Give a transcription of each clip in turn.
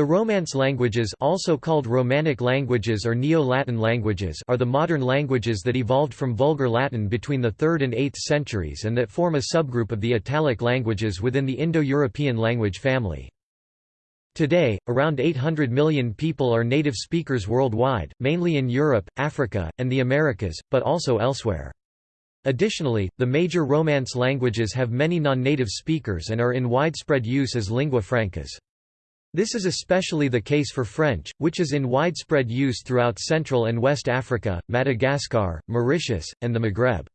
The Romance languages also called Romanic languages or Neo-Latin languages are the modern languages that evolved from Vulgar Latin between the 3rd and 8th centuries and that form a subgroup of the Italic languages within the Indo-European language family. Today, around 800 million people are native speakers worldwide, mainly in Europe, Africa, and the Americas, but also elsewhere. Additionally, the major Romance languages have many non-native speakers and are in widespread use as lingua francas. This is especially the case for French, which is in widespread use throughout Central and West Africa, Madagascar, Mauritius, and the Maghreb.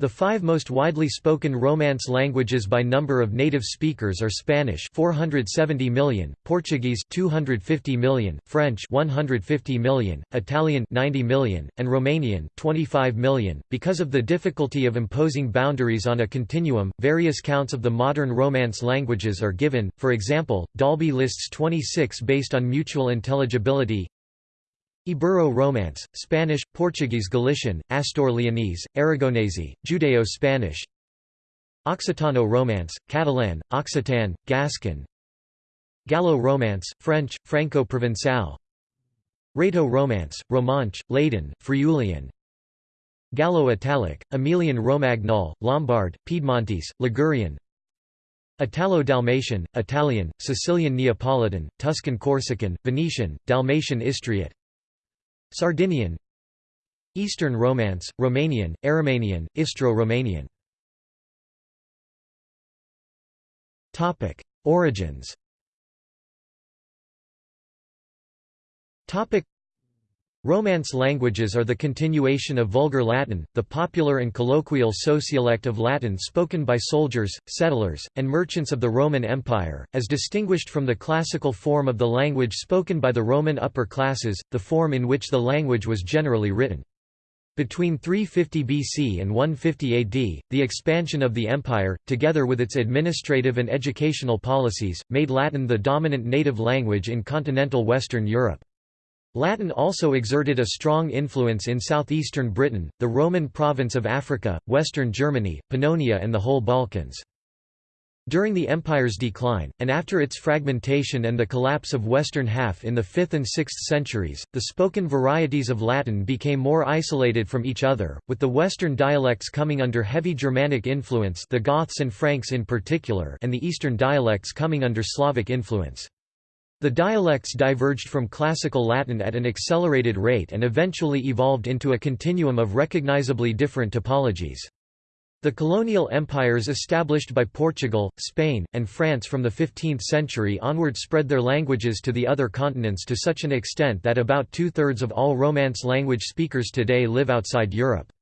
The five most widely spoken Romance languages by number of native speakers are Spanish 470 million, Portuguese 250 million, French 150 million, Italian 90 million, and Romanian 25 million. Because of the difficulty of imposing boundaries on a continuum, various counts of the modern Romance languages are given. For example, Dalby lists 26 based on mutual intelligibility, Ibero-Romance, Spanish, Portuguese Galician, Astur-Leonese, Aragonese, Judeo-Spanish. Occitano-Romance, Catalan, Occitan, Gascon. Gallo-Romance, French, Franco-Provençal Rhaeto-Romance, Romanche, Ladin, Friulian Gallo-Italic, Emilian-Romagnol, Lombard, Piedmontese, Ligurian. Italo-Dalmatian, Italian, Sicilian Neapolitan, Tuscan Corsican, Venetian, Dalmatian Istriot Sardinian Eastern Romance, Romanian, Aromanian, Istro-Romanian. Origins Romance languages are the continuation of Vulgar Latin, the popular and colloquial sociolect of Latin spoken by soldiers, settlers, and merchants of the Roman Empire, as distinguished from the classical form of the language spoken by the Roman upper classes, the form in which the language was generally written. Between 350 BC and 150 AD, the expansion of the empire, together with its administrative and educational policies, made Latin the dominant native language in continental Western Europe. Latin also exerted a strong influence in southeastern Britain, the Roman province of Africa, western Germany, Pannonia and the whole Balkans. During the empire's decline, and after its fragmentation and the collapse of western half in the 5th and 6th centuries, the spoken varieties of Latin became more isolated from each other, with the western dialects coming under heavy Germanic influence the Goths and Franks in particular and the eastern dialects coming under Slavic influence. The dialects diverged from Classical Latin at an accelerated rate and eventually evolved into a continuum of recognizably different typologies. The colonial empires established by Portugal, Spain, and France from the 15th century onward spread their languages to the other continents to such an extent that about two-thirds of all Romance language speakers today live outside Europe.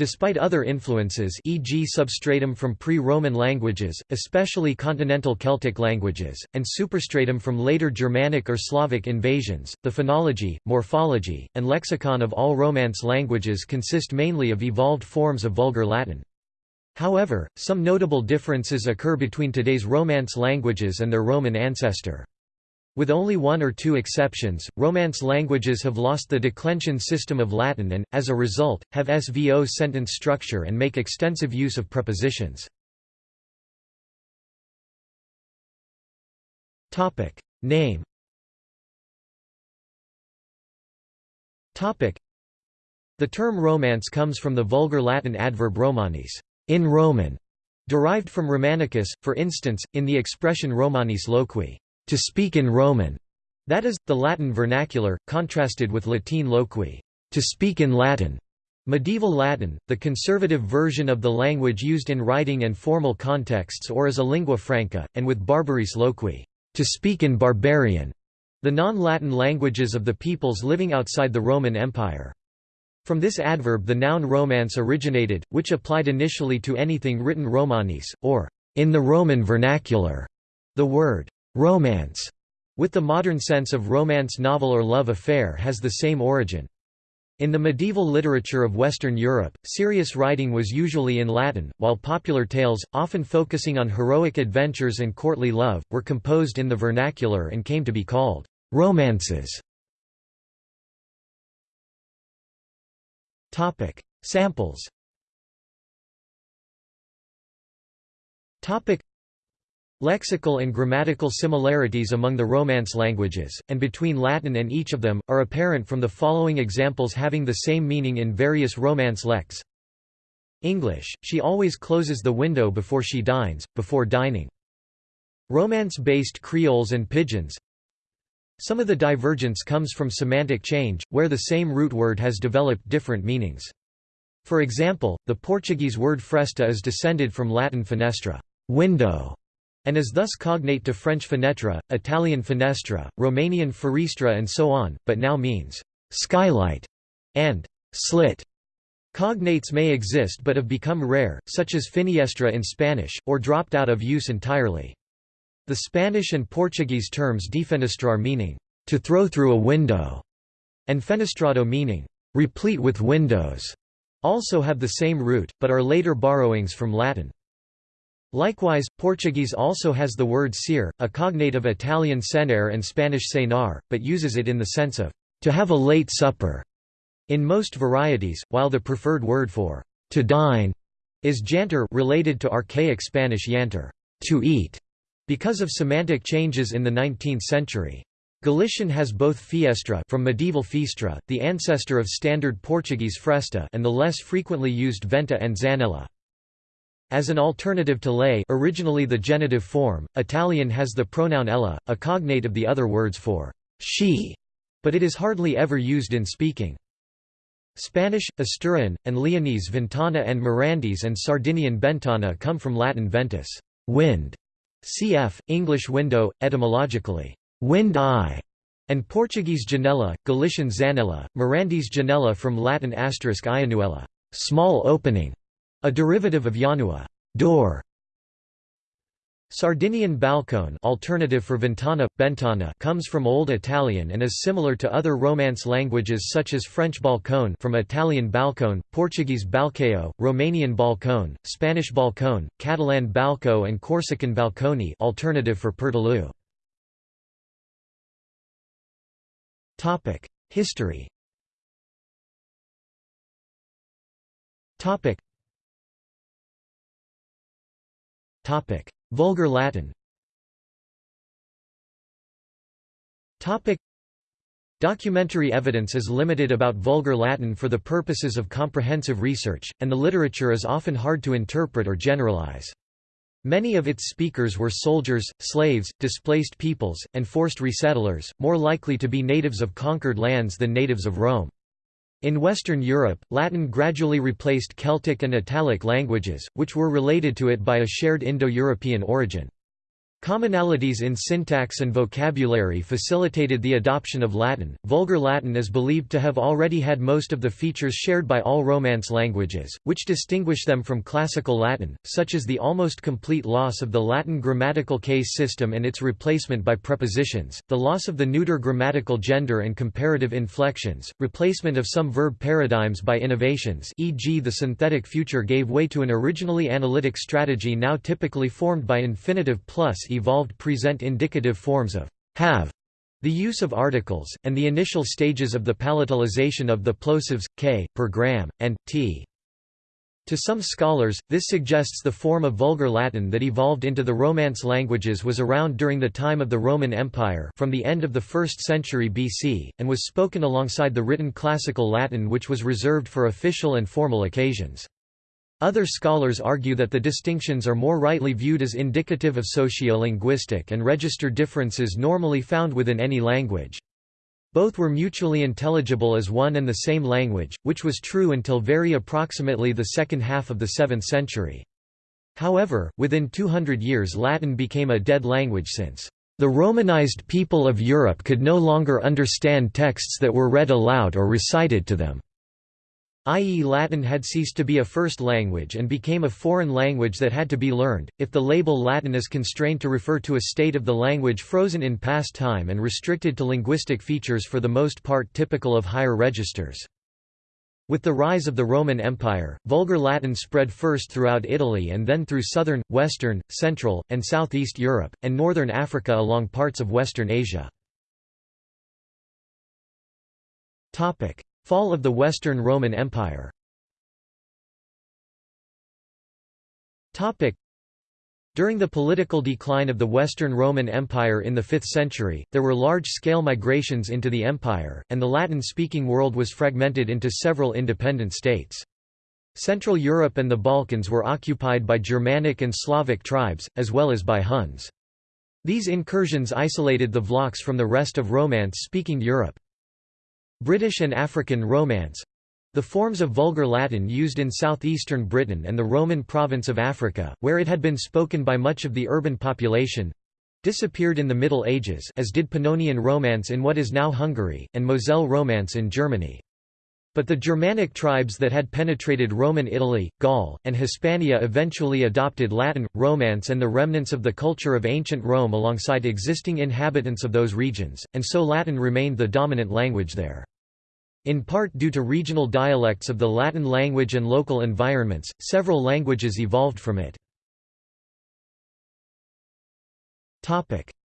Despite other influences e.g. substratum from pre-Roman languages, especially continental Celtic languages, and superstratum from later Germanic or Slavic invasions, the phonology, morphology, and lexicon of all Romance languages consist mainly of evolved forms of Vulgar Latin. However, some notable differences occur between today's Romance languages and their Roman ancestor. With only one or two exceptions, Romance languages have lost the declension system of Latin and, as a result, have SVO sentence structure and make extensive use of prepositions. Name The term Romance comes from the Vulgar Latin adverb romanis in Roman", derived from Romanicus, for instance, in the expression Romanis loqui to speak in Roman, that is, the Latin vernacular, contrasted with Latin loqui, to speak in Latin. Medieval Latin, the conservative version of the language used in writing and formal contexts or as a lingua franca, and with barbaris loqui, to speak in barbarian, the non-Latin languages of the peoples living outside the Roman Empire. From this adverb the noun romance originated, which applied initially to anything written romanis, or in the Roman vernacular. The word Romance, with the modern sense of romance novel or love affair has the same origin. In the medieval literature of Western Europe, serious writing was usually in Latin, while popular tales, often focusing on heroic adventures and courtly love, were composed in the vernacular and came to be called romances. Samples Lexical and grammatical similarities among the Romance languages, and between Latin and each of them, are apparent from the following examples having the same meaning in various Romance lects. English, she always closes the window before she dines, before dining. Romance-based Creoles and Pidgins Some of the divergence comes from semantic change, where the same root word has developed different meanings. For example, the Portuguese word fresta is descended from Latin fenestra window", and is thus cognate to French fenêtre, Italian finestra, Romanian fereastră and so on, but now means «skylight» and «slit». Cognates may exist but have become rare, such as finiestra in Spanish, or dropped out of use entirely. The Spanish and Portuguese terms defenestrar meaning «to throw through a window» and fenestrado meaning «replete with windows» also have the same root, but are later borrowings from Latin. Likewise, Portuguese also has the word cear, a cognate of Italian cenare and Spanish cenar, but uses it in the sense of to have a late supper in most varieties, while the preferred word for to dine is jantar related to archaic Spanish yantar, to eat, because of semantic changes in the 19th century. Galician has both fiestra from medieval fistra, the ancestor of standard Portuguese fresta and the less frequently used venta and zanella. As an alternative to lei originally the genitive form, Italian has the pronoun ella, a cognate of the other words for she, but it is hardly ever used in speaking. Spanish, Asturian, and Leonese ventana and Mirandese and Sardinian bentana come from Latin ventus wind", cf. English window, etymologically, wind eye, and Portuguese janela, Galician zanella, Mirandese janela from Latin asterisk ianuella, small opening, a derivative of Janua door. Sardinian balcone alternative for ventana, bentana comes from Old Italian and is similar to other Romance languages such as French balcone from Italian balcone, Portuguese balcão, Romanian balcone, Spanish balcón, Catalan balco and Corsican balconi alternative for pertaloo. History Vulgar Latin Documentary evidence is limited about Vulgar Latin for the purposes of comprehensive research, and the literature is often hard to interpret or generalize. Many of its speakers were soldiers, slaves, displaced peoples, and forced resettlers, more likely to be natives of conquered lands than natives of Rome. In Western Europe, Latin gradually replaced Celtic and Italic languages, which were related to it by a shared Indo-European origin. Commonalities in syntax and vocabulary facilitated the adoption of Latin. Vulgar Latin is believed to have already had most of the features shared by all Romance languages, which distinguish them from Classical Latin, such as the almost complete loss of the Latin grammatical case system and its replacement by prepositions, the loss of the neuter grammatical gender and comparative inflections, replacement of some verb paradigms by innovations e.g. the synthetic future gave way to an originally analytic strategy now typically formed by infinitive plus evolved present indicative forms of have, the use of articles, and the initial stages of the palatalization of the plosives, k, per gram, and, t. To some scholars, this suggests the form of Vulgar Latin that evolved into the Romance languages was around during the time of the Roman Empire from the end of the 1st century BC, and was spoken alongside the written Classical Latin which was reserved for official and formal occasions. Other scholars argue that the distinctions are more rightly viewed as indicative of sociolinguistic and register differences normally found within any language. Both were mutually intelligible as one and the same language, which was true until very approximately the second half of the 7th century. However, within 200 years Latin became a dead language since the Romanized people of Europe could no longer understand texts that were read aloud or recited to them i.e. Latin had ceased to be a first language and became a foreign language that had to be learned. If the label Latin is constrained to refer to a state of the language frozen in past time and restricted to linguistic features for the most part typical of higher registers. With the rise of the Roman Empire, Vulgar Latin spread first throughout Italy and then through southern, western, central, and southeast Europe, and northern Africa along parts of western Asia. Fall of the Western Roman Empire During the political decline of the Western Roman Empire in the 5th century, there were large-scale migrations into the empire, and the Latin-speaking world was fragmented into several independent states. Central Europe and the Balkans were occupied by Germanic and Slavic tribes, as well as by Huns. These incursions isolated the Vlachs from the rest of Romance-speaking Europe. British and African Romance the forms of Vulgar Latin used in southeastern Britain and the Roman province of Africa, where it had been spoken by much of the urban population, disappeared in the Middle Ages as did Pannonian Romance in what is now Hungary, and Moselle Romance in Germany. But the Germanic tribes that had penetrated Roman Italy, Gaul, and Hispania eventually adopted Latin, Romance and the remnants of the culture of ancient Rome alongside existing inhabitants of those regions, and so Latin remained the dominant language there. In part due to regional dialects of the Latin language and local environments, several languages evolved from it.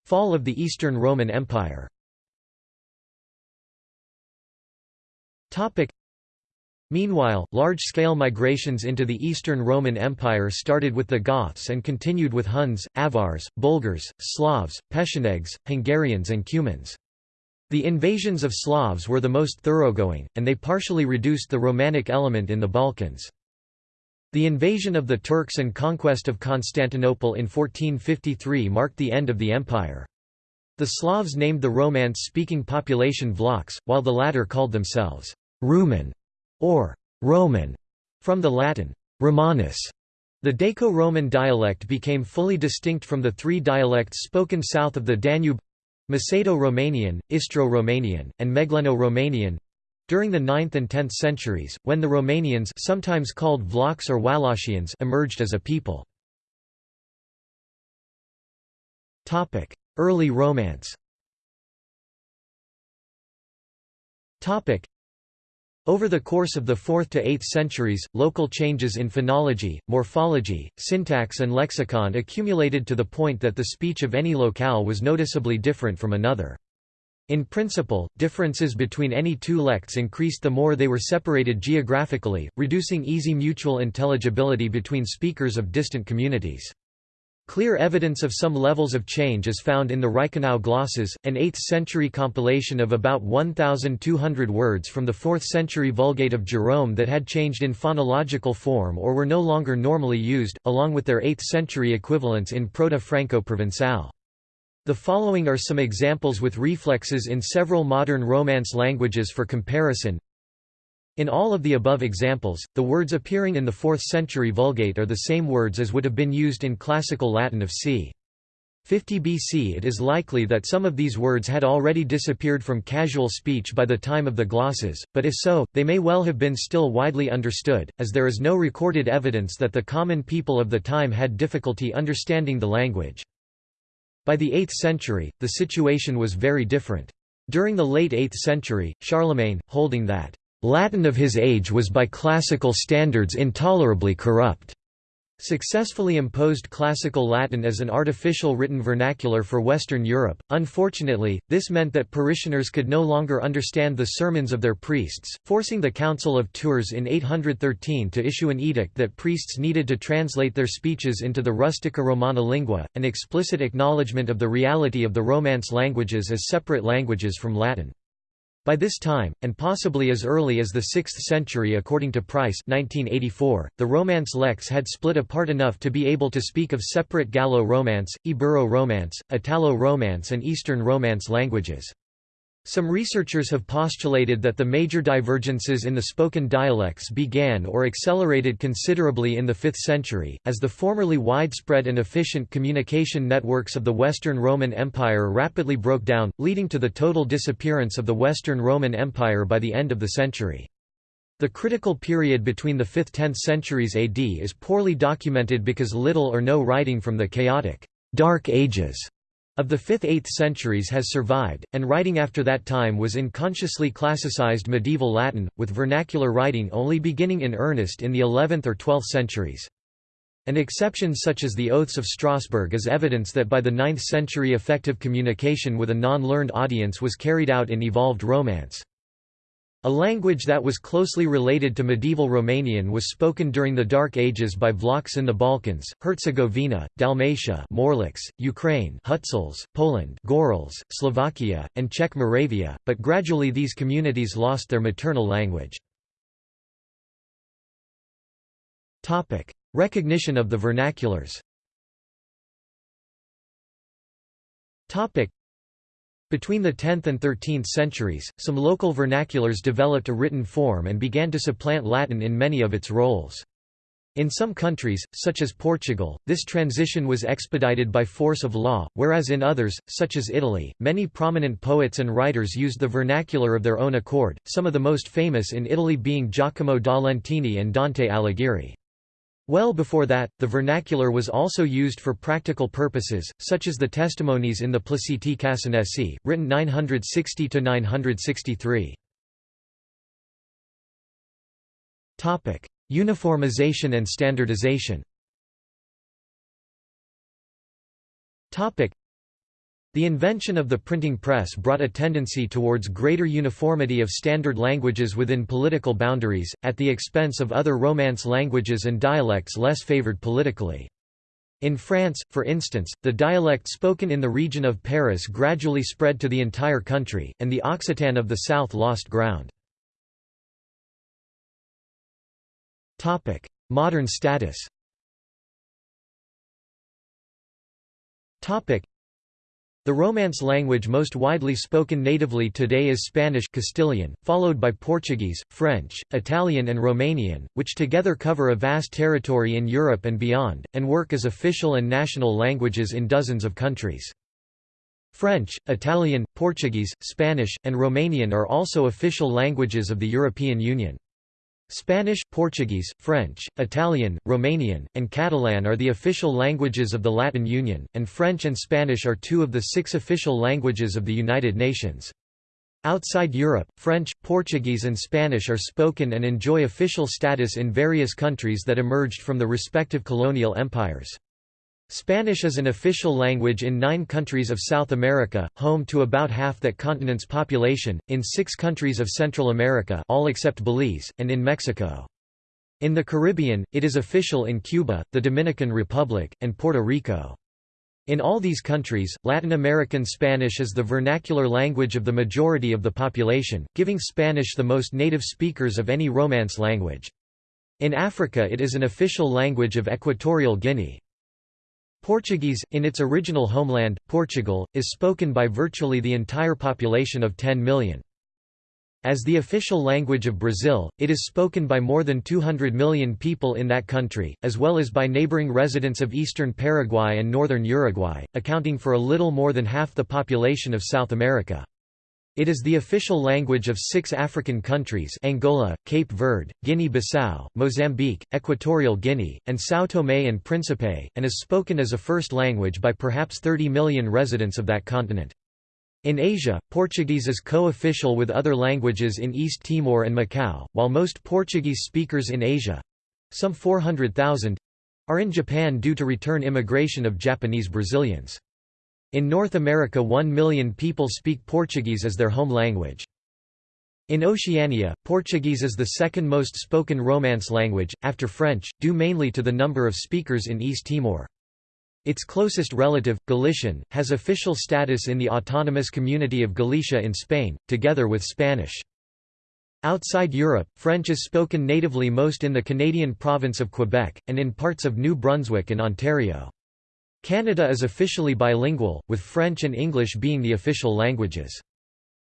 Fall of the Eastern Roman Empire Meanwhile, large-scale migrations into the Eastern Roman Empire started with the Goths and continued with Huns, Avars, Bulgars, Slavs, Pechenegs, Hungarians and Cumans. The invasions of Slavs were the most thoroughgoing, and they partially reduced the Romanic element in the Balkans. The invasion of the Turks and conquest of Constantinople in 1453 marked the end of the empire. The Slavs named the Romance-speaking population Vlachs, while the latter called themselves Rumen or Roman, from the Latin Romanus. The Daco-Roman dialect became fully distinct from the three dialects spoken south of the Danube Macedo-Romanian, Istro-Romanian, and Megleno-Romanian during the 9th and 10th centuries, when the Romanians sometimes called Vlachs or Wallachians emerged as a people. Early Romance over the course of the 4th to 8th centuries, local changes in phonology, morphology, syntax and lexicon accumulated to the point that the speech of any locale was noticeably different from another. In principle, differences between any two lects increased the more they were separated geographically, reducing easy mutual intelligibility between speakers of distant communities. Clear evidence of some levels of change is found in the Reichenau glosses, an 8th-century compilation of about 1,200 words from the 4th-century Vulgate of Jerome that had changed in phonological form or were no longer normally used, along with their 8th-century equivalents in Proto-Franco-Provençal. The following are some examples with reflexes in several modern Romance languages for comparison in all of the above examples, the words appearing in the 4th century Vulgate are the same words as would have been used in Classical Latin of c. 50 BC it is likely that some of these words had already disappeared from casual speech by the time of the glosses, but if so, they may well have been still widely understood, as there is no recorded evidence that the common people of the time had difficulty understanding the language. By the 8th century, the situation was very different. During the late 8th century, Charlemagne, holding that Latin of his age was by classical standards intolerably corrupt. Successfully imposed Classical Latin as an artificial written vernacular for Western Europe. Unfortunately, this meant that parishioners could no longer understand the sermons of their priests, forcing the Council of Tours in 813 to issue an edict that priests needed to translate their speeches into the Rustica Romana lingua, an explicit acknowledgement of the reality of the Romance languages as separate languages from Latin. By this time, and possibly as early as the 6th century according to Price 1984, the Romance lects had split apart enough to be able to speak of separate Gallo-Romance, Ibero-Romance, Italo-Romance and Eastern Romance languages. Some researchers have postulated that the major divergences in the spoken dialects began or accelerated considerably in the 5th century, as the formerly widespread and efficient communication networks of the Western Roman Empire rapidly broke down, leading to the total disappearance of the Western Roman Empire by the end of the century. The critical period between the 5th–10th centuries AD is poorly documented because little or no writing from the chaotic, Dark Ages of the 5th–8th centuries has survived, and writing after that time was in consciously classicized medieval Latin, with vernacular writing only beginning in earnest in the 11th or 12th centuries. An exception such as the Oaths of Strasbourg is evidence that by the 9th century effective communication with a non-learned audience was carried out in evolved Romance. A language that was closely related to medieval Romanian was spoken during the Dark Ages by Vlachs in the Balkans, Herzegovina, Dalmatia Morlachs, Ukraine Hutsuls, Poland Gorals, Slovakia, and Czech Moravia, but gradually these communities lost their maternal language. Recognition of the vernaculars between the 10th and 13th centuries, some local vernaculars developed a written form and began to supplant Latin in many of its roles. In some countries, such as Portugal, this transition was expedited by force of law, whereas in others, such as Italy, many prominent poets and writers used the vernacular of their own accord, some of the most famous in Italy being Giacomo da Lentini and Dante Alighieri. Well before that, the vernacular was also used for practical purposes, such as the testimonies in the Placiti Cassinesi, written 960–963. Uniformization and standardization the invention of the printing press brought a tendency towards greater uniformity of standard languages within political boundaries, at the expense of other Romance languages and dialects less favored politically. In France, for instance, the dialect spoken in the region of Paris gradually spread to the entire country, and the Occitan of the south lost ground. Modern status the Romance language most widely spoken natively today is Spanish Castilian, followed by Portuguese, French, Italian and Romanian, which together cover a vast territory in Europe and beyond, and work as official and national languages in dozens of countries. French, Italian, Portuguese, Spanish, and Romanian are also official languages of the European Union. Spanish, Portuguese, French, Italian, Romanian, and Catalan are the official languages of the Latin Union, and French and Spanish are two of the six official languages of the United Nations. Outside Europe, French, Portuguese and Spanish are spoken and enjoy official status in various countries that emerged from the respective colonial empires. Spanish is an official language in nine countries of South America, home to about half that continent's population, in six countries of Central America all except Belize, and in Mexico. In the Caribbean, it is official in Cuba, the Dominican Republic, and Puerto Rico. In all these countries, Latin American Spanish is the vernacular language of the majority of the population, giving Spanish the most native speakers of any Romance language. In Africa it is an official language of Equatorial Guinea. Portuguese, in its original homeland, Portugal, is spoken by virtually the entire population of 10 million. As the official language of Brazil, it is spoken by more than 200 million people in that country, as well as by neighboring residents of eastern Paraguay and northern Uruguay, accounting for a little more than half the population of South America. It is the official language of six African countries Angola, Cape Verde, Guinea-Bissau, Mozambique, Equatorial Guinea, and São Tomé and Príncipe, and is spoken as a first language by perhaps 30 million residents of that continent. In Asia, Portuguese is co-official with other languages in East Timor and Macau, while most Portuguese speakers in Asia—some 400,000—are in Japan due to return immigration of Japanese Brazilians. In North America 1 million people speak Portuguese as their home language. In Oceania, Portuguese is the second most spoken Romance language, after French, due mainly to the number of speakers in East Timor. Its closest relative, Galician, has official status in the autonomous community of Galicia in Spain, together with Spanish. Outside Europe, French is spoken natively most in the Canadian province of Quebec, and in parts of New Brunswick and Ontario. Canada is officially bilingual, with French and English being the official languages.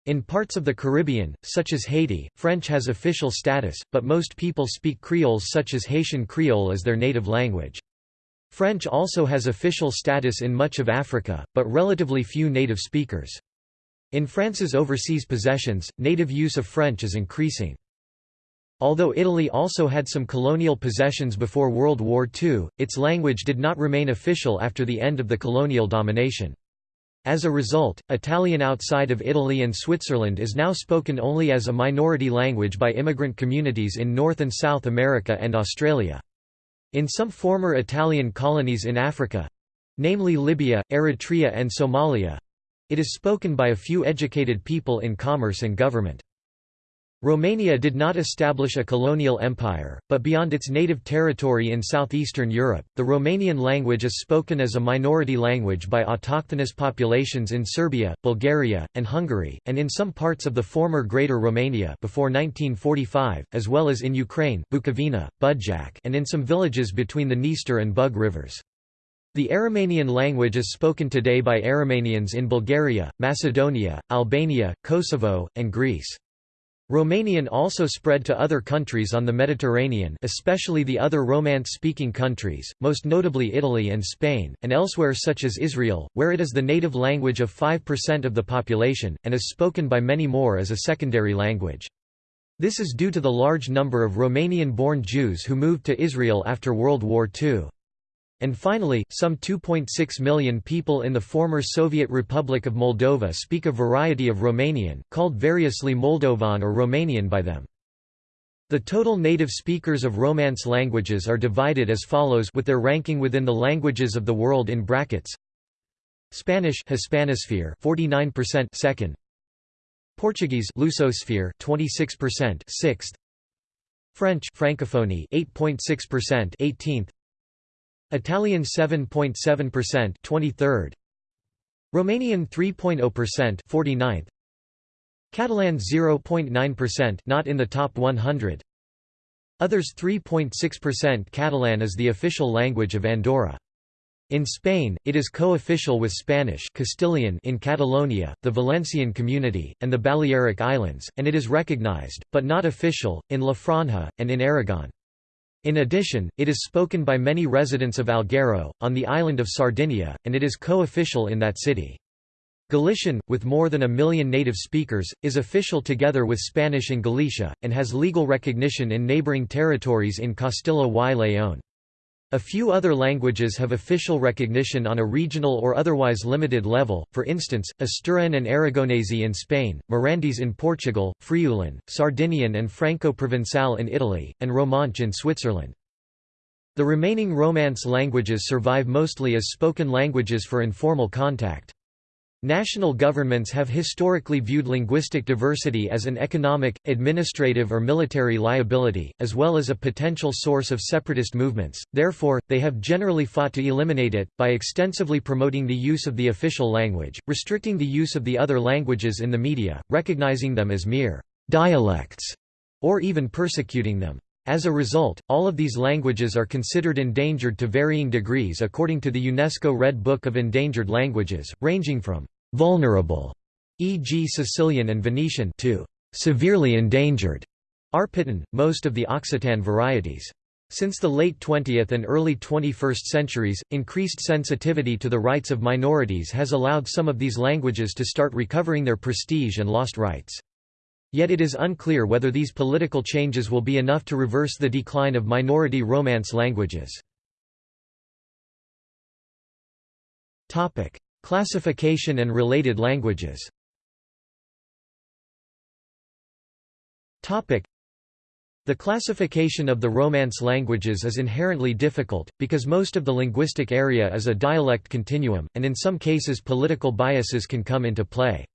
In parts of the Caribbean, such as Haiti, French has official status, but most people speak Creoles such as Haitian Creole as their native language. French also has official status in much of Africa, but relatively few native speakers. In France's overseas possessions, native use of French is increasing. Although Italy also had some colonial possessions before World War II, its language did not remain official after the end of the colonial domination. As a result, Italian outside of Italy and Switzerland is now spoken only as a minority language by immigrant communities in North and South America and Australia. In some former Italian colonies in Africa—namely Libya, Eritrea and Somalia—it is spoken by a few educated people in commerce and government. Romania did not establish a colonial empire, but beyond its native territory in southeastern Europe, the Romanian language is spoken as a minority language by autochthonous populations in Serbia, Bulgaria, and Hungary, and in some parts of the former Greater Romania before 1945, as well as in Ukraine, Bukovina, Budjak and in some villages between the Dniester and Bug rivers. The Aromanian language is spoken today by Aromanians in Bulgaria, Macedonia, Albania, Kosovo, and Greece. Romanian also spread to other countries on the Mediterranean especially the other Romance-speaking countries, most notably Italy and Spain, and elsewhere such as Israel, where it is the native language of 5% of the population, and is spoken by many more as a secondary language. This is due to the large number of Romanian-born Jews who moved to Israel after World War II. And finally, some 2.6 million people in the former Soviet Republic of Moldova speak a variety of Romanian, called variously Moldovan or Romanian by them. The total native speakers of Romance languages are divided as follows with their ranking within the languages of the world in brackets. Spanish Hispanosphere 49% second. Portuguese Lusosphere 26% sixth. French Francophonie 8.6% 18th. Italian 7.7% 23rd Romanian 3.0% 49th Catalan 0.9% not in the top 100 Others 3.6% Catalan is the official language of Andorra. In Spain, it is co-official with Spanish Castilian in Catalonia, the Valencian Community, and the Balearic Islands, and it is recognized, but not official, in La Franja, and in Aragon. In addition, it is spoken by many residents of Alghero, on the island of Sardinia, and it is co-official in that city. Galician, with more than a million native speakers, is official together with Spanish in Galicia, and has legal recognition in neighbouring territories in Castilla y León. A few other languages have official recognition on a regional or otherwise limited level, for instance, Asturian and Aragonese in Spain, Mirandese in Portugal, Friulan, Sardinian and Franco-Provençal in Italy, and Romanche in Switzerland. The remaining Romance languages survive mostly as spoken languages for informal contact. National governments have historically viewed linguistic diversity as an economic, administrative or military liability, as well as a potential source of separatist movements, therefore, they have generally fought to eliminate it, by extensively promoting the use of the official language, restricting the use of the other languages in the media, recognizing them as mere «dialects» or even persecuting them. As a result, all of these languages are considered endangered to varying degrees according to the UNESCO Red Book of Endangered Languages, ranging from vulnerable, e.g. Sicilian and Venetian to severely endangered, Arpitan, most of the Occitan varieties. Since the late 20th and early 21st centuries, increased sensitivity to the rights of minorities has allowed some of these languages to start recovering their prestige and lost rights. Yet it is unclear whether these political changes will be enough to reverse the decline of minority Romance languages. Classification and related languages the classification of the Romance languages is inherently difficult, because most of the linguistic area is a dialect continuum, and in some cases political biases can come into play.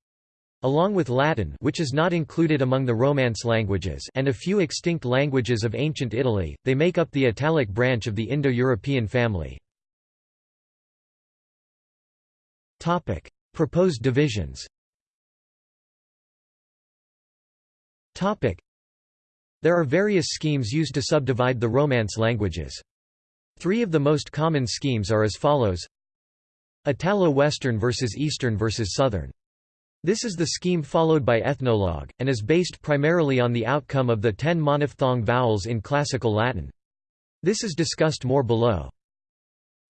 Along with Latin which is not included among the Romance languages and a few extinct languages of ancient Italy, they make up the Italic branch of the Indo-European family. Topic: Proposed divisions. Topic: There are various schemes used to subdivide the Romance languages. Three of the most common schemes are as follows: Italo-Western versus Eastern versus Southern. This is the scheme followed by Ethnologue, and is based primarily on the outcome of the ten monophthong vowels in Classical Latin. This is discussed more below.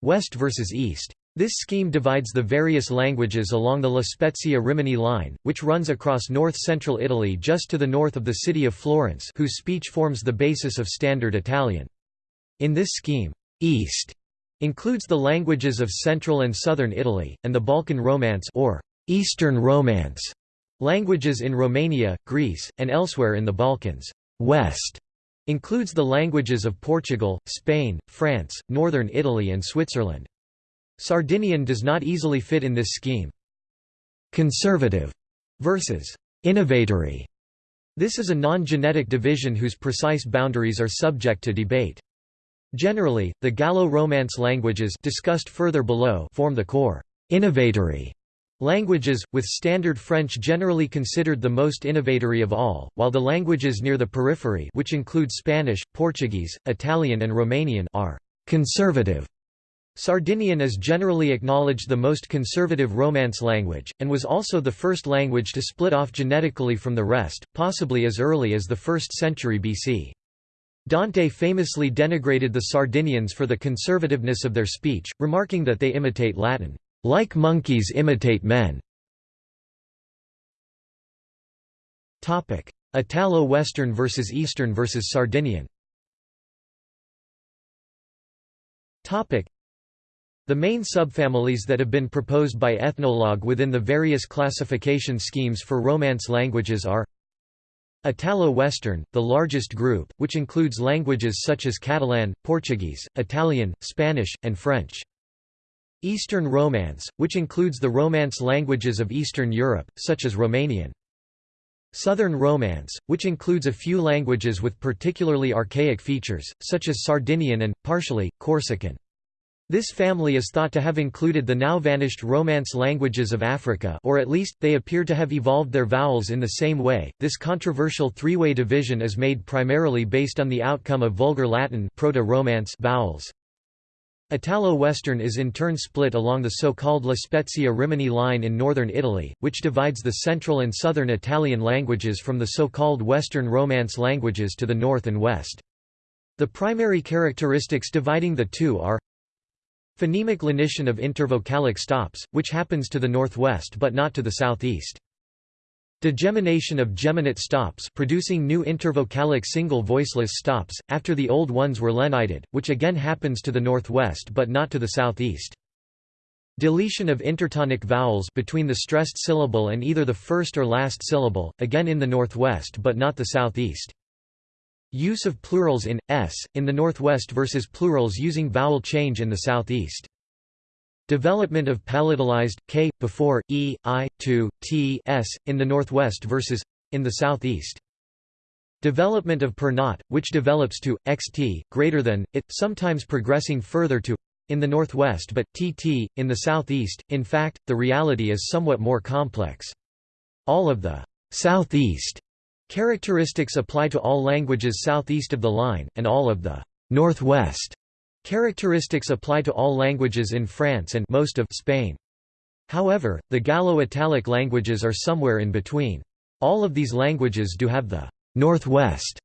West versus East. This scheme divides the various languages along the La Spezia Rimini line, which runs across north-central Italy just to the north of the city of Florence whose speech forms the basis of Standard Italian. In this scheme, East includes the languages of central and southern Italy, and the Balkan Romance or Eastern Romance languages in Romania, Greece, and elsewhere in the Balkans. West includes the languages of Portugal, Spain, France, northern Italy and Switzerland. Sardinian does not easily fit in this scheme. Conservative versus innovatory. This is a non-genetic division whose precise boundaries are subject to debate. Generally, the Gallo-Romance languages discussed further below form the core innovatory languages, with Standard French generally considered the most innovatory of all, while the languages near the periphery which include Spanish, Portuguese, Italian and Romanian are conservative. Sardinian is generally acknowledged the most conservative Romance language, and was also the first language to split off genetically from the rest, possibly as early as the 1st century BC. Dante famously denigrated the Sardinians for the conservativeness of their speech, remarking that they imitate Latin, "...like monkeys imitate men." Italo-Western versus Eastern versus Sardinian the main subfamilies that have been proposed by Ethnologue within the various classification schemes for Romance languages are Italo-Western, the largest group, which includes languages such as Catalan, Portuguese, Italian, Spanish, and French. Eastern Romance, which includes the Romance languages of Eastern Europe, such as Romanian. Southern Romance, which includes a few languages with particularly archaic features, such as Sardinian and, partially, Corsican. This family is thought to have included the now vanished Romance languages of Africa or at least, they appear to have evolved their vowels in the same way. This controversial three-way division is made primarily based on the outcome of Vulgar Latin Proto-Romance vowels. Italo-Western is in turn split along the so-called La Spezia Rimini line in northern Italy, which divides the central and southern Italian languages from the so-called Western Romance languages to the north and west. The primary characteristics dividing the two are Phonemic lenition of intervocalic stops, which happens to the northwest but not to the southeast. Degemination of geminate stops producing new intervocalic single voiceless stops, after the old ones were lenited, which again happens to the northwest but not to the southeast. Deletion of intertonic vowels between the stressed syllable and either the first or last syllable, again in the northwest but not the southeast. Use of plurals in s in the northwest versus plurals using vowel change in the southeast. Development of palatalized k before e, i, to, t, s in the northwest versus in the southeast. Development of per not, which develops to xt greater than it, sometimes progressing further to in the northwest but tt in the southeast. In fact, the reality is somewhat more complex. All of the southeast Characteristics apply to all languages southeast of the line, and all of the northwest characteristics apply to all languages in France and most of Spain. However, the Gallo-Italic languages are somewhere in between. All of these languages do have the northwest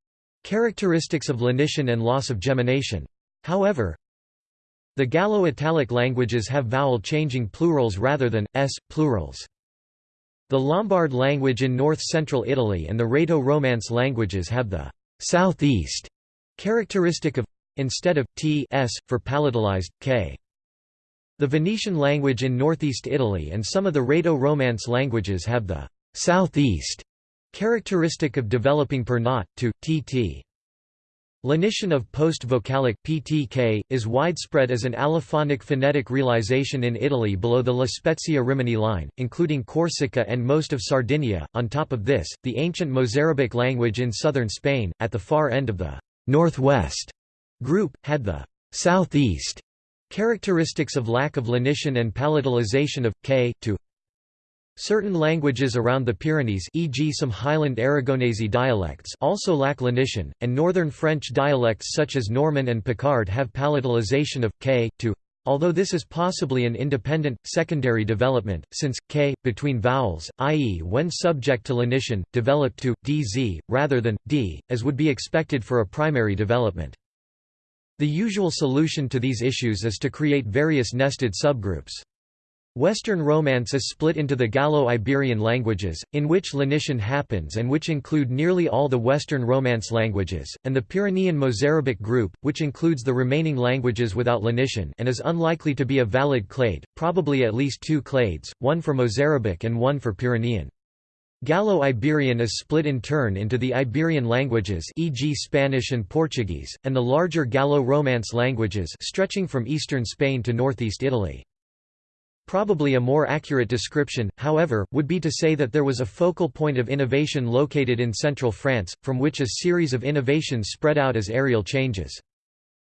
characteristics of lenition and loss of gemination. However, the Gallo-Italic languages have vowel-changing plurals rather than s plurals. The Lombard language in north-central Italy and the Rhaeto-Romance languages have the southeast characteristic of instead of t s for palatalized k. The Venetian language in northeast Italy and some of the Rhaeto-Romance languages have the southeast characteristic of developing per not to tt. Lenition of post-vocalic (PTK) is widespread as an allophonic phonetic realization in Italy below the La Spezia Rimini line, including Corsica and most of Sardinia. On top of this, the ancient Mozarabic language in southern Spain, at the far end of the northwest group, had the southeast characteristics of lack of lenition and palatalization of k to Certain languages around the Pyrenees e.g. some Highland Aragonese dialects also lack lenition, and northern French dialects such as Norman and Picard have palatalization of k to although this is possibly an independent, secondary development, since, k, between vowels, i.e. when subject to lenition, developed to, dz, rather than, d, as would be expected for a primary development. The usual solution to these issues is to create various nested subgroups. Western Romance is split into the Gallo-Iberian languages, in which lenition happens and which include nearly all the Western Romance languages, and the Pyrenean Mozarabic group, which includes the remaining languages without lenition and is unlikely to be a valid clade, probably at least two clades, one for Mozarabic and one for Pyrenean. Gallo-Iberian is split in turn into the Iberian languages e.g. Spanish and Portuguese, and the larger Gallo-Romance languages stretching from eastern Spain to northeast Italy. Probably a more accurate description, however, would be to say that there was a focal point of innovation located in central France, from which a series of innovations spread out as areal changes.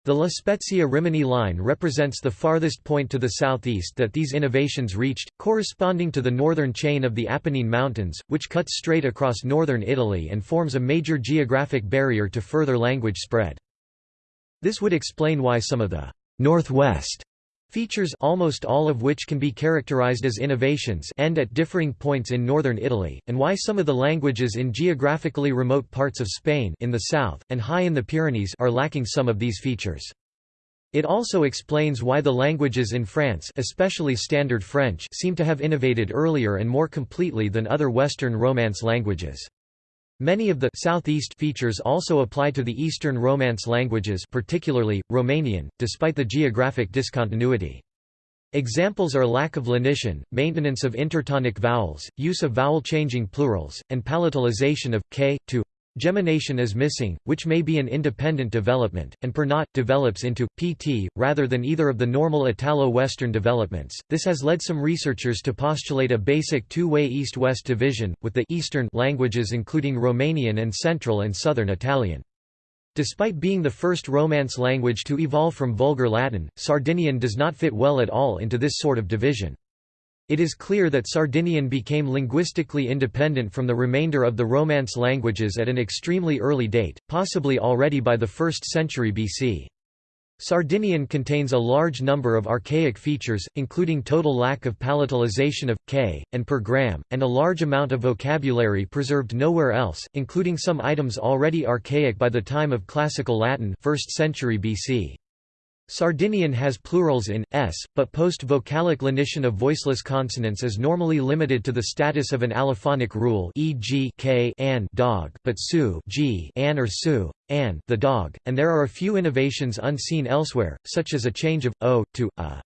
The La Spezia-Rimini line represents the farthest point to the southeast that these innovations reached, corresponding to the northern chain of the Apennine Mountains, which cuts straight across northern Italy and forms a major geographic barrier to further language spread. This would explain why some of the «northwest» Features almost all of which can be characterized as innovations end at differing points in northern Italy, and why some of the languages in geographically remote parts of Spain in the south, and high in the Pyrenees are lacking some of these features. It also explains why the languages in France especially Standard French seem to have innovated earlier and more completely than other Western Romance languages. Many of the southeast features also apply to the Eastern Romance languages particularly, Romanian, despite the geographic discontinuity. Examples are lack of lenition, maintenance of intertonic vowels, use of vowel-changing plurals, and palatalization of k to Gemination is missing, which may be an independent development, and per not develops into pt rather than either of the normal Italo-Western developments. This has led some researchers to postulate a basic two-way east-west division, with the eastern languages including Romanian and Central and Southern Italian. Despite being the first Romance language to evolve from Vulgar Latin, Sardinian does not fit well at all into this sort of division. It is clear that Sardinian became linguistically independent from the remainder of the Romance languages at an extremely early date, possibly already by the 1st century BC. Sardinian contains a large number of archaic features, including total lack of palatalization of k and per gram, and a large amount of vocabulary preserved nowhere else, including some items already archaic by the time of Classical Latin 1st century BC. Sardinian has plurals in s, but post-vocalic lenition of voiceless consonants is normally limited to the status of an allophonic rule e.g. k an dog, but su g an or su an the dog, and there are a few innovations unseen elsewhere, such as a change of o to a.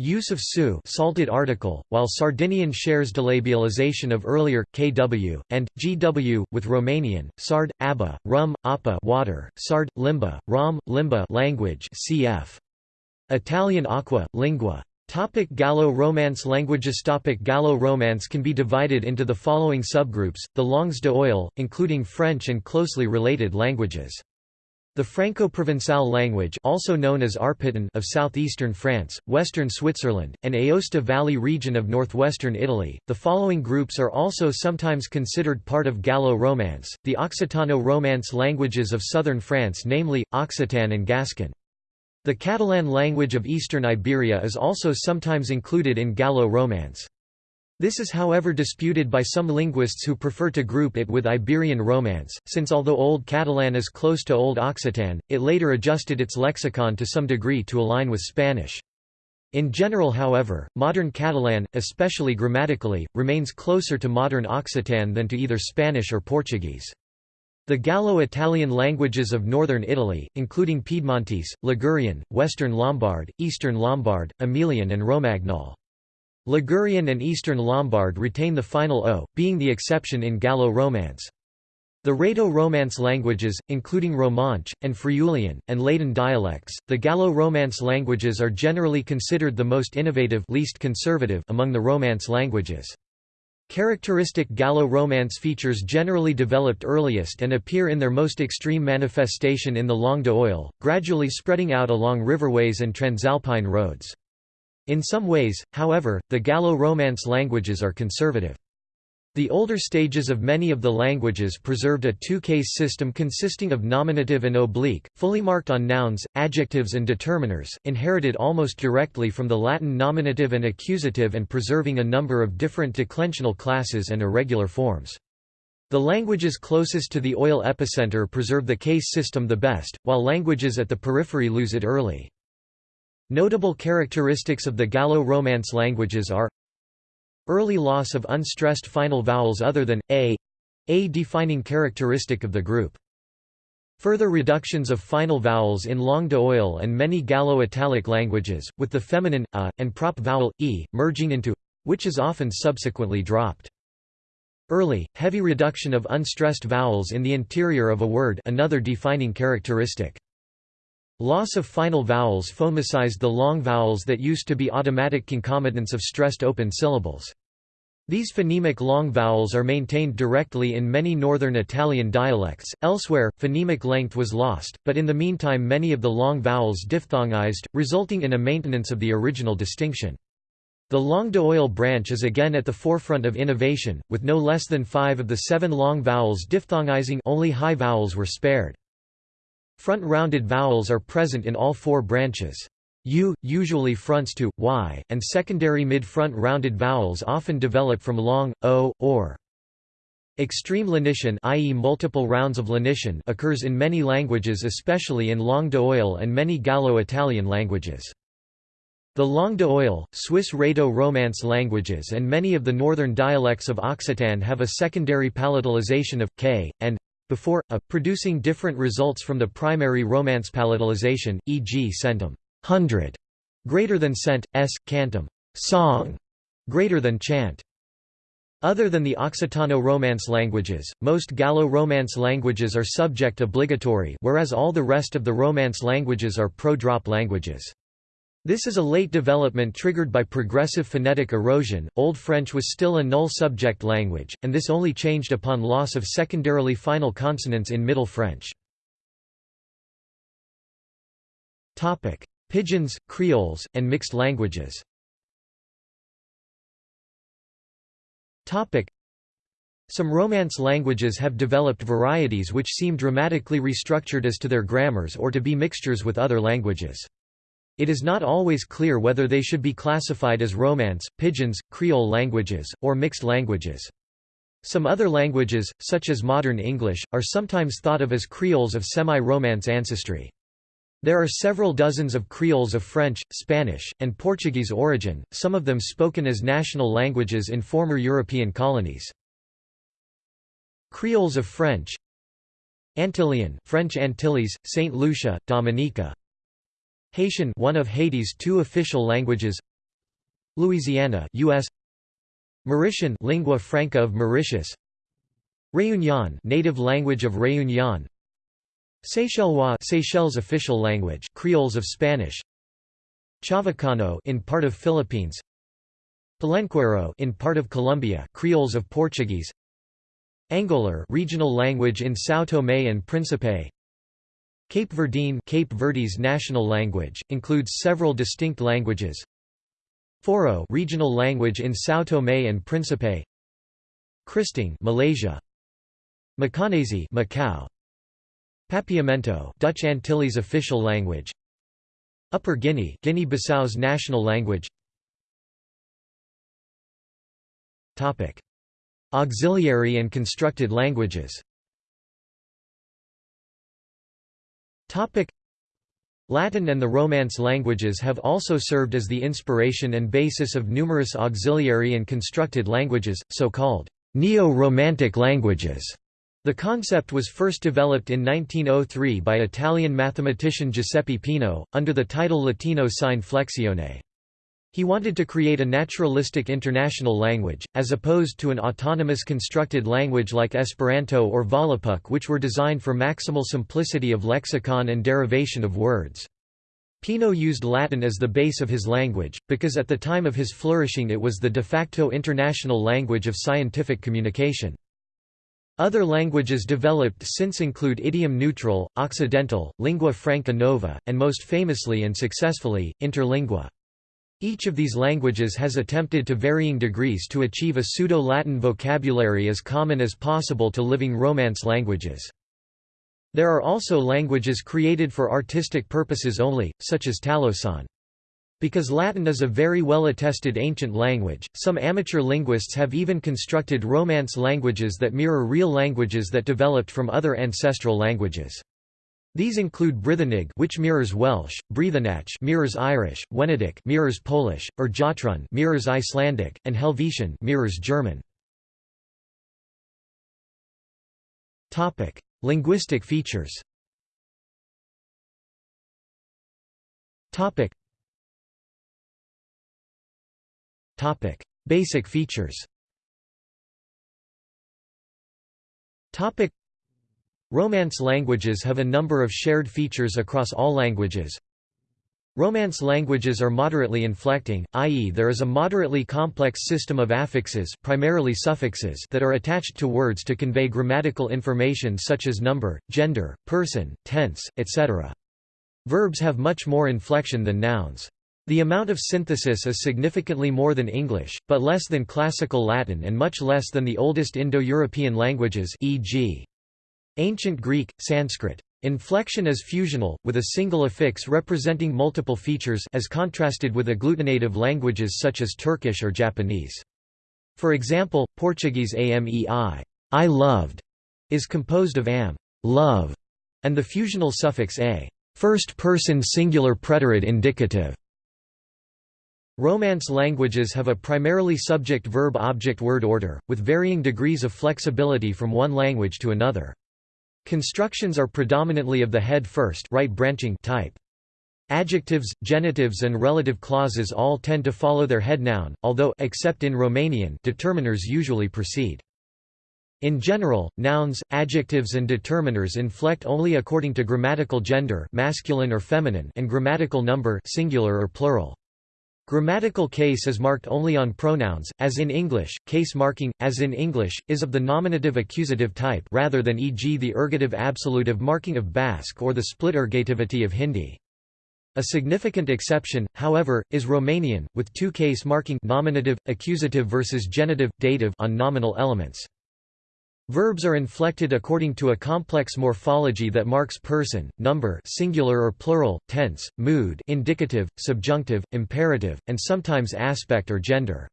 Use of su salted article, while Sardinian shares delabialization of earlier kw and gw with Romanian, sard, abba, rum, appa water, sard, limba, rom, limba language cf. Italian aqua, lingua. Topic Gallo-Romance languages Topic Gallo-Romance can be divided into the following subgroups, the langues d'oil, including French and closely related languages. The Franco-Provençal language also known as Arpitan of southeastern France, western Switzerland, and Aosta Valley region of northwestern Italy. The following groups are also sometimes considered part of Gallo-Romance, the Occitano-Romance languages of southern France namely, Occitan and Gascon. The Catalan language of eastern Iberia is also sometimes included in Gallo-Romance. This is however disputed by some linguists who prefer to group it with Iberian Romance, since although Old Catalan is close to Old Occitan, it later adjusted its lexicon to some degree to align with Spanish. In general however, modern Catalan, especially grammatically, remains closer to modern Occitan than to either Spanish or Portuguese. The Gallo-Italian languages of northern Italy, including Piedmontese, Ligurian, Western Lombard, Eastern Lombard, Emilian and Romagnol. Ligurian and Eastern Lombard retain the final o, being the exception in Gallo-Romance. The Rhaeto-Romance languages, including Romanche, and Friulian, and Ladin dialects, the Gallo-Romance languages are generally considered the most innovative least conservative among the Romance languages. Characteristic Gallo-Romance features generally developed earliest and appear in their most extreme manifestation in the Langue d'Oil, gradually spreading out along riverways and transalpine roads. In some ways, however, the Gallo-Romance languages are conservative. The older stages of many of the languages preserved a two-case system consisting of nominative and oblique, fully marked on nouns, adjectives and determiners, inherited almost directly from the Latin nominative and accusative and preserving a number of different declensional classes and irregular forms. The languages closest to the oil epicenter preserve the case system the best, while languages at the periphery lose it early. Notable characteristics of the Gallo-Romance languages are Early loss of unstressed final vowels other than a, a defining characteristic of the group. Further reductions of final vowels in langue d'oil and many Gallo-Italic languages, with the feminine a and prop vowel e merging into which is often subsequently dropped. Early, heavy reduction of unstressed vowels in the interior of a word another defining characteristic. Loss of final vowels phonemicized the long vowels that used to be automatic concomitants of stressed open syllables. These phonemic long vowels are maintained directly in many northern Italian dialects, elsewhere, phonemic length was lost, but in the meantime many of the long vowels diphthongized, resulting in a maintenance of the original distinction. The langue d'oil branch is again at the forefront of innovation, with no less than five of the seven long vowels diphthongizing only high vowels were spared. Front-rounded vowels are present in all four branches. U, usually fronts to, y, and secondary mid-front rounded vowels often develop from long, o, or. Extreme lenition i.e. multiple rounds of lenition occurs in many languages especially in langue d'oil and many Gallo-Italian languages. The langue d'oil, Swiss Rhaeto-Romance languages and many of the northern dialects of Occitan have a secondary palatalization of k and before, a, producing different results from the primary Romance palatalization, e.g. centum hundred, greater than cent, s, cantum song, greater than chant. Other than the Occitano-Romance languages, most Gallo-Romance languages are subject obligatory whereas all the rest of the Romance languages are pro-drop languages. This is a late development triggered by progressive phonetic erosion. Old French was still a null subject language, and this only changed upon loss of secondarily final consonants in Middle French. Topic: Pidgins, Creoles, and mixed languages. Topic: Some Romance languages have developed varieties which seem dramatically restructured as to their grammars or to be mixtures with other languages. It is not always clear whether they should be classified as Romance, Pidgins, Creole languages, or mixed languages. Some other languages, such as modern English, are sometimes thought of as Creoles of semi-Romance ancestry. There are several dozens of Creoles of French, Spanish, and Portuguese origin, some of them spoken as national languages in former European colonies. Creoles of French Antillean French Antilles, Saint Lucia, Dominica Haitian one of Haiti's two official languages. Louisiana US Mauritian lingua franca of Mauritius. Réunion native language of Réunion. Seychellois Seychelles official language Creoles of Spanish. Chavacano in part of Philippines. Palenquero in part of Colombia Creoles of Portuguese. Angolar regional language in São Tomé and Príncipe Cape Verdean Cape Verde's national language, includes several distinct languages. Forro regional language in São Tomé and Príncipe. Kristang Malaysia. Macanese Macau. Papiamento Dutch Antilles official language. Upper Guinea Guinea-Bissau's national language. Topic. Auxiliary and constructed languages Topic Latin and the Romance languages have also served as the inspiration and basis of numerous auxiliary and constructed languages, so-called neo-Romantic languages. The concept was first developed in 1903 by Italian mathematician Giuseppe Peano, under the title Latino sine flexione. He wanted to create a naturalistic international language, as opposed to an autonomous constructed language like Esperanto or Volapük which were designed for maximal simplicity of lexicon and derivation of words. Peano used Latin as the base of his language, because at the time of his flourishing it was the de facto international language of scientific communication. Other languages developed since include idiom-neutral, occidental, lingua franca nova, and most famously and successfully, interlingua. Each of these languages has attempted to varying degrees to achieve a pseudo-Latin vocabulary as common as possible to living Romance languages. There are also languages created for artistic purposes only, such as Talossan. Because Latin is a very well-attested ancient language, some amateur linguists have even constructed Romance languages that mirror real languages that developed from other ancestral languages. These include Brithenig which mirrors Welsh, Breathanach mirrors Irish, Wenedyk mirrors Polish, or Jotrun mirrors Icelandic, and Helvetian mirrors German. Topic: Linguistic features. Topic. Topic: Basic features. Topic Romance languages have a number of shared features across all languages. Romance languages are moderately inflecting, i.e. there is a moderately complex system of affixes primarily suffixes that are attached to words to convey grammatical information such as number, gender, person, tense, etc. Verbs have much more inflection than nouns. The amount of synthesis is significantly more than English, but less than Classical Latin and much less than the oldest Indo-European languages e.g. Ancient Greek, Sanskrit. Inflection is fusional, with a single affix representing multiple features as contrasted with agglutinative languages such as Turkish or Japanese. For example, Portuguese amei I loved is composed of am love, and the fusional suffix a first-person singular preterite indicative. Romance languages have a primarily subject-verb-object word order, with varying degrees of flexibility from one language to another. Constructions are predominantly of the head first right branching type. Adjectives, genitives and relative clauses all tend to follow their head noun, although except in Romanian determiners usually precede. In general, nouns, adjectives and determiners inflect only according to grammatical gender masculine or feminine and grammatical number singular or plural. Grammatical case is marked only on pronouns, as in English. Case marking, as in English, is of the nominative accusative type rather than e.g. the ergative absolutive marking of Basque or the split ergativity of Hindi. A significant exception, however, is Romanian, with two case marking nominative, accusative versus genitive, dative on nominal elements. Verbs are inflected according to a complex morphology that marks person, number singular or plural, tense, mood indicative, subjunctive, imperative, and sometimes aspect or gender.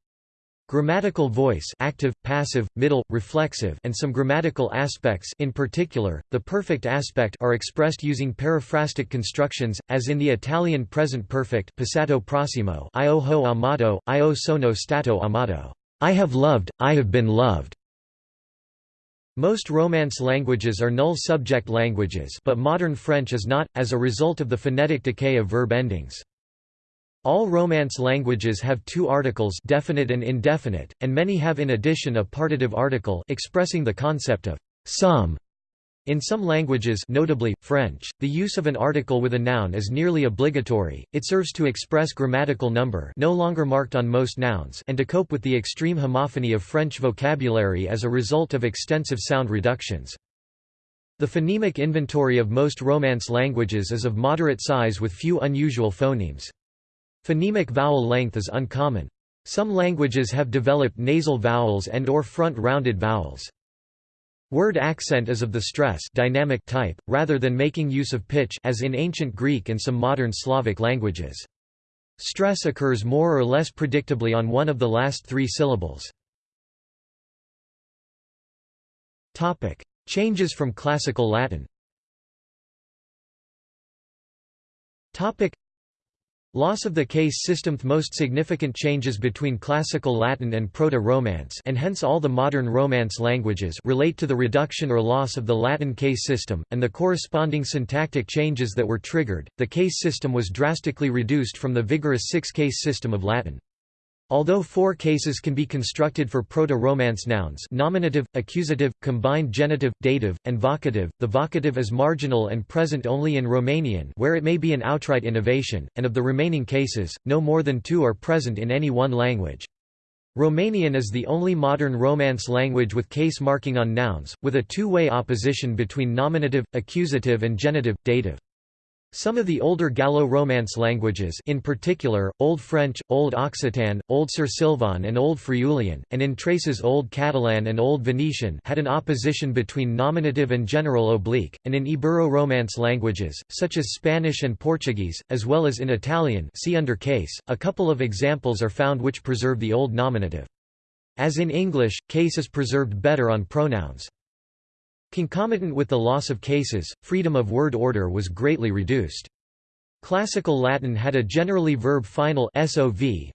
Grammatical voice active, passive, middle, reflexive and some grammatical aspects in particular, the perfect aspect are expressed using periphrastic constructions, as in the Italian present perfect passato prossimo io ho amato, io sono stato amato. I have loved, I have been loved. Most Romance languages are null subject languages but modern French is not, as a result of the phonetic decay of verb endings. All Romance languages have two articles definite and indefinite, and many have in addition a partitive article expressing the concept of some in some languages notably, French, the use of an article with a noun is nearly obligatory, it serves to express grammatical number no longer marked on most nouns and to cope with the extreme homophony of French vocabulary as a result of extensive sound reductions. The phonemic inventory of most Romance languages is of moderate size with few unusual phonemes. Phonemic vowel length is uncommon. Some languages have developed nasal vowels and or front rounded vowels. Word accent is of the stress dynamic type, rather than making use of pitch as in ancient Greek and some modern Slavic languages. Stress occurs more or less predictably on one of the last three syllables. Topic. Changes from Classical Latin Loss of the case system Most significant changes between Classical Latin and Proto-Romance and hence all the modern Romance languages relate to the reduction or loss of the Latin case system, and the corresponding syntactic changes that were triggered. The case system was drastically reduced from the vigorous six-case system of Latin. Although four cases can be constructed for Proto-Romance nouns nominative, accusative, combined genitive, dative, and vocative, the vocative is marginal and present only in Romanian where it may be an outright innovation, and of the remaining cases, no more than two are present in any one language. Romanian is the only modern Romance language with case marking on nouns, with a two-way opposition between nominative, accusative and genitive, dative. Some of the older Gallo-Romance languages in particular, Old French, Old Occitan, Old Sursilvan and Old Friulian, and in traces Old Catalan and Old Venetian had an opposition between nominative and general oblique, and in Ibero-Romance languages, such as Spanish and Portuguese, as well as in Italian see under case, a couple of examples are found which preserve the old nominative. As in English, case is preserved better on pronouns. Concomitant with the loss of cases, freedom of word order was greatly reduced. Classical Latin had a generally verb-final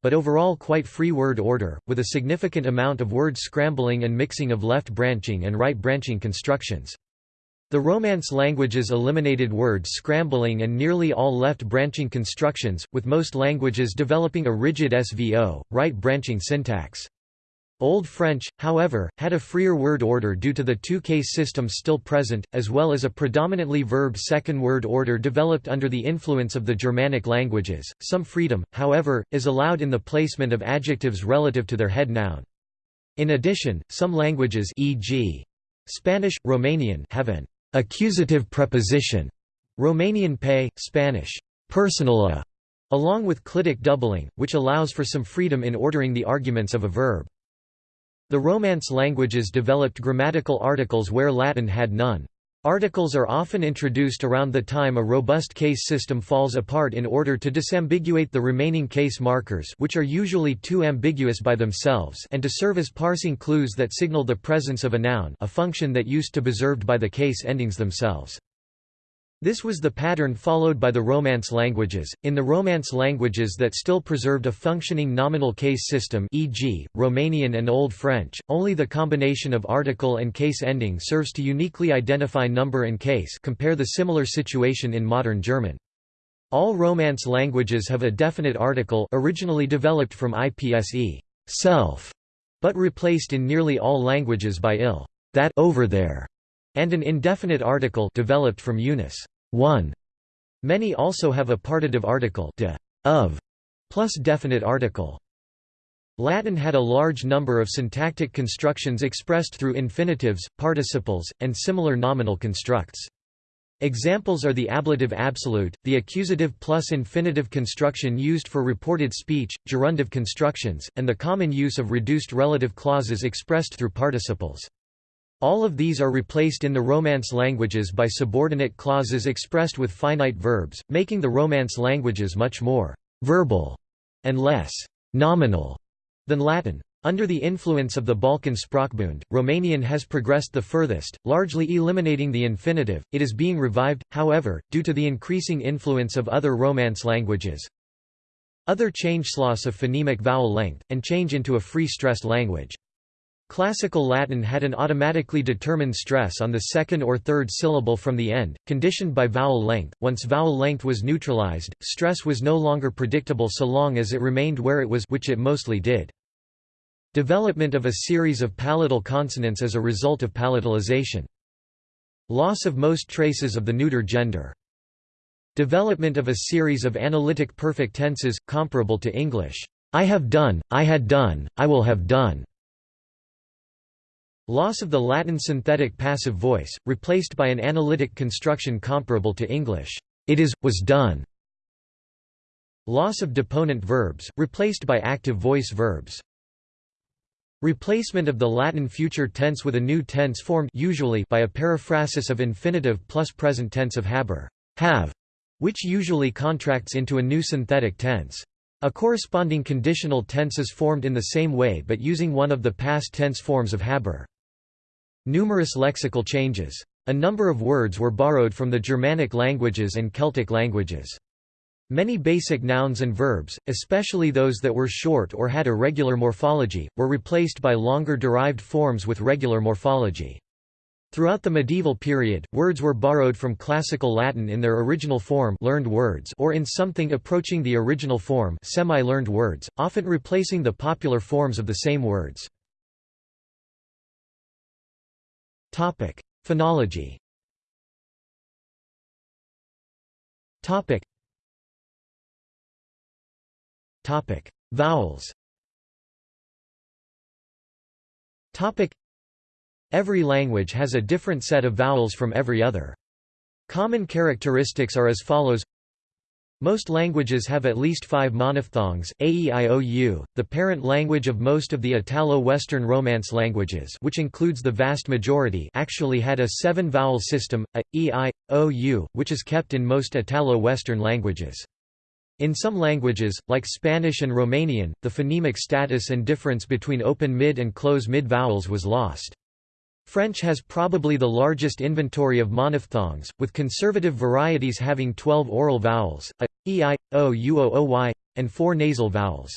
but overall quite free word order, with a significant amount of word scrambling and mixing of left-branching and right-branching constructions. The Romance languages eliminated word scrambling and nearly all left-branching constructions, with most languages developing a rigid SVO, right-branching syntax. Old French, however, had a freer word order due to the two-case system still present, as well as a predominantly verb second word order developed under the influence of the Germanic languages. Some freedom, however, is allowed in the placement of adjectives relative to their head noun. In addition, some languages e.g. Spanish, Romanian have an accusative preposition, Romanian pe, Spanish personala, along with clitic doubling, which allows for some freedom in ordering the arguments of a verb. The Romance languages developed grammatical articles where Latin had none. Articles are often introduced around the time a robust case system falls apart in order to disambiguate the remaining case markers which are usually too ambiguous by themselves and to serve as parsing clues that signal the presence of a noun a function that used to be preserved by the case endings themselves. This was the pattern followed by the Romance languages. In the Romance languages that still preserved a functioning nominal case system, e.g., Romanian and Old French, only the combination of article and case ending serves to uniquely identify number and case. Compare the similar situation in modern German. All Romance languages have a definite article originally developed from IPSE self, but replaced in nearly all languages by il that over there and an indefinite article developed from Unis 1. Many also have a partitive article de, of, plus definite article. Latin had a large number of syntactic constructions expressed through infinitives, participles, and similar nominal constructs. Examples are the ablative absolute, the accusative plus infinitive construction used for reported speech, gerundive constructions, and the common use of reduced relative clauses expressed through participles. All of these are replaced in the Romance languages by subordinate clauses expressed with finite verbs, making the Romance languages much more verbal and less nominal than Latin. Under the influence of the Balkan Sprachbund, Romanian has progressed the furthest, largely eliminating the infinitive. It is being revived, however, due to the increasing influence of other Romance languages. Other change-loss of phonemic vowel length, and change into a free stressed language. Classical Latin had an automatically determined stress on the second or third syllable from the end, conditioned by vowel length. Once vowel length was neutralized, stress was no longer predictable so long as it remained where it was which it mostly did. Development of a series of palatal consonants as a result of palatalization. Loss of most traces of the neuter gender. Development of a series of analytic perfect tenses, comparable to English, I have done, I had done, I will have done. Loss of the Latin synthetic passive voice, replaced by an analytic construction comparable to English, it is, was done. Loss of deponent verbs, replaced by active voice verbs. Replacement of the Latin future tense with a new tense formed usually by a periphrasis of infinitive plus present tense of haber, have, which usually contracts into a new synthetic tense. A corresponding conditional tense is formed in the same way but using one of the past tense forms of haber. Numerous lexical changes. A number of words were borrowed from the Germanic languages and Celtic languages. Many basic nouns and verbs, especially those that were short or had irregular morphology, were replaced by longer derived forms with regular morphology. Throughout the medieval period, words were borrowed from classical Latin in their original form learned words or in something approaching the original form semi-learned words, often replacing the popular forms of the same words. Topic: Phonology. Topic. Topic: Vowels. Topic: Every language has a different set of vowels from every other. Common characteristics are as follows most languages have at least five monophthongs, AEIOU, the parent language of most of the Italo-Western Romance languages which includes the vast majority actually had a seven-vowel system, a, e, i, o, u, which is kept in most Italo-Western languages. In some languages, like Spanish and Romanian, the phonemic status and difference between open mid and close mid vowels was lost. French has probably the largest inventory of monophthongs, with conservative varieties having 12 oral vowels, a, e, i, o, u, o, o, y, and four nasal vowels.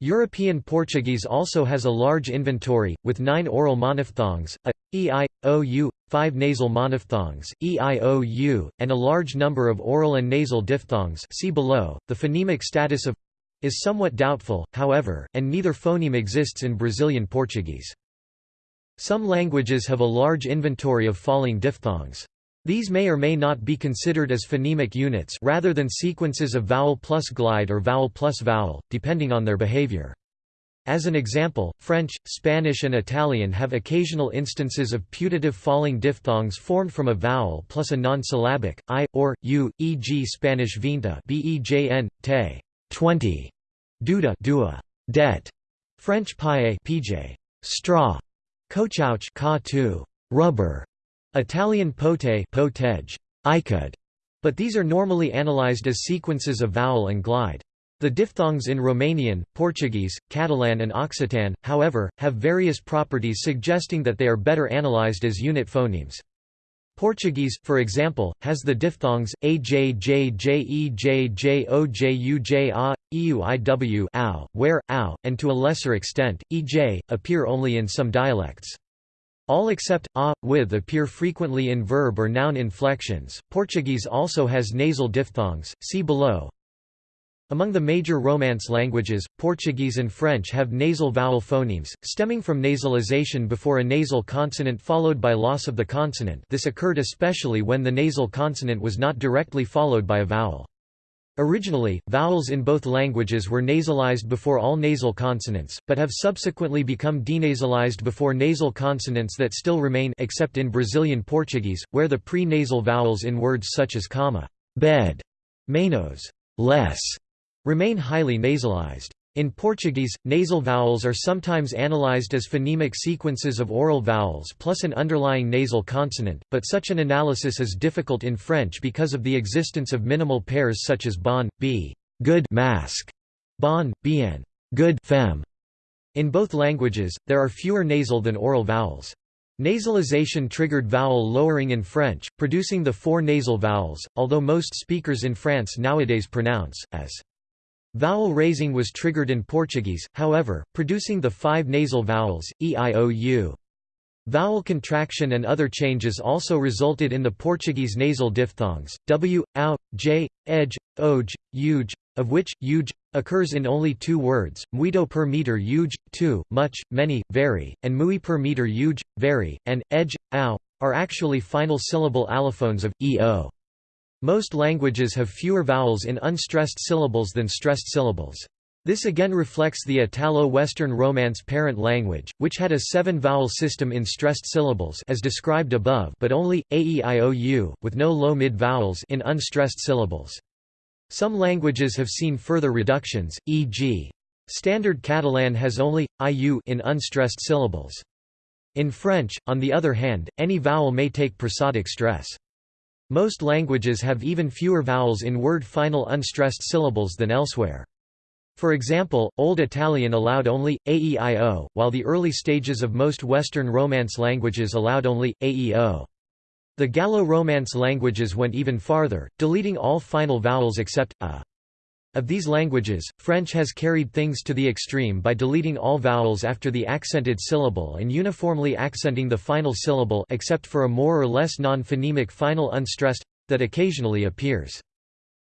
European Portuguese also has a large inventory, with nine oral monophthongs, a, e, i, o, u, five nasal monophthongs, e, i, o, u, and a large number of oral and nasal diphthongs see below. The phonemic status of is somewhat doubtful, however, and neither phoneme exists in Brazilian Portuguese. Some languages have a large inventory of falling diphthongs. These may or may not be considered as phonemic units rather than sequences of vowel plus glide or vowel plus vowel, depending on their behavior. As an example, French, Spanish and Italian have occasional instances of putative falling diphthongs formed from a vowel plus a non-syllabic, i, or, u, e.g. Spanish vinta bejn, te, 20, duda dua, det, French paille pj, straw, Cochouch ka rubber, Italian pote potege, could, but these are normally analyzed as sequences of vowel and glide. The diphthongs in Romanian, Portuguese, Catalan and Occitan, however, have various properties suggesting that they are better analyzed as unit phonemes. Portuguese, for example, has the diphthongs ajjjejojouja, euiw ow, where, ow, and to a lesser extent, ej, appear only in some dialects. All except a, with appear frequently in verb or noun inflections. Portuguese also has nasal diphthongs, see below. Among the major Romance languages, Portuguese and French have nasal vowel phonemes, stemming from nasalization before a nasal consonant followed by loss of the consonant this occurred especially when the nasal consonant was not directly followed by a vowel. Originally, vowels in both languages were nasalized before all nasal consonants, but have subsequently become denasalized before nasal consonants that still remain except in Brazilian Portuguese, where the pre-nasal vowels in words such as comma, bed, menos, less, remain highly nasalized. In Portuguese, nasal vowels are sometimes analyzed as phonemic sequences of oral vowels plus an underlying nasal consonant, but such an analysis is difficult in French because of the existence of minimal pairs such as bon, b good mask, bon, bien good femme. In both languages, there are fewer nasal than oral vowels. Nasalization triggered vowel lowering in French, producing the four nasal vowels, although most speakers in France nowadays pronounce, as Vowel raising was triggered in Portuguese, however, producing the five nasal vowels, e i o u. Vowel contraction and other changes also resulted in the Portuguese nasal diphthongs, w, ou, j, edge, oj, uj, of which, uj, occurs in only two words, muito per meter uj, two, much, many, very, and mui per meter uj, very, and, edge, ow, are actually final syllable allophones of, eo. Most languages have fewer vowels in unstressed syllables than stressed syllables. This again reflects the Italo-Western Romance parent language, which had a seven-vowel system in stressed syllables as described above but only, aeiou, with no low-mid vowels in unstressed syllables. Some languages have seen further reductions, e.g. Standard Catalan has only, iu in unstressed syllables. In French, on the other hand, any vowel may take prosodic stress. Most languages have even fewer vowels in word final unstressed syllables than elsewhere. For example, Old Italian allowed only, aeio, while the early stages of most Western Romance languages allowed only, aeo. The Gallo-Romance languages went even farther, deleting all final vowels except, a. Of these languages, French has carried things to the extreme by deleting all vowels after the accented syllable and uniformly accenting the final syllable except for a more or less non-phonemic final unstressed that occasionally appears.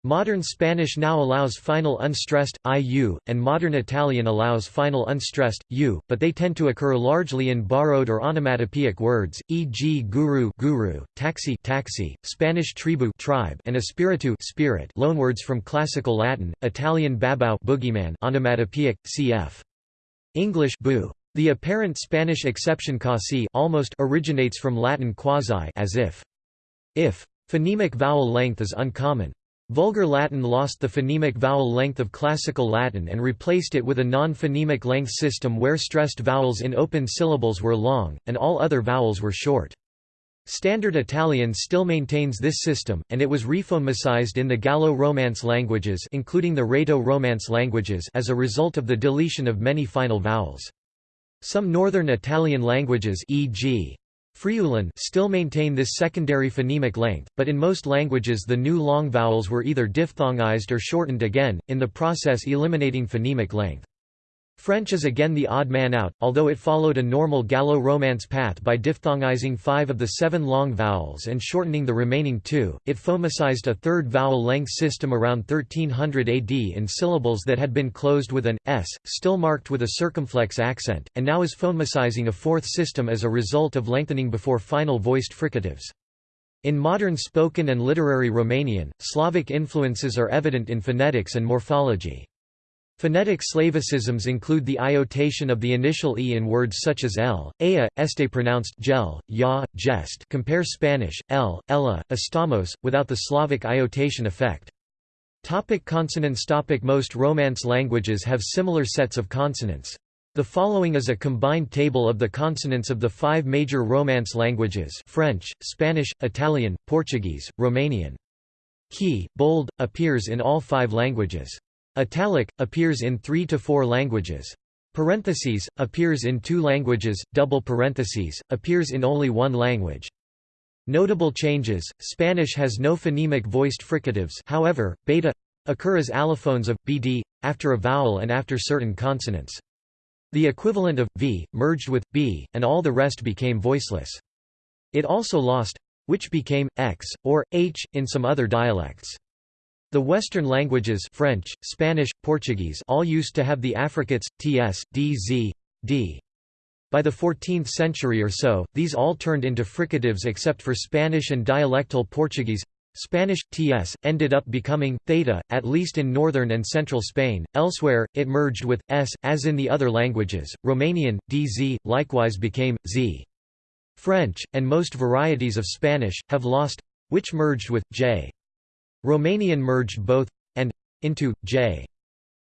Modern Spanish now allows final unstressed, iu, and modern Italian allows final unstressed, u, but they tend to occur largely in borrowed or onomatopoeic words, e.g. guru, guru taxi, taxi Spanish tribu tribe, and espiritu spirit loanwords from Classical Latin, Italian babau boogeyman onomatopoeic, cf. English boo. The apparent Spanish exception casi almost originates from Latin quasi as if. If. Phonemic vowel length is uncommon. Vulgar Latin lost the phonemic vowel length of Classical Latin and replaced it with a non-phonemic length system where stressed vowels in open syllables were long, and all other vowels were short. Standard Italian still maintains this system, and it was rephonemicized in the Gallo-Romance languages including the Rhaeto-Romance languages as a result of the deletion of many final vowels. Some Northern Italian languages e.g. Friulan still maintain this secondary phonemic length, but in most languages the new long vowels were either diphthongized or shortened again, in the process eliminating phonemic length. French is again the odd man out, although it followed a normal Gallo-Romance path by diphthongizing five of the seven long vowels and shortening the remaining two. It phonemicized a third vowel length system around 1300 AD in syllables that had been closed with an s, still marked with a circumflex accent, and now is phonemicizing a fourth system as a result of lengthening before final voiced fricatives. In modern spoken and literary Romanian, Slavic influences are evident in phonetics and morphology. Phonetic Slavicisms include the iotation of the initial e in words such as el, ea, este pronounced gel, ya, jest compare Spanish, el, ella, estamos, without the Slavic iotation effect. Topic consonants topic Most Romance languages have similar sets of consonants. The following is a combined table of the consonants of the five major Romance languages French, Spanish, Italian, Portuguese, Romanian. Key, bold, appears in all five languages. Italic, appears in three to four languages. Parentheses, appears in two languages, double parentheses, appears in only one language. Notable changes, Spanish has no phonemic voiced fricatives however, beta occur as allophones of, bd, after a vowel and after certain consonants. The equivalent of, v, merged with, b, and all the rest became voiceless. It also lost, which became, x, or, h, in some other dialects. The Western languages French, Spanish, Portuguese all used to have the affricates, ts, dz, d. By the 14th century or so, these all turned into fricatives except for Spanish and dialectal Portuguese. Spanish, ts, ended up becoming, theta, at least in northern and central Spain, elsewhere, it merged with, s, as in the other languages, Romanian, dz, likewise became, z. French, and most varieties of Spanish, have lost which merged with, j. Romanian merged both and into j.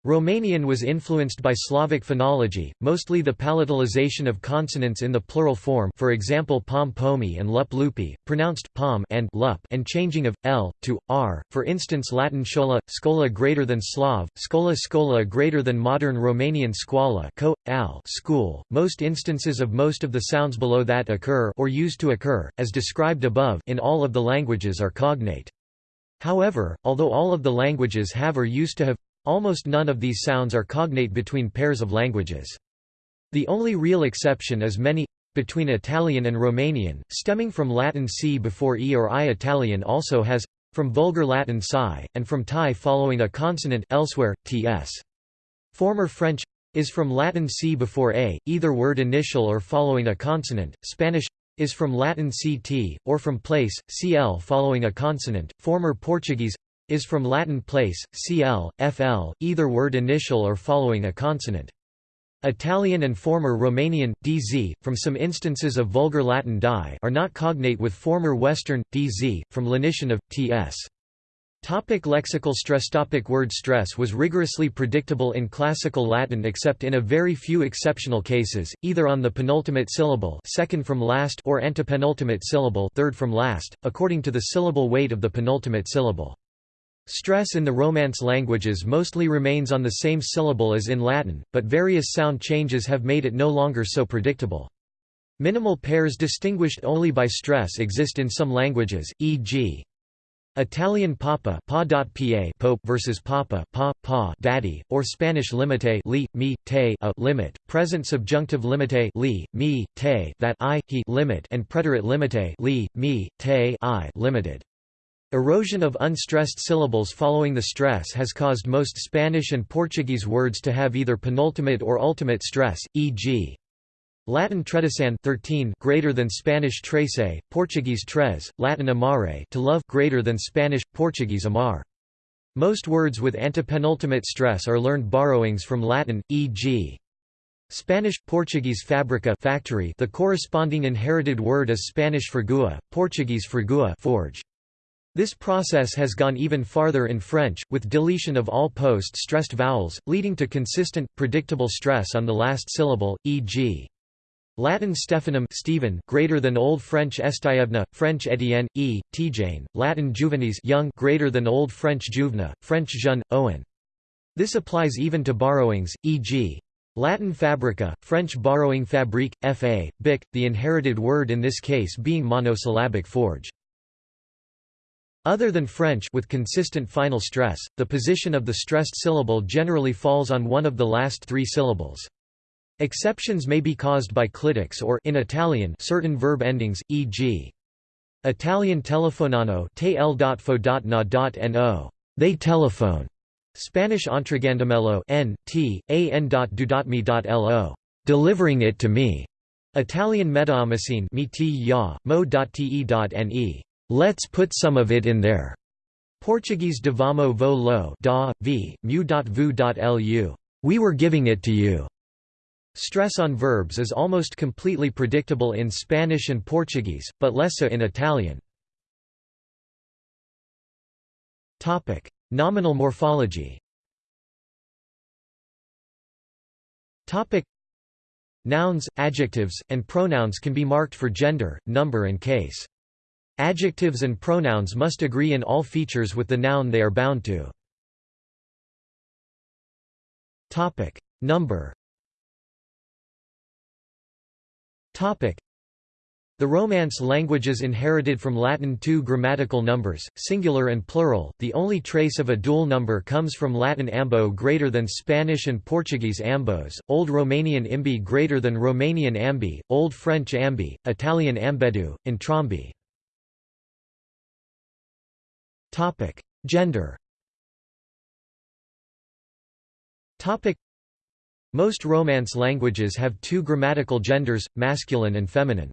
Romanian was influenced by Slavic phonology, mostly the palatalization of consonants in the plural form for example pom pomi and lup lupi, pronounced pom and lup and changing of, l, to, r, for instance Latin schola, scola greater than Slav, scola scola greater than modern Romanian scoala co, al school. Most instances of most of the sounds below that occur or used to occur, as described above in all of the languages are cognate. However, although all of the languages have or used to have, almost none of these sounds are cognate between pairs of languages. The only real exception is many between Italian and Romanian, stemming from Latin c before e or i. Italian also has from Vulgar Latin psi, and from Thai following a consonant elsewhere, ts. Former French is from Latin c before a, either word initial or following a consonant. Spanish is from Latin ct, or from place, cl following a consonant. Former Portuguese is from Latin place, cl, fl, either word initial or following a consonant. Italian and former Romanian, dz, from some instances of Vulgar Latin die are not cognate with former Western, dz, from lenition of, ts. Topic lexical stress Topic Word stress was rigorously predictable in Classical Latin except in a very few exceptional cases, either on the penultimate syllable second from last or antepenultimate syllable third from last, according to the syllable weight of the penultimate syllable. Stress in the Romance languages mostly remains on the same syllable as in Latin, but various sound changes have made it no longer so predictable. Minimal pairs distinguished only by stress exist in some languages, e.g. Italian papa pa pope versus papa pa, pa daddy, or Spanish limite li, mi, te a limit, present subjunctive limite li, mi, te that I, he limit and preterite limite li, mi, te I limited. Erosion of unstressed syllables following the stress has caused most Spanish and Portuguese words to have either penultimate or ultimate stress, e.g. Latin tredesan 13 greater than Spanish trece, Portuguese tres, Latin amare to love greater than Spanish, Portuguese amar. Most words with antepenultimate stress are learned borrowings from Latin, e.g. Spanish, Portuguese fabrica factory the corresponding inherited word is Spanish fergua, Portuguese fergua forge. This process has gone even farther in French, with deletion of all post-stressed vowels, leading to consistent, predictable stress on the last syllable, e.g. Latin Stephanum Stephen greater than Old French Estievna, French Etienne, e, Tijane, Latin Juvenes young greater than Old French Juvena, French Jeune, Owen. This applies even to borrowings, e.g. Latin fabrica, French borrowing fabrique, fa, bic, the inherited word in this case being monosyllabic forge. Other than French with consistent final stress, the position of the stressed syllable generally falls on one of the last three syllables. Exceptions may be caused by clitics or in Italian certain verb endings, e.g. Italian telefonano no. They telephone. Spanish entregandamello n, t, a n. lo. Delivering it to me. Italian medaamicine mi ti ya, mo.te.ne. Let's put some of it in there. Portuguese devamo vo lo da, v, mu vu lu We were giving it to you. Stress on verbs is almost completely predictable in Spanish and Portuguese, but less so in Italian. Topic: Nominal morphology Topic: Nouns, adjectives, and pronouns can be marked for gender, number and case. Adjectives and pronouns must agree in all features with the noun they are bound to. Topic: Number the Romance languages inherited from Latin two grammatical numbers, singular and plural. The only trace of a dual number comes from Latin ambo greater than Spanish and Portuguese ambos, Old Romanian imbi greater than Romanian ambi, Old French ambi, Italian ambedu. Topic: Gender. Most Romance languages have two grammatical genders, masculine and feminine.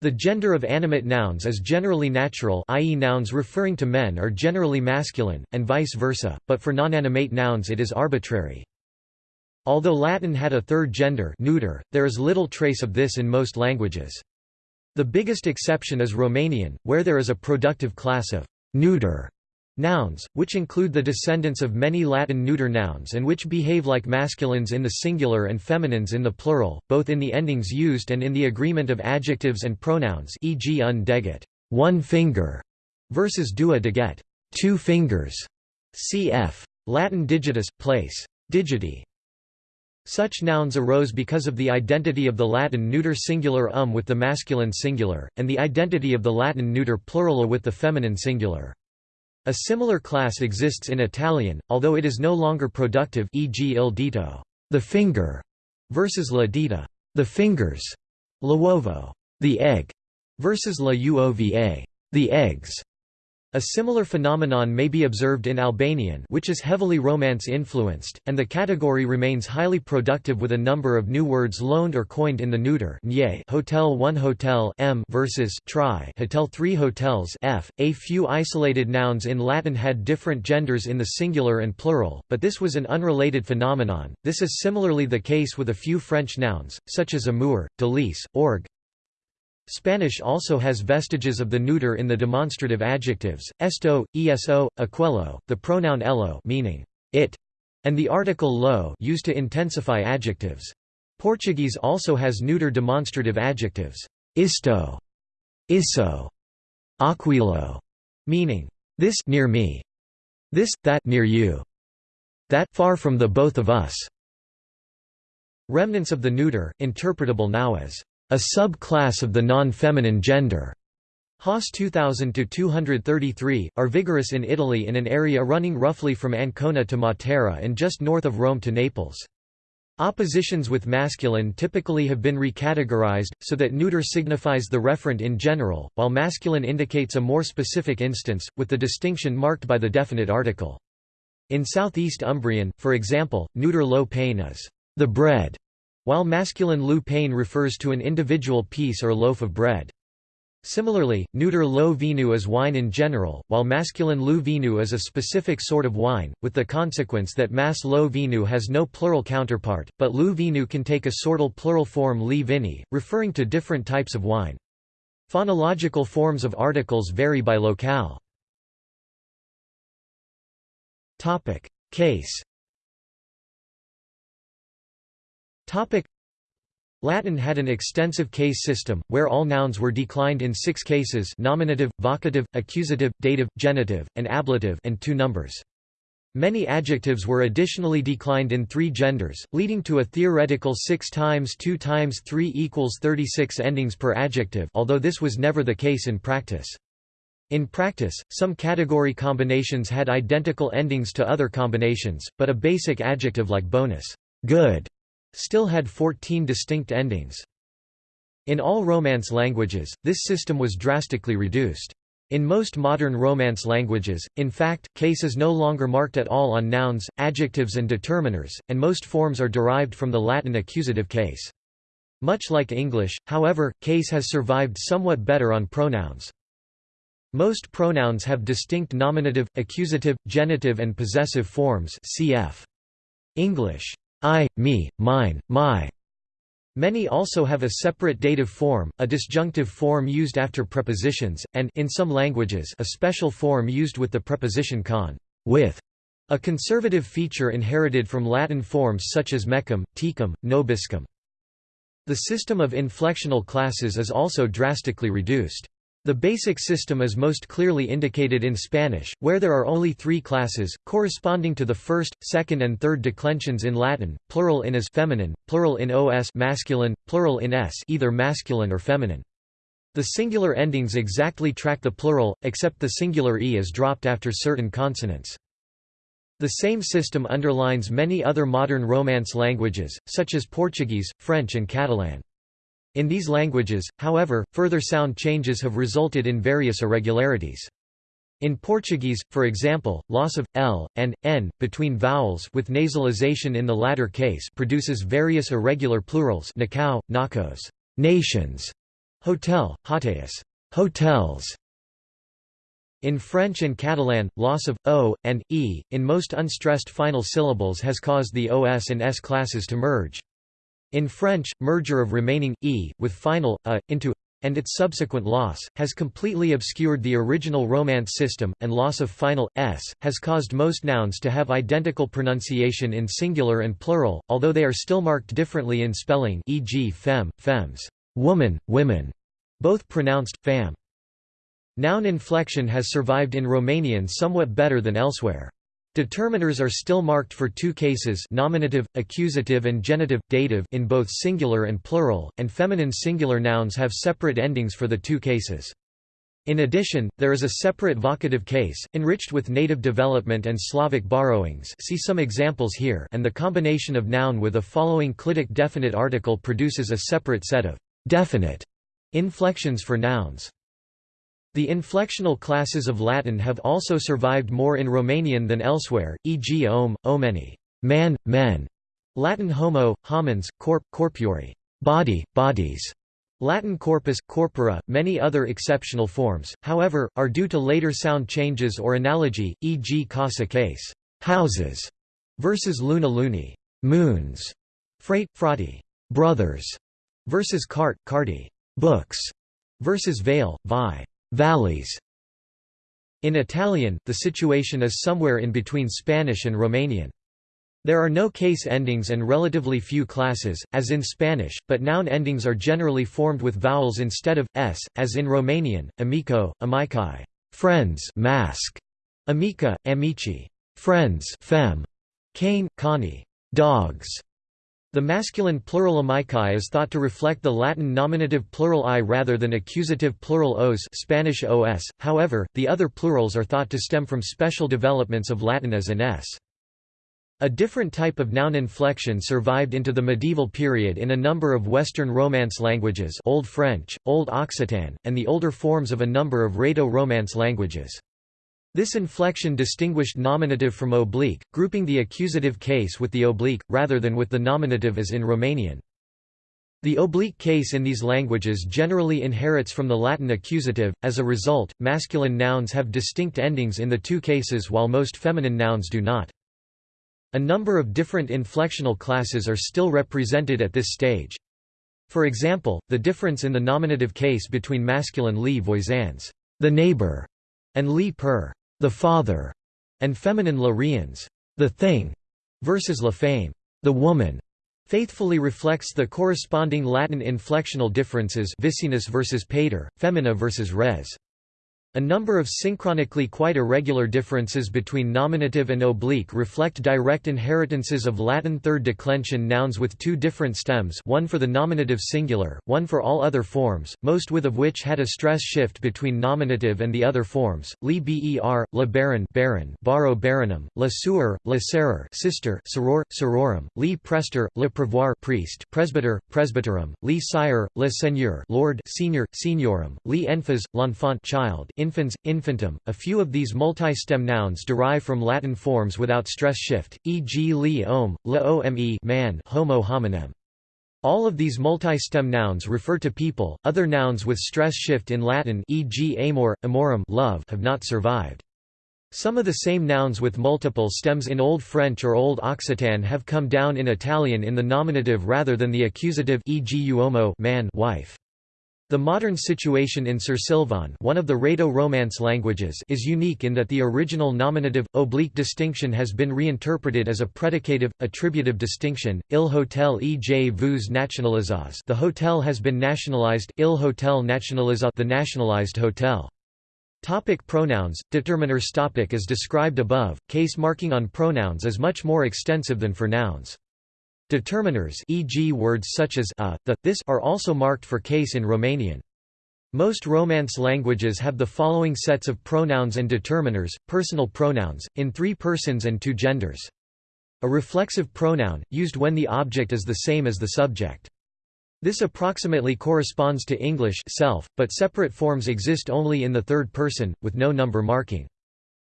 The gender of animate nouns is generally natural i.e. nouns referring to men are generally masculine, and vice versa, but for non-animate nouns it is arbitrary. Although Latin had a third gender neuter, there is little trace of this in most languages. The biggest exception is Romanian, where there is a productive class of neuter Nouns, which include the descendants of many Latin neuter nouns and which behave like masculines in the singular and feminines in the plural, both in the endings used and in the agreement of adjectives and pronouns e.g. un deget one finger", versus dua deget two fingers", cf. Latin digitus, place. digiti. Such nouns arose because of the identity of the Latin neuter singular um with the masculine singular, and the identity of the Latin neuter plural with the feminine singular. A similar class exists in Italian, although it is no longer productive e.g. il dito the finger", versus la dita the fingers", l'uovo the egg", versus la uova the eggs". A similar phenomenon may be observed in Albanian which is heavily Romance-influenced, and the category remains highly productive with a number of new words loaned or coined in the neuter hotel 1 hotel m versus tri hotel 3 hotels f. A few isolated nouns in Latin had different genders in the singular and plural, but this was an unrelated phenomenon. This is similarly the case with a few French nouns, such as amour, délice, orgue, Spanish also has vestiges of the neuter in the demonstrative adjectives, esto, eso, aquello, the pronoun ello meaning it, and the article lo used to intensify adjectives. Portuguese also has neuter demonstrative adjectives, isto, isso, aquilo, meaning this near me, this, that near you, that far from the both of us. Remnants of the neuter, interpretable now as a subclass of the non-feminine gender. Haas 2000-233, are vigorous in Italy in an area running roughly from Ancona to Matera and just north of Rome to Naples. Oppositions with masculine typically have been recategorized, so that neuter signifies the referent in general, while masculine indicates a more specific instance, with the distinction marked by the definite article. In southeast Umbrian, for example, neuter lo pain is the bread, while masculine lu pain refers to an individual piece or loaf of bread. Similarly, neuter lo vinu is wine in general, while masculine lu vinu is a specific sort of wine, with the consequence that mas lo vinu has no plural counterpart, but lu vinu can take a sortal plural form li vini, referring to different types of wine. Phonological forms of articles vary by locale. Case Latin had an extensive case system, where all nouns were declined in six cases nominative, vocative, accusative, dative, genitive, and ablative and two numbers. Many adjectives were additionally declined in three genders, leading to a theoretical 6 times 2 times 3 equals 36 endings per adjective although this was never the case in practice. In practice, some category combinations had identical endings to other combinations, but a basic adjective like bonus good still had 14 distinct endings. In all Romance languages, this system was drastically reduced. In most modern Romance languages, in fact, case is no longer marked at all on nouns, adjectives and determiners, and most forms are derived from the Latin accusative case. Much like English, however, case has survived somewhat better on pronouns. Most pronouns have distinct nominative, accusative, genitive and possessive forms cf. English. I, me, mine, my. Many also have a separate dative form, a disjunctive form used after prepositions, and in some languages a special form used with the preposition con with, a conservative feature inherited from Latin forms such as mecum, tecum, nobiscum. The system of inflectional classes is also drastically reduced. The basic system is most clearly indicated in Spanish, where there are only three classes, corresponding to the first, second and third declensions in Latin, plural in as feminine, plural in os masculine, plural in s either masculine or feminine. The singular endings exactly track the plural, except the singular e is dropped after certain consonants. The same system underlines many other modern Romance languages, such as Portuguese, French and Catalan. In these languages, however, further sound changes have resulted in various irregularities. In Portuguese, for example, loss of l and n between vowels with nasalization in the latter case produces various irregular plurals nacao, nacos, nations, hotel, hoteis, hotels. In French and Catalan, loss of o and e in most unstressed final syllables has caused the os and s classes to merge. In French, merger of remaining e with final a into and its subsequent loss, has completely obscured the original Romance system, and loss of final, s, has caused most nouns to have identical pronunciation in singular and plural, although they are still marked differently in spelling e.g. femme, femmes, woman, women, both pronounced, fam. Noun inflection has survived in Romanian somewhat better than elsewhere. Determiners are still marked for two cases nominative, accusative and genitive, dative in both singular and plural, and feminine singular nouns have separate endings for the two cases. In addition, there is a separate vocative case, enriched with native development and Slavic borrowings see some examples here and the combination of noun with a following clitic definite article produces a separate set of «definite» inflections for nouns. The inflectional classes of Latin have also survived more in Romanian than elsewhere, e.g. om, omeni man, men, Latin homo, homens, corp, corpuri body, bodies, Latin corpus, corpora, many other exceptional forms, however, are due to later sound changes or analogy, e.g. casa case houses, versus luna luni moons, frate, frati brothers, versus cart, carti books, versus vale, vi valleys. In Italian, the situation is somewhere in between Spanish and Romanian. There are no case endings and relatively few classes, as in Spanish, but noun endings are generally formed with vowels instead of s, as in Romanian, amico, amici, friends, mask, amica, amici, friends, fem, cane, cani, dogs, the masculine plural amici is thought to reflect the Latin nominative plural i rather than accusative plural os Spanish os, however, the other plurals are thought to stem from special developments of Latin as an s. A different type of noun inflection survived into the medieval period in a number of Western Romance languages Old French, Old Occitan, and the older forms of a number of Rhaeto-Romance languages. This inflection distinguished nominative from oblique, grouping the accusative case with the oblique, rather than with the nominative as in Romanian. The oblique case in these languages generally inherits from the Latin accusative, as a result, masculine nouns have distinct endings in the two cases while most feminine nouns do not. A number of different inflectional classes are still represented at this stage. For example, the difference in the nominative case between masculine li voisins, the neighbor, and li per, the father, and feminine la riens, the thing, versus la fame, the woman, faithfully reflects the corresponding Latin inflectional differences vicinus versus pater, femina versus res. A number of synchronically quite irregular differences between nominative and oblique reflect direct inheritances of Latin third declension nouns with two different stems one for the nominative singular, one for all other forms, most with of which had a stress shift between nominative and the other forms, li ber, la baron baron, baro baronum, la suor, la serer sister soror, sororum, li prester, le prevoir priest presbyter, presbyterum, li sire, le seigneur lord senior, seniorum, li enfas, l'enfant child infans, infantum. A few of these multi-stem nouns derive from Latin forms without stress shift, e.g. li la ome man, homo hominem. All of these multi-stem nouns refer to people. Other nouns with stress shift in Latin, e.g. amor, amorum, love, have not survived. Some of the same nouns with multiple stems in Old French or Old Occitan have come down in Italian in the nominative rather than the accusative e.g. uomo man, wife. The modern situation in Sursilvan one of the Rhaeto-Romance languages is unique in that the original nominative, oblique distinction has been reinterpreted as a predicative, attributive distinction, il hotel e vous nationalisaz the hotel has been nationalized il hotel nationaliza the nationalized hotel. Topic pronouns, determiners topic As described above, case marking on pronouns is much more extensive than for nouns. Determiners e.g. words such as a, the, this are also marked for case in Romanian. Most Romance languages have the following sets of pronouns and determiners, personal pronouns, in three persons and two genders. A reflexive pronoun, used when the object is the same as the subject. This approximately corresponds to English self, but separate forms exist only in the third person, with no number marking.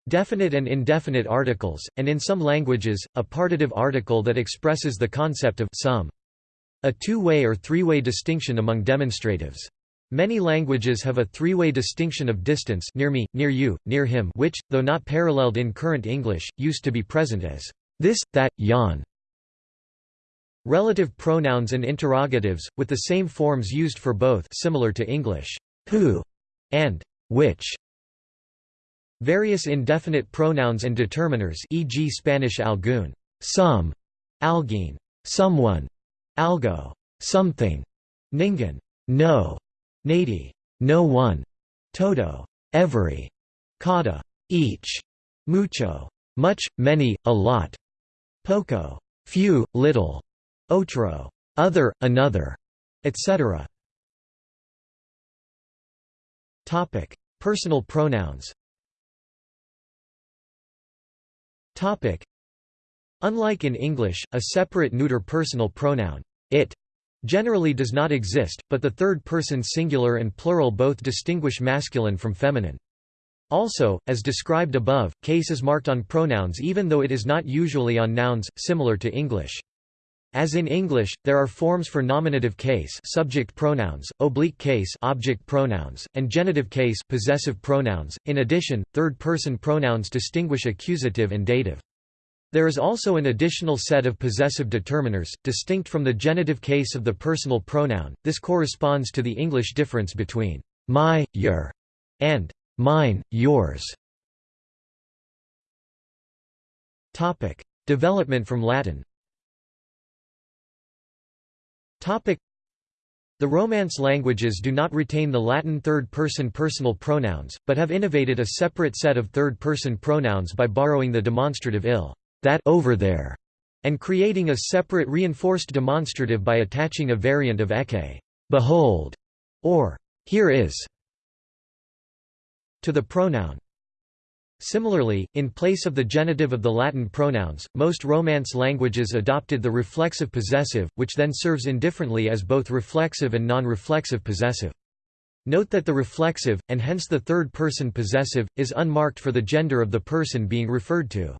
Definite and indefinite articles, and in some languages, a partitive article that expresses the concept of some. A two-way or three-way distinction among demonstratives. Many languages have a three-way distinction of distance near me, near you, near him which, though not paralleled in current English, used to be present as this, that, yon. Relative pronouns and interrogatives, with the same forms used for both similar to English, who and which. Various indefinite pronouns and determiners e.g. Spanish algún, some, alguien, someone, algo, something, ninguém, no, nadie, no one, todo, every, cada, each, mucho, much, many, a lot, poco, few, little, otro, other, another, etc. Personal pronouns. Topic. Unlike in English, a separate neuter personal pronoun, it, generally does not exist, but the third-person singular and plural both distinguish masculine from feminine. Also, as described above, case is marked on pronouns even though it is not usually on nouns, similar to English. As in English, there are forms for nominative case subject pronouns, oblique case object pronouns, and genitive case possessive pronouns. In addition, third-person pronouns distinguish accusative and dative. There is also an additional set of possessive determiners, distinct from the genitive case of the personal pronoun. This corresponds to the English difference between my, your, and mine, yours. Topic: Development from Latin. The Romance languages do not retain the Latin third-person personal pronouns, but have innovated a separate set of third-person pronouns by borrowing the demonstrative il, that over there, and creating a separate reinforced demonstrative by attaching a variant of ecce behold, or here is, to the pronoun. Similarly, in place of the genitive of the Latin pronouns, most Romance languages adopted the reflexive possessive, which then serves indifferently as both reflexive and non-reflexive possessive. Note that the reflexive, and hence the third-person possessive, is unmarked for the gender of the person being referred to.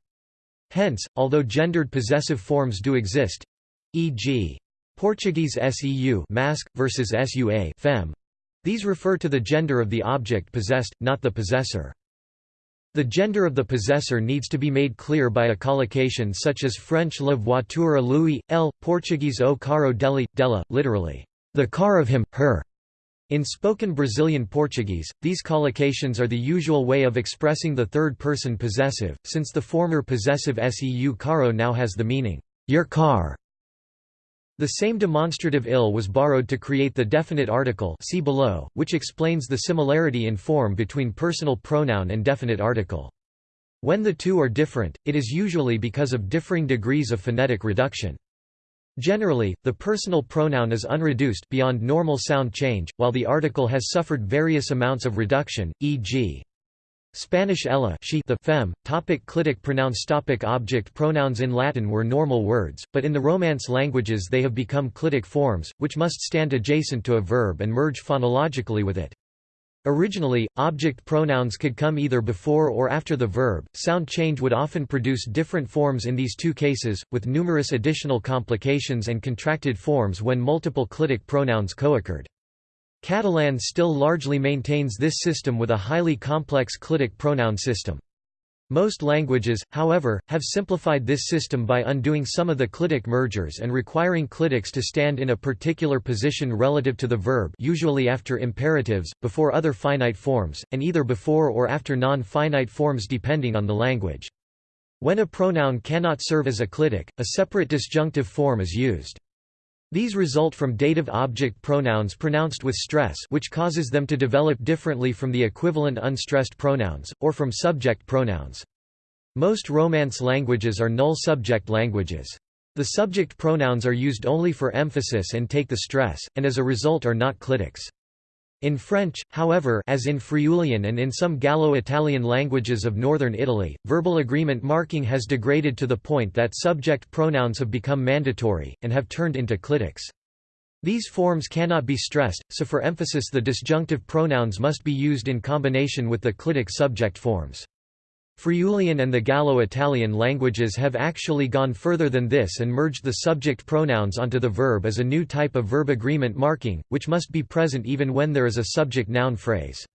Hence, although gendered possessive forms do exist, e.g. Portuguese seu mask versus sua fem, these refer to the gender of the object possessed, not the possessor. The gender of the possessor needs to be made clear by a collocation such as French la voiture lui, elle, Portuguese o carro dele, dela, literally, the car of him, her. In spoken Brazilian Portuguese, these collocations are the usual way of expressing the third-person possessive, since the former possessive seu carro now has the meaning, your car. The same demonstrative ill was borrowed to create the definite article see below, which explains the similarity in form between personal pronoun and definite article. When the two are different, it is usually because of differing degrees of phonetic reduction. Generally, the personal pronoun is unreduced beyond normal sound change, while the article has suffered various amounts of reduction, e.g. Spanish ella she the fem, topic clitic pronouns topic Object pronouns in Latin were normal words, but in the Romance languages they have become clitic forms, which must stand adjacent to a verb and merge phonologically with it. Originally, object pronouns could come either before or after the verb. Sound change would often produce different forms in these two cases, with numerous additional complications and contracted forms when multiple clitic pronouns co-occurred. Catalan still largely maintains this system with a highly complex clitic pronoun system. Most languages, however, have simplified this system by undoing some of the clitic mergers and requiring clitics to stand in a particular position relative to the verb usually after imperatives, before other finite forms, and either before or after non-finite forms depending on the language. When a pronoun cannot serve as a clitic, a separate disjunctive form is used. These result from dative object pronouns pronounced with stress which causes them to develop differently from the equivalent unstressed pronouns, or from subject pronouns. Most Romance languages are null subject languages. The subject pronouns are used only for emphasis and take the stress, and as a result are not clitics. In French, however as in Friulian and in some Gallo-Italian languages of northern Italy, verbal agreement marking has degraded to the point that subject pronouns have become mandatory, and have turned into clitics. These forms cannot be stressed, so for emphasis the disjunctive pronouns must be used in combination with the clitic subject forms. Friulian and the Gallo-Italian languages have actually gone further than this and merged the subject pronouns onto the verb as a new type of verb agreement marking, which must be present even when there is a subject-noun phrase.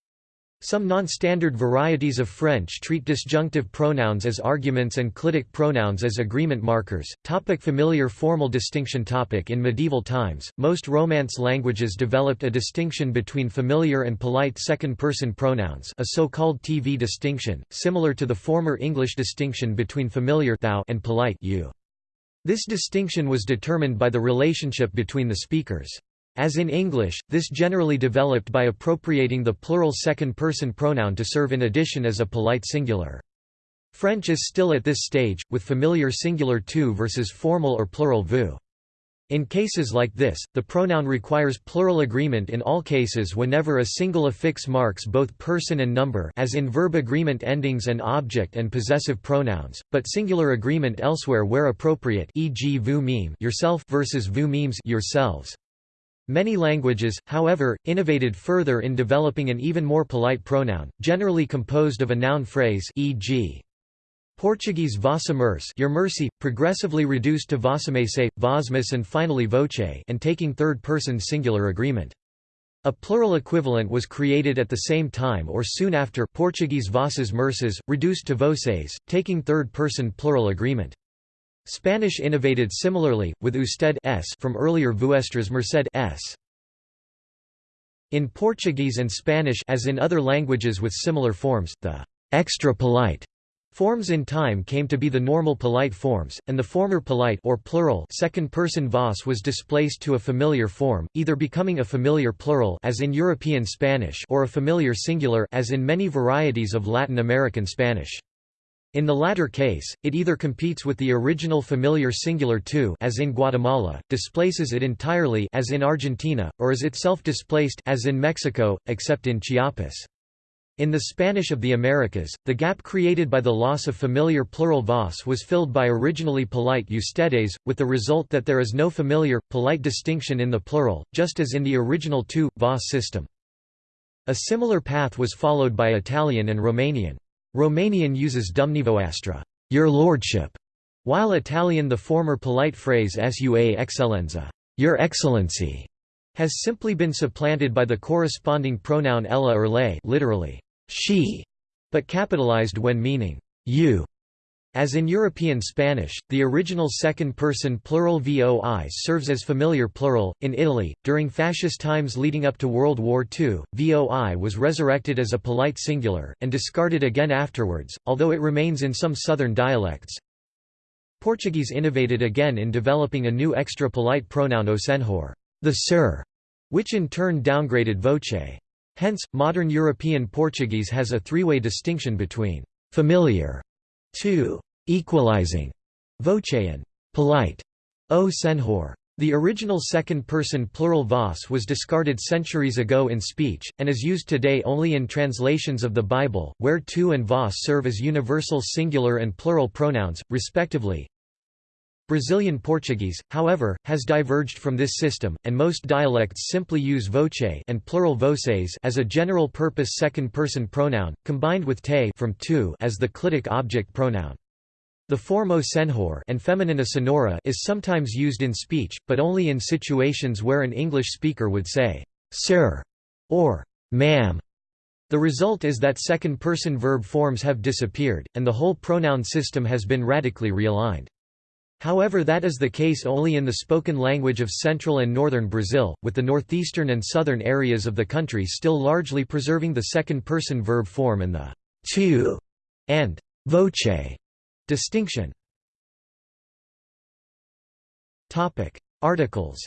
Some non-standard varieties of French treat disjunctive pronouns as arguments and clitic pronouns as agreement markers. Topic familiar formal distinction topic In medieval times, most Romance languages developed a distinction between familiar and polite second-person pronouns a so-called TV distinction, similar to the former English distinction between familiar thou and polite you. This distinction was determined by the relationship between the speakers. As in English, this generally developed by appropriating the plural second-person pronoun to serve in addition as a polite singular. French is still at this stage, with familiar singular tu versus formal or plural vous. In cases like this, the pronoun requires plural agreement in all cases whenever a single affix marks both person and number as in verb agreement endings and object and possessive pronouns, but singular agreement elsewhere where appropriate e.g. vous meme yourself versus vous memes yourselves. Many languages, however, innovated further in developing an even more polite pronoun, generally composed of a noun phrase e.g. Portuguese vossa merce your mercy, progressively reduced to vossamese, vosmus and finally voce and taking third-person singular agreement. A plural equivalent was created at the same time or soon after Portuguese vossas merces, reduced to voces, taking third-person plural agreement. Spanish innovated similarly, with usted s from earlier vuestras merced s. In Portuguese and Spanish as in other languages with similar forms, the extra polite forms in time came to be the normal polite forms, and the former polite or plural second-person vos was displaced to a familiar form, either becoming a familiar plural as in European Spanish or a familiar singular as in many varieties of Latin American Spanish. In the latter case, it either competes with the original familiar singular tu as in Guatemala, displaces it entirely as in Argentina, or is itself displaced as in Mexico, except in Chiapas. In the Spanish of the Americas, the gap created by the loss of familiar plural vos was filled by originally polite ustedes, with the result that there is no familiar, polite distinction in the plural, just as in the original tu, vos system. A similar path was followed by Italian and Romanian. Romanian uses dumneavoastră your lordship", while Italian the former polite phrase sua eccellenza your excellency", has simply been supplanted by the corresponding pronoun ella or lei literally, she, but capitalized when meaning you. As in European Spanish, the original second-person plural voi serves as familiar plural. In Italy, during fascist times leading up to World War II, voi was resurrected as a polite singular, and discarded again afterwards, although it remains in some southern dialects. Portuguese innovated again in developing a new extra polite pronoun o senhor, the sir, which in turn downgraded voce. Hence, modern European Portuguese has a three-way distinction between familiar, two, equalizing, voce and polite, o senhor. The original second-person plural vos was discarded centuries ago in speech, and is used today only in translations of the Bible, where tu and vos serve as universal singular and plural pronouns, respectively. Brazilian Portuguese, however, has diverged from this system, and most dialects simply use voce and plural voces as a general-purpose second-person pronoun, combined with te from tu as the clitic object pronoun. The form o senhor and feminine a senhora is sometimes used in speech, but only in situations where an English speaker would say, sir, or ma'am. The result is that second-person verb forms have disappeared, and the whole pronoun system has been radically realigned. However that is the case only in the spoken language of central and northern Brazil, with the northeastern and southern areas of the country still largely preserving the second-person verb form and the tu and voce Distinction. Articles.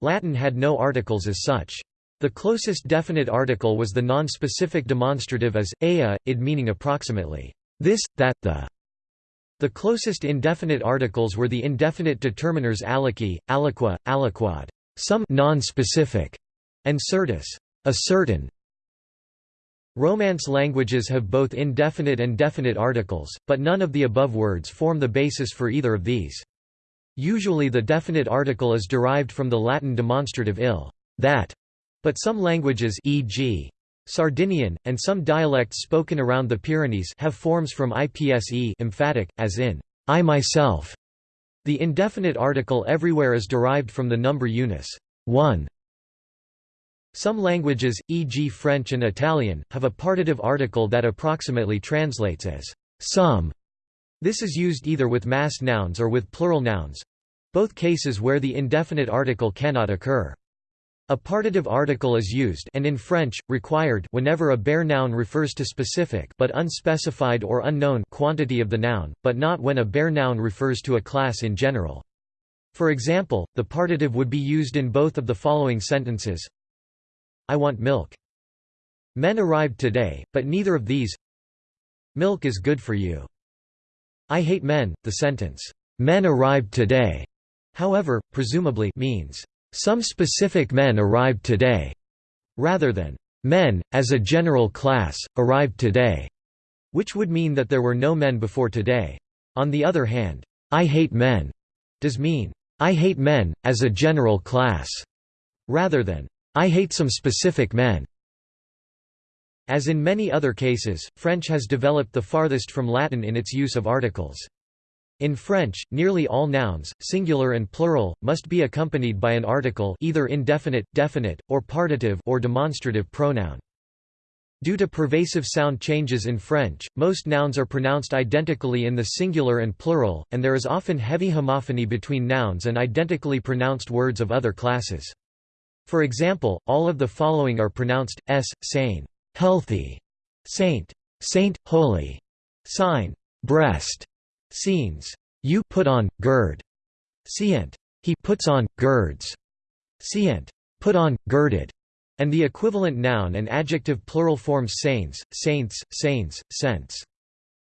Latin had no articles as such. The closest definite article was the non-specific demonstrative as, ea, id meaning approximately, this, that, the. The closest indefinite articles were the indefinite determiners aliqui, aliqua, aliquad, some non-specific, and certus, a certain, Romance languages have both indefinite and definite articles, but none of the above words form the basis for either of these. Usually the definite article is derived from the Latin demonstrative il, that, but some languages e.g. Sardinian, and some dialects spoken around the Pyrenees have forms from ipse emphatic, as in, I myself. The indefinite article everywhere is derived from the number unis 1, some languages, e.g. French and Italian, have a partitive article that approximately translates as some. This is used either with mass nouns or with plural nouns—both cases where the indefinite article cannot occur. A partitive article is used and in French, required whenever a bare noun refers to specific but unspecified or unknown quantity of the noun, but not when a bare noun refers to a class in general. For example, the partitive would be used in both of the following sentences I want milk. Men arrived today, but neither of these Milk is good for you. I hate men. The sentence, men arrived today, however, presumably means, some specific men arrived today, rather than, men, as a general class, arrived today, which would mean that there were no men before today. On the other hand, I hate men does mean, I hate men, as a general class, rather than, I hate some specific men. As in many other cases, French has developed the farthest from Latin in its use of articles. In French, nearly all nouns, singular and plural, must be accompanied by an article either indefinite, definite, or partitive or demonstrative pronoun. Due to pervasive sound changes in French, most nouns are pronounced identically in the singular and plural, and there is often heavy homophony between nouns and identically pronounced words of other classes. For example, all of the following are pronounced s, sane, healthy, saint, saint, holy, sign, breast, scenes, you put on, gird, scient, he puts on, girds, scient, put on, girded, and the equivalent noun and adjective plural forms saints, saints, saints, saints.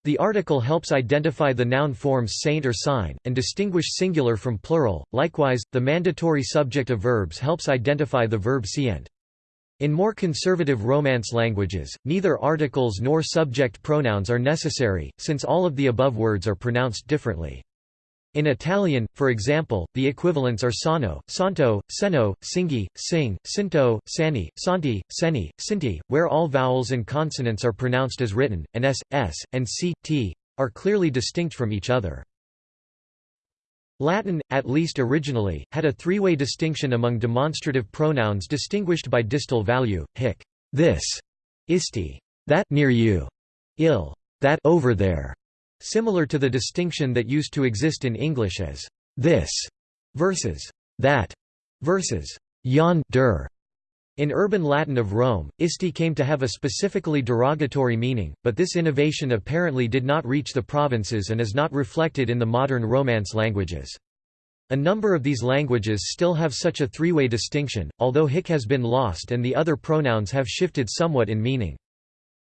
The article helps identify the noun forms saint or sign, and distinguish singular from plural. Likewise, the mandatory subject of verbs helps identify the verb scient. In more conservative Romance languages, neither articles nor subject pronouns are necessary, since all of the above words are pronounced differently. In Italian, for example, the equivalents are sano, santo, seno, singhi, sing, sinto, sani, santi, seni, sinti, where all vowels and consonants are pronounced as written, and s, s, and c, t, are clearly distinct from each other. Latin, at least originally, had a three-way distinction among demonstrative pronouns distinguished by distal value, hic, this, isti, that, near you, ill that, over there, Similar to the distinction that used to exist in English as this versus that versus yon der. In urban Latin of Rome, isti came to have a specifically derogatory meaning, but this innovation apparently did not reach the provinces and is not reflected in the modern Romance languages. A number of these languages still have such a three-way distinction, although hic has been lost and the other pronouns have shifted somewhat in meaning.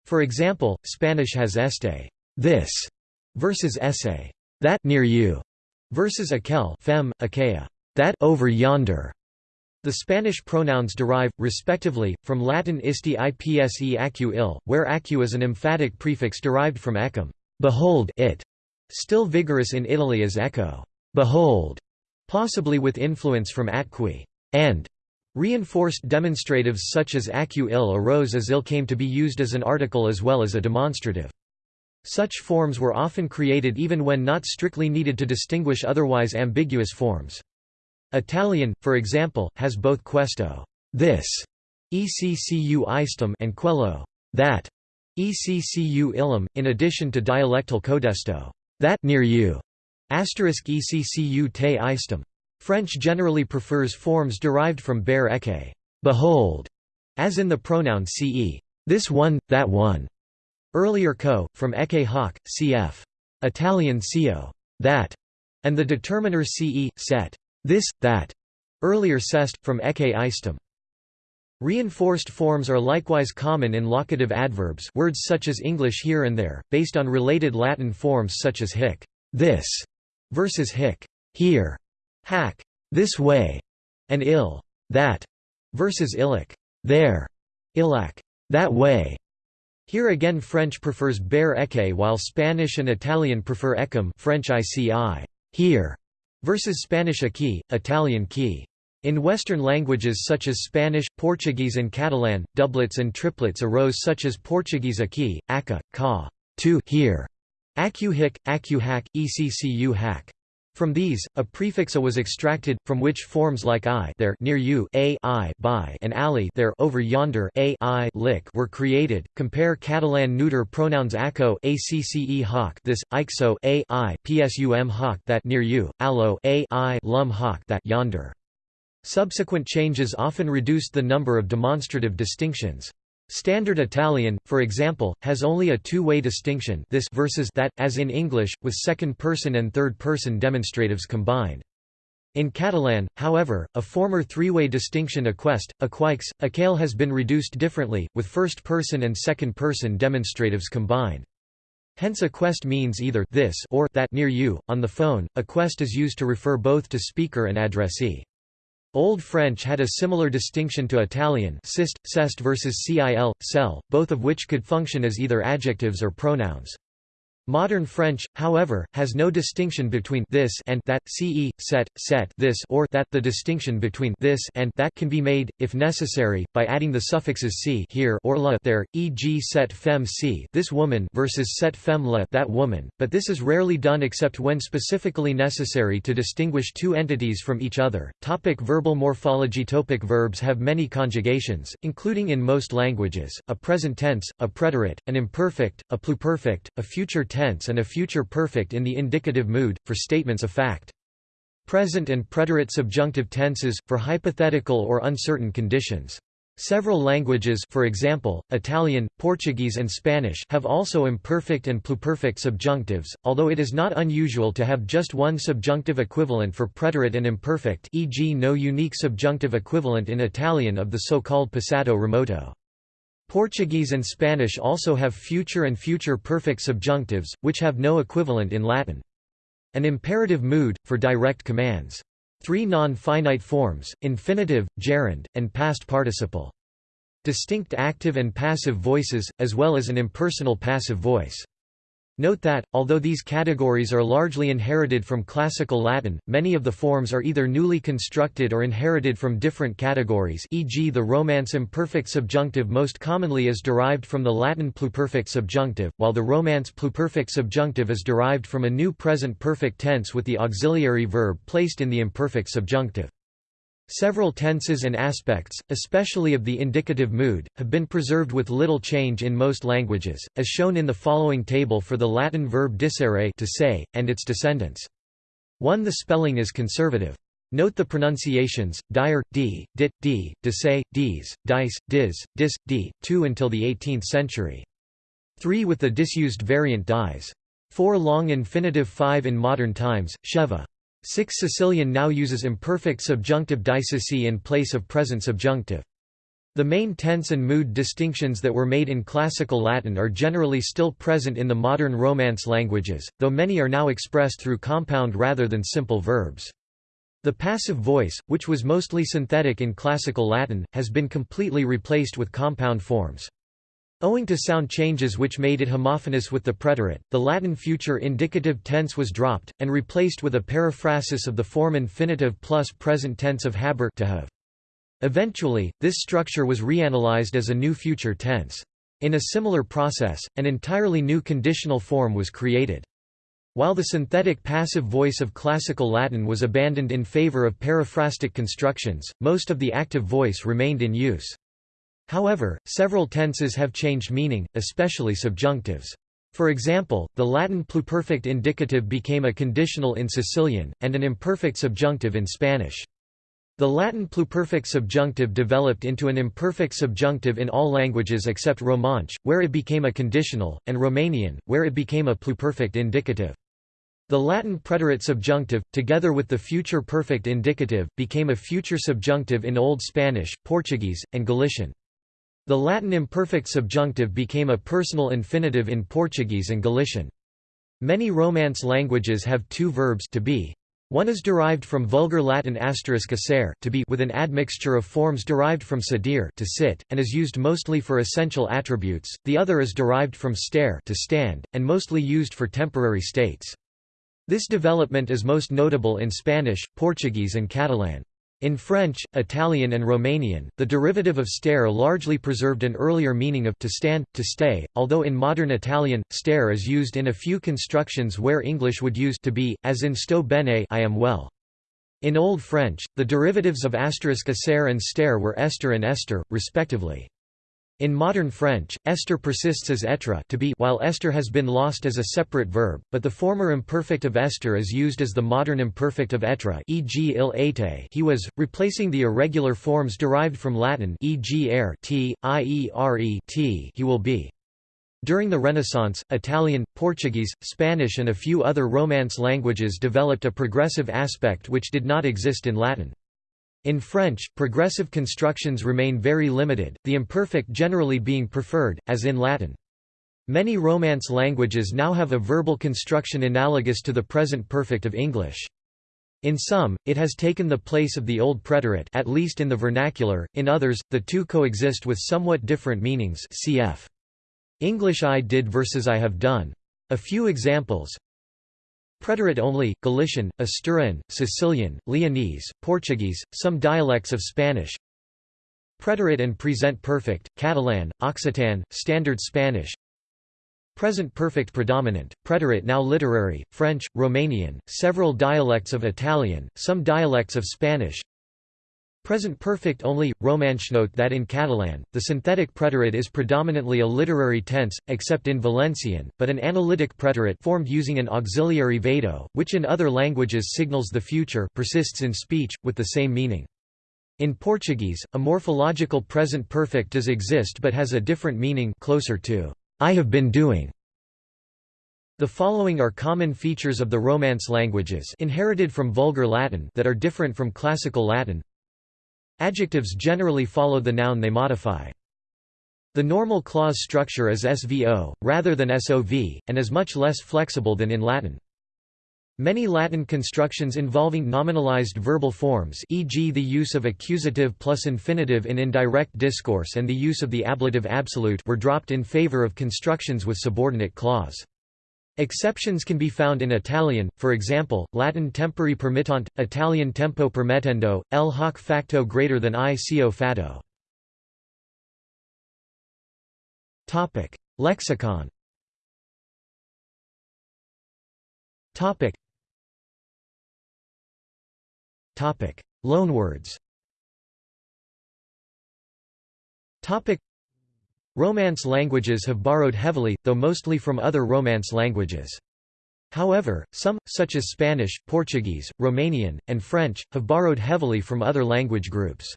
For example, Spanish has este this versus esse that near you versus aquel fem, aquea that over yonder. The Spanish pronouns derive, respectively, from Latin isti ipse acu il, where acu is an emphatic prefix derived from ecum behold it", still vigorous in Italy as ecco behold", possibly with influence from atqui and Reinforced demonstratives such as acu il arose as il came to be used as an article as well as a demonstrative. Such forms were often created even when not strictly needed to distinguish otherwise ambiguous forms. Italian, for example, has both questo this, eccu istum and quello that, eccu illum, in addition to dialectal codesto that near you, asterisk eccu te istum. French generally prefers forms derived from bare ecce behold, as in the pronoun ce this one, that one. Earlier co, from ecce hoc, cf. Italian co that, and the determiner ce, set this, that. Earlier cest, from ecce istum. Reinforced forms are likewise common in locative adverbs words such as English here and there, based on related Latin forms such as hic this versus hic here, hac this way, and ill that versus illic there, illac that way. Here again French prefers bare ecce while Spanish and Italian prefer ecum French ici here, versus Spanish aqui, Italian qui. In Western languages such as Spanish, Portuguese and Catalan, doublets and triplets arose such as Portuguese aqui, aca, ca, to here, acu hic, acu hac, eccu hac. From these, a prefix a was extracted, from which forms like i there near you, a I by, and ali there over yonder, a I lick were created. Compare Catalan neuter pronouns aco, acce hoc, this, ixo, a I psum hoc that near you, allo, a I lum hoc that yonder. Subsequent changes often reduced the number of demonstrative distinctions. Standard Italian, for example, has only a two-way distinction this versus that, as in English, with second-person and third-person demonstratives combined. In Catalan, however, a former three-way distinction aquest, aqueix, aquel has been reduced differently, with first-person and second-person demonstratives combined. Hence aquest means either this or that near you. On the phone, aquest is used to refer both to speaker and addressee. Old French had a similar distinction to Italian sist, cest versus cil, cell, both of which could function as either adjectives or pronouns. Modern French, however, has no distinction between this and that, ce, set, set this or that. The distinction between this and that can be made, if necessary, by adding the suffixes c here or la there, e.g. set fem c this woman versus set fem la that woman, but this is rarely done except when specifically necessary to distinguish two entities from each other. Topic verbal morphology Topic Verbs have many conjugations, including in most languages, a present tense, a preterite, an imperfect, a pluperfect, a future tense tense and a future perfect in the indicative mood, for statements of fact. Present and preterite subjunctive tenses, for hypothetical or uncertain conditions. Several languages for example, Italian, Portuguese and Spanish have also imperfect and pluperfect subjunctives, although it is not unusual to have just one subjunctive equivalent for preterite and imperfect e.g. no unique subjunctive equivalent in Italian of the so-called passato remoto. Portuguese and Spanish also have future and future perfect subjunctives, which have no equivalent in Latin. An imperative mood, for direct commands. Three non-finite forms, infinitive, gerund, and past participle. Distinct active and passive voices, as well as an impersonal passive voice. Note that, although these categories are largely inherited from Classical Latin, many of the forms are either newly constructed or inherited from different categories e.g. the Romance imperfect subjunctive most commonly is derived from the Latin pluperfect subjunctive, while the Romance pluperfect subjunctive is derived from a new present perfect tense with the auxiliary verb placed in the imperfect subjunctive. Several tenses and aspects, especially of the indicative mood, have been preserved with little change in most languages, as shown in the following table for the Latin verb dicere to say, and its descendants. 1 The spelling is conservative. Note the pronunciations, dire, d, dit, d, dise, dis, dice, dis, dis, d, 2 until the 18th century. 3 with the disused variant dies. 4 long infinitive 5 in modern times, sheva. 6 Sicilian now uses imperfect subjunctive dicesi in place of present subjunctive. The main tense and mood distinctions that were made in Classical Latin are generally still present in the modern Romance languages, though many are now expressed through compound rather than simple verbs. The passive voice, which was mostly synthetic in Classical Latin, has been completely replaced with compound forms. Owing to sound changes which made it homophonous with the preterite, the Latin future indicative tense was dropped, and replaced with a periphrasis of the form infinitive plus present tense of haber to have. Eventually, this structure was reanalyzed as a new future tense. In a similar process, an entirely new conditional form was created. While the synthetic passive voice of Classical Latin was abandoned in favor of periphrastic constructions, most of the active voice remained in use. However, several tenses have changed meaning, especially subjunctives. For example, the Latin pluperfect indicative became a conditional in Sicilian, and an imperfect subjunctive in Spanish. The Latin pluperfect subjunctive developed into an imperfect subjunctive in all languages except Romansh, where it became a conditional, and Romanian, where it became a pluperfect indicative. The Latin preterite subjunctive, together with the future perfect indicative, became a future subjunctive in Old Spanish, Portuguese, and Galician. The Latin imperfect subjunctive became a personal infinitive in Portuguese and Galician. Many Romance languages have two verbs to be, one is derived from Vulgar Latin asterisk essere to be with an admixture of forms derived from sedere to sit, and is used mostly for essential attributes, the other is derived from stare to stand, and mostly used for temporary states. This development is most notable in Spanish, Portuguese and Catalan. In French, Italian and Romanian, the derivative of stare largely preserved an earlier meaning of to stand, to stay, although in modern Italian, stare is used in a few constructions where English would use to be, as in sto bene I am well. In Old French, the derivatives of asterisk essere and stare were estre and ester, respectively. In modern French, estre persists as être to be while ester has been lost as a separate verb, but the former imperfect of ester is used as the modern imperfect of être e.g. il était he was, replacing the irregular forms derived from Latin e.g. er t, t he will be. During the Renaissance, Italian, Portuguese, Spanish and a few other Romance languages developed a progressive aspect which did not exist in Latin. In French, progressive constructions remain very limited, the imperfect generally being preferred, as in Latin. Many Romance languages now have a verbal construction analogous to the present perfect of English. In some, it has taken the place of the old preterite at least in the vernacular, in others, the two coexist with somewhat different meanings cf. English I did versus I have done. A few examples, Preterite only, Galician, Asturian, Sicilian, Leonese, Portuguese, some dialects of Spanish. Preterite and present perfect, Catalan, Occitan, Standard Spanish. Present perfect predominant, preterite now literary, French, Romanian, several dialects of Italian, some dialects of Spanish Present perfect only, Romansh note that in Catalan, the synthetic preterite is predominantly a literary tense, except in Valencian, but an analytic preterite formed using an auxiliary vado, which in other languages signals the future persists in speech, with the same meaning. In Portuguese, a morphological present perfect does exist but has a different meaning closer to, I have been doing. The following are common features of the Romance languages inherited from Vulgar Latin that are different from Classical Latin Adjectives generally follow the noun they modify. The normal clause structure is SVO, rather than SOV, and is much less flexible than in Latin. Many Latin constructions involving nominalized verbal forms e.g. the use of accusative plus infinitive in indirect discourse and the use of the ablative absolute were dropped in favor of constructions with subordinate clause. Exceptions can be found in Italian, for example, Latin tempori permittant, Italian tempo permettendo, L hoc facto greater than I cio fatto. Topic: Lexicon. Topic. Topic: Loanwords. Topic: Romance languages have borrowed heavily, though mostly from other Romance languages. However, some, such as Spanish, Portuguese, Romanian, and French, have borrowed heavily from other language groups.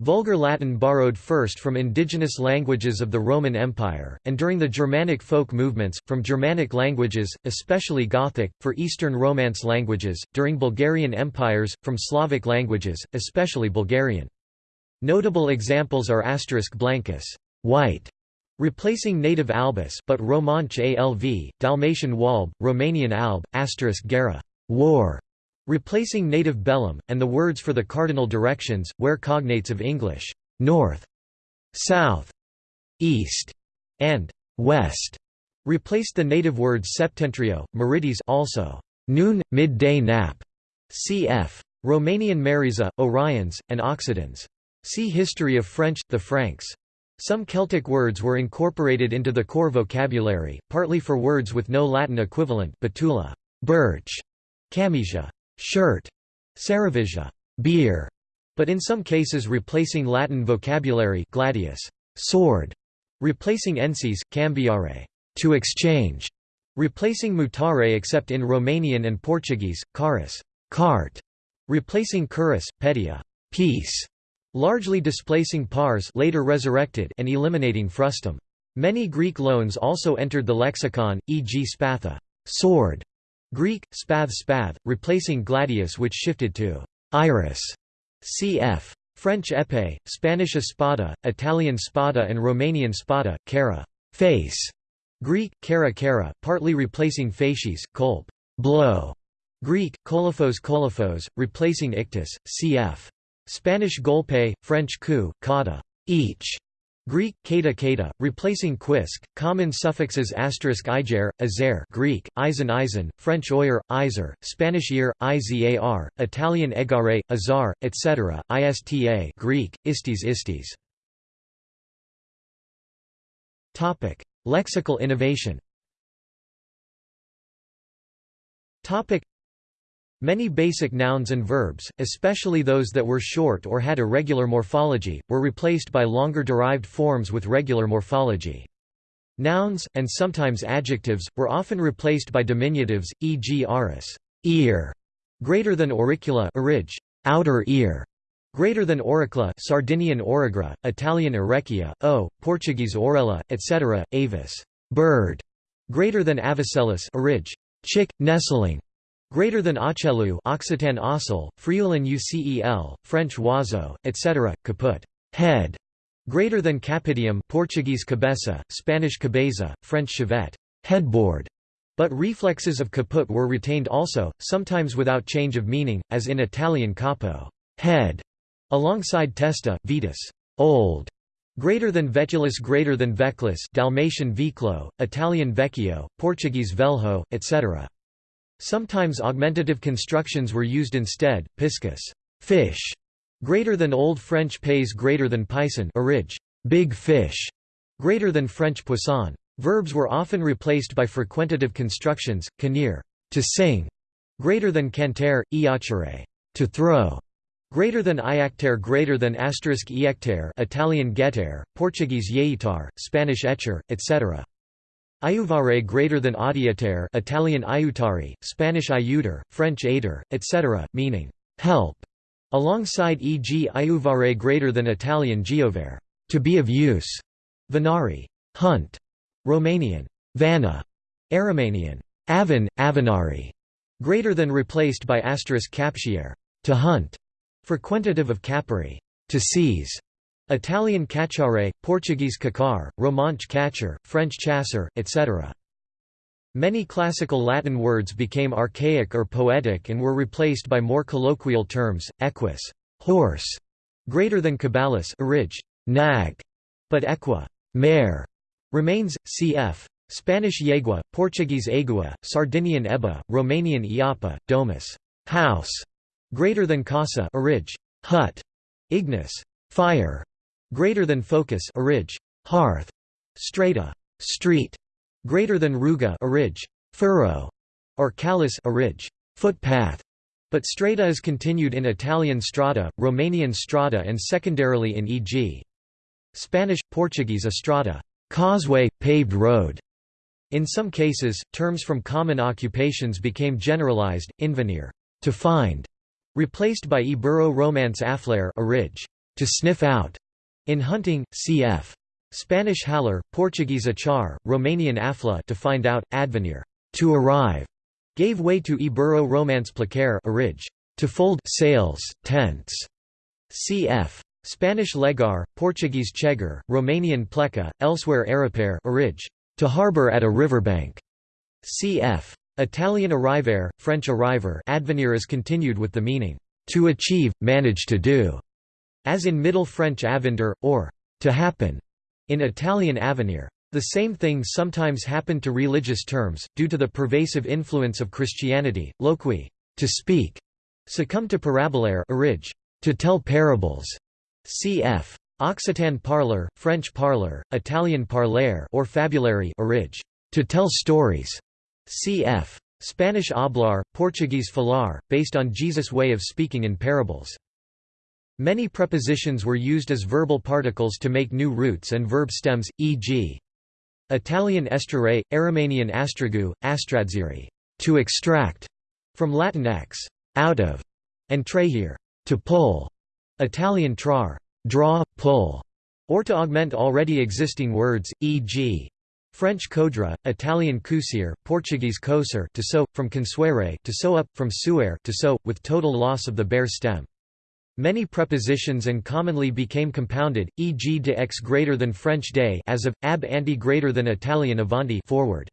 Vulgar Latin borrowed first from indigenous languages of the Roman Empire, and during the Germanic folk movements, from Germanic languages, especially Gothic, for Eastern Romance languages, during Bulgarian empires, from Slavic languages, especially Bulgarian. Notable examples are asterisk blancus white, replacing native albus but Romansh alv, Dalmatian walb, Romanian alb, asterisk gera war, replacing native bellum, and the words for the cardinal directions, where cognates of English north, south, east, and west replaced the native words septentrio, meridies also noon, midday nap, cf. Romanian Mariza, Orions, and Occidens. See History of French, the Franks. Some Celtic words were incorporated into the core vocabulary, partly for words with no Latin equivalent betula, birch, camicia, shirt, cerevisia, beer, but in some cases replacing Latin vocabulary gladius, sword, replacing ensis, cambiare, to exchange, replacing mutare except in Romanian and Portuguese, caris, cart, replacing curus, pedia, peace, largely displacing pars later resurrected and eliminating frustum. Many Greek loans also entered the lexicon, e.g. spatha sword", Greek, spath spath, replacing gladius which shifted to iris, cf. French épée, Spanish espada, Italian spada and Romanian spada, cara face", Greek, kara kara, partly replacing facies, kolp blow", Greek, kolophos kolophos, replacing ictus, cf. Spanish golpe, French coup, kata each, Greek kata kata, replacing quisk, common suffixes asterisk iger, azer Greek, eisen eisen, French oyer, iser, Spanish ear, izar, Italian egare, azar, etc., ista Greek, istes istes. Lexical innovation Many basic nouns and verbs, especially those that were short or had irregular morphology, were replaced by longer derived forms with regular morphology. Nouns, and sometimes adjectives, were often replaced by diminutives, e.g. aris ear", greater than auricula orig, outer ear", greater than auricula Sardinian origra, Italian orecchia, o, Portuguese orella, etc., avis bird", greater than avicellus orig, chick, nestling", Greater than Ochelu Occitan Ocel, Friulan Ucel, French Oiseau, etc., caput head. Greater than Capitium Portuguese cabeça, Spanish cabeza, French chevet headboard. But reflexes of caput were retained also, sometimes without change of meaning, as in Italian capo head, alongside testa, vetus old. Greater than vetulus greater than veclus Dalmatian viclo, Italian vecchio, Portuguese velho, etc. Sometimes augmentative constructions were used instead, piscus fish", greater than Old French pays greater than pison orig, big fish, greater than French poisson. Verbs were often replaced by frequentative constructions, canir to sing, greater than canter, iacere to throw, greater than iactere greater than asterisk iactere Italian getter, Portuguese yeitar, Spanish etcher, etc. Aiuvare greater than audiatere Italian aiutari, Spanish aiuter, French aider, etc., meaning help, alongside e.g. aiuvare greater than Italian giovere to be of use, venari hunt, Romanian vana, Aromanian avan, avanari, greater than replaced by asterisk captiere to hunt, frequentative of capere to seize, Italian cacciare, Portuguese cacar, Romansh catcher, French chasser, etc. Many classical Latin words became archaic or poetic and were replaced by more colloquial terms, equus horse", greater than cabalus orig, nag, but equa mare", remains, cf. Spanish yegua, Portuguese egua, Sardinian eba, Romanian iapa, domus house", greater than casa orig, hut, ignis fire", greater than focus orig, hearth, strata, street, greater than ruga orig, furrow, or callus orig, footpath. But strata is continued in Italian strada, Romanian strada and secondarily in e.g. Spanish, Portuguese estrada, causeway, paved road, In some cases, terms from common occupations became generalized, invenir to find, replaced by Ibero-Romance afflare a ridge, to sniff out, in hunting, cf. Spanish haller, Portuguese achar, Romanian afla to find out, advenir to arrive, gave way to Ibero-Romance placare ridge, to fold sails, tents, cf. Spanish legar, Portuguese chegar, Romanian pleca, elsewhere aripare ridge, to harbor at a riverbank, cf. Italian arrivare, French arriver advenir is continued with the meaning, to achieve, manage to do, as in Middle French avenir, or to happen, in Italian avenir. The same thing sometimes happened to religious terms, due to the pervasive influence of Christianity. Loqui, to speak, succumbed to parabolare orig, to tell parables. Cf. Occitan parler, French parler, Italian parlare or fabulary orig, to tell stories. Cf. Spanish hablar, Portuguese falar, based on Jesus' way of speaking in parables. Many prepositions were used as verbal particles to make new roots and verb stems, e.g. Italian estrare, Aromanian astragu, astradziri, to extract, from Latin ex, out of, and trahire, to pull, Italian trar, draw, pull, or to augment already existing words, e.g. French codra, Italian cousir, Portuguese coser to sew, from consuere to sew up, from suer to sew, with total loss of the bare stem. Many prepositions and commonly became compounded, e.g. de x greater than French day as of, ab ante greater than Italian avanti forward.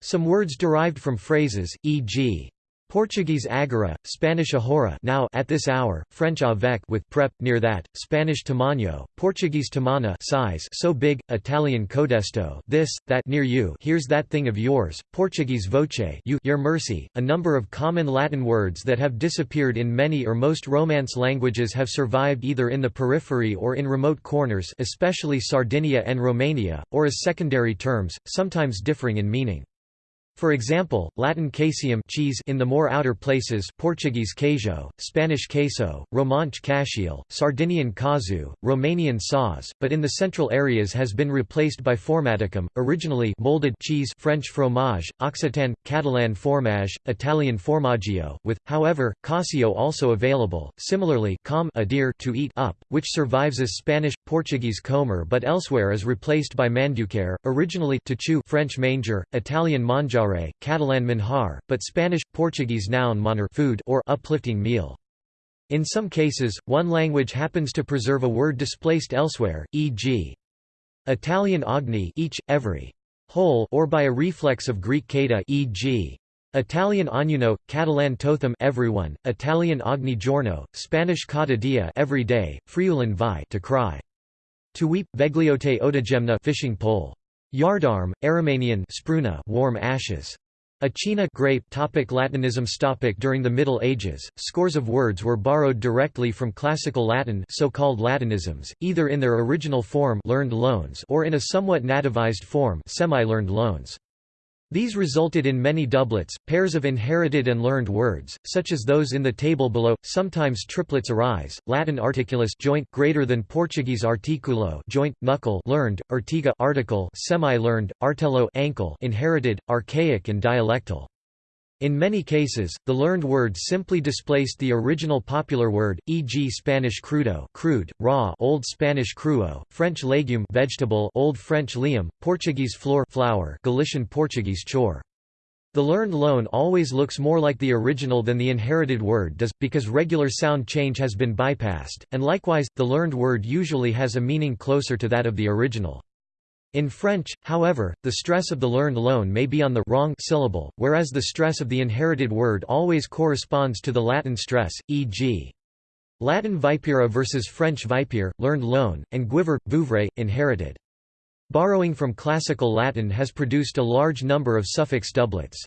Some words derived from phrases, e.g. Portuguese agora, Spanish ahora now at this hour, French avec with prep near that, Spanish tamaño, Portuguese tamana size so big, Italian codesto this, that near you here's that thing of yours, Portuguese voce you your mercy. A number of common Latin words that have disappeared in many or most Romance languages have survived either in the periphery or in remote corners especially Sardinia and Romania, or as secondary terms, sometimes differing in meaning. For example, Latin caseum cheese in the more outer places Portuguese queijo, Spanish queso, Romansh caciel, Sardinian casu, Romanian sauce, but in the central areas has been replaced by formaticum, originally molded cheese French fromage, Occitan, Catalan formage, Italian formaggio, with, however, casio also available, similarly com adhere to eat up, which survives as Spanish, Portuguese comer but elsewhere is replaced by manducare, originally to chew French manger, Italian mangiare Catalan manjar, but Spanish, Portuguese noun manar food or uplifting meal. In some cases, one language happens to preserve a word displaced elsewhere, e.g. Italian ogni each, every, whole or by a reflex of Greek kata e.g. Italian ognuno, Catalan totham everyone, Italian ogni giorno, Spanish cada dia every day, Friulan vi to cry. To weep, vegliote odagemna fishing pole. Yardarm, Aromanian spruna warm ashes. Achina grape topic Latinisms topic During the Middle Ages, scores of words were borrowed directly from Classical Latin so-called Latinisms, either in their original form learned loans or in a somewhat nativized form semi-learned loans. These resulted in many doublets, pairs of inherited and learned words, such as those in the table below. Sometimes triplets arise. Latin articulus joint greater than Portuguese articulo joint knuckle learned, ortiga article semi-learned, artello ankle inherited, archaic and dialectal. In many cases, the learned word simply displaced the original popular word, e.g. Spanish crudo crude, raw Old Spanish cruo, French legume vegetable Old French lium, Portuguese flor flower Galician Portuguese chor. The learned loan always looks more like the original than the inherited word does, because regular sound change has been bypassed, and likewise, the learned word usually has a meaning closer to that of the original. In French, however, the stress of the learned loan may be on the wrong syllable, whereas the stress of the inherited word always corresponds to the Latin stress, e.g. Latin vipera versus French vipere, learned loan, and guiver, vouvre, inherited. Borrowing from Classical Latin has produced a large number of suffix doublets.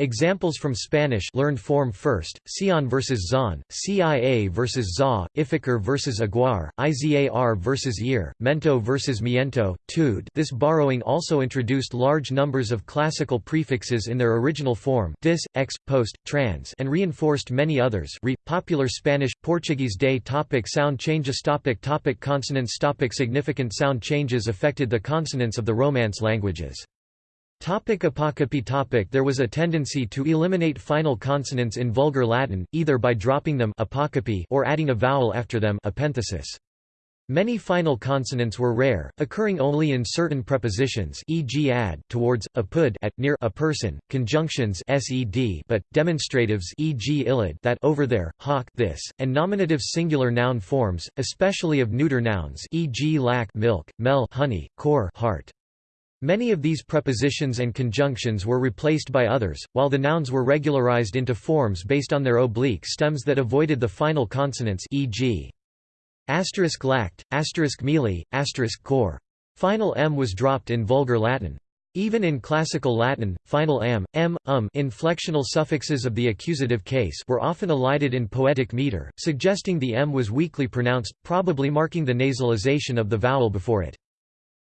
Examples from Spanish learned form first, Sion versus Zon, CIA versus Za, Ificar versus Aguar, Izar versus Ir, Mento versus Miento, Tud This borrowing also introduced large numbers of classical prefixes in their original form dis, ex, post, trans and reinforced many others re, popular Spanish, Portuguese day topic Sound changes topic topic Consonants topic Significant sound changes affected the consonants of the Romance languages. Topic apocopy topic There was a tendency to eliminate final consonants in Vulgar Latin, either by dropping them apocopy or adding a vowel after them epenthesis. Many final consonants were rare, occurring only in certain prepositions e.g. ad towards, apud at near a person, conjunctions sed but, demonstratives e.g. illid that over there, hoc this, and nominative singular noun forms, especially of neuter nouns e.g. lac milk, mel honey, cor heart. Many of these prepositions and conjunctions were replaced by others, while the nouns were regularized into forms based on their oblique stems that avoided the final consonants e.g. asterisk lact, asterisk mealy, asterisk core. Final m was dropped in Vulgar Latin. Even in Classical Latin, final am, m, um inflectional suffixes of the accusative case were often elided in poetic meter, suggesting the m was weakly pronounced, probably marking the nasalization of the vowel before it.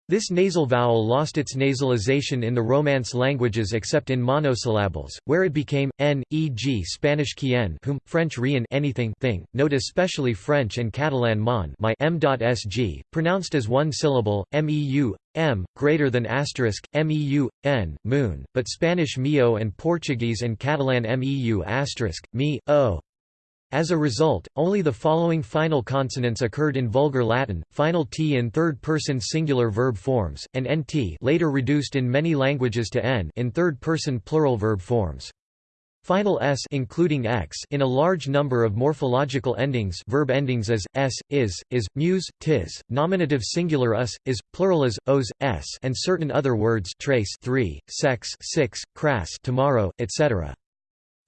This nasal vowel lost its nasalization in the Romance languages except in monosyllables, where it became n, e.g. Spanish quien whom, French rien anything thing, note especially French and Catalan mon my m.sg, pronounced as one syllable, meu, m, greater than asterisk, meu, n, moon, but Spanish mio and Portuguese and Catalan meu asterisk, me, o, as a result, only the following final consonants occurred in Vulgar Latin, final t in third-person singular verb forms, and nt later reduced in many languages to n in third-person plural verb forms. Final s including x in a large number of morphological endings verb endings as s, is, is, muse, tis, nominative singular us, is, plural as, os, s and certain other words trace 3, sex 6, crass tomorrow, etc.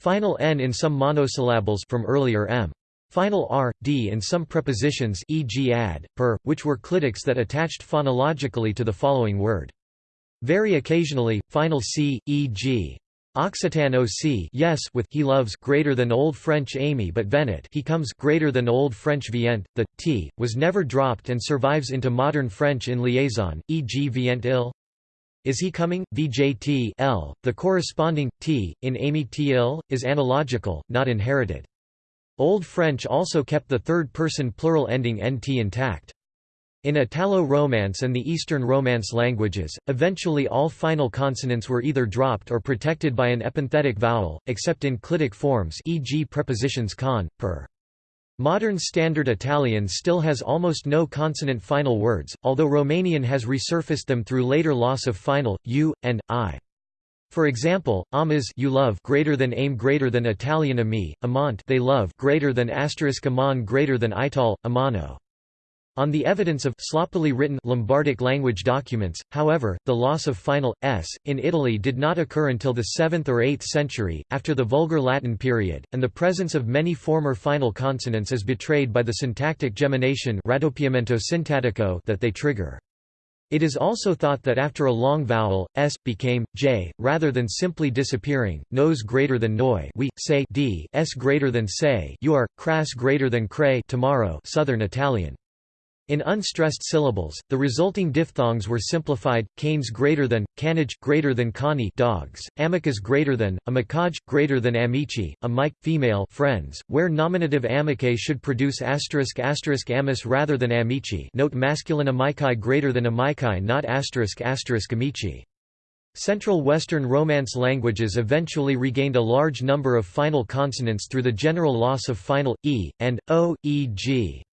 Final n in some monosyllables from earlier m. Final r, d in some prepositions e.g. ad, per, which were clitics that attached phonologically to the following word. Very occasionally, final c, e.g. Occitan c yes with he loves greater than Old French Amy but Venet he comes greater than Old French vient, the t was never dropped and survives into modern French in liaison, e.g. vient il. Is he coming? VJT L. The corresponding t in Amy T is analogical, not inherited. Old French also kept the third-person plural ending nt intact. In Italo-Romance and the Eastern Romance languages, eventually all final consonants were either dropped or protected by an epenthetic vowel, except in clitic forms e.g. prepositions con, per. Modern Standard Italian still has almost no consonant final words, although Romanian has resurfaced them through later loss of final, u, and, i. For example, amas you love greater than aim greater than Italian ami, amant they love greater than asterisk amon greater than ital, amano. On the evidence of sloppily written Lombardic language documents, however, the loss of final s in Italy did not occur until the 7th or 8th century, after the Vulgar Latin period, and the presence of many former final consonants is betrayed by the syntactic gemination that they trigger. It is also thought that after a long vowel, s, became, j, rather than simply disappearing, nose greater than noi we, say d, s greater than say you are, crass greater than cray tomorrow Southern Italian. In unstressed syllables, the resulting diphthongs were simplified: canes greater than, canage greater than cani dogs, amicus greater than, amicage greater than amici, amic female friends, where nominative amicae should produce asterisk asterisk amis rather than amici. Note masculine amici greater than amici, not asterisk asterisk amici. Central Western Romance languages eventually regained a large number of final consonants through the general loss of final e and o, e.g.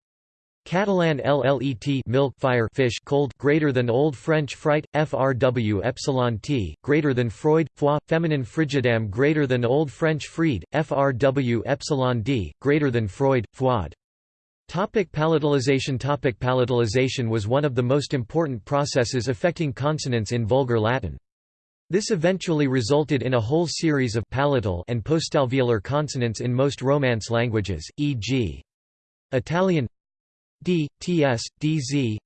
Catalan LLET milk fire fish cold greater than Old French fright FRW epsilon T greater than Freud foie feminine frigidam greater than Old French fried FRW epsilon D greater than Freud froid Topic palatalization Topic Palatalization was one of the most important processes affecting consonants in Vulgar Latin. This eventually resulted in a whole series of palatal and postalveolar consonants in most Romance languages, e.g. Italian d, ts, dz.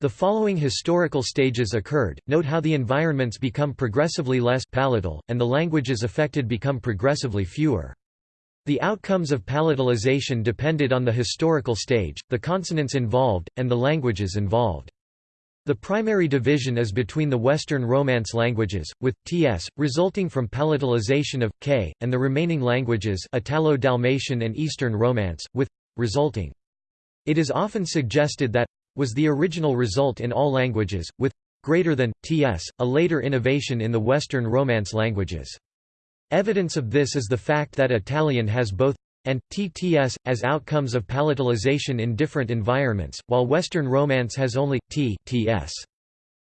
The following historical stages occurred, note how the environments become progressively less palatal, and the languages affected become progressively fewer. The outcomes of palatalization depended on the historical stage, the consonants involved, and the languages involved. The primary division is between the Western Romance languages, with ts, resulting from palatalization of k, and the remaining languages Italo-Dalmatian and Eastern Romance, with resulting it is often suggested that was the original result in all languages, with greater than, ts, a later innovation in the Western Romance languages. Evidence of this is the fact that Italian has both and tts as outcomes of palatalization in different environments, while Western Romance has only t ts.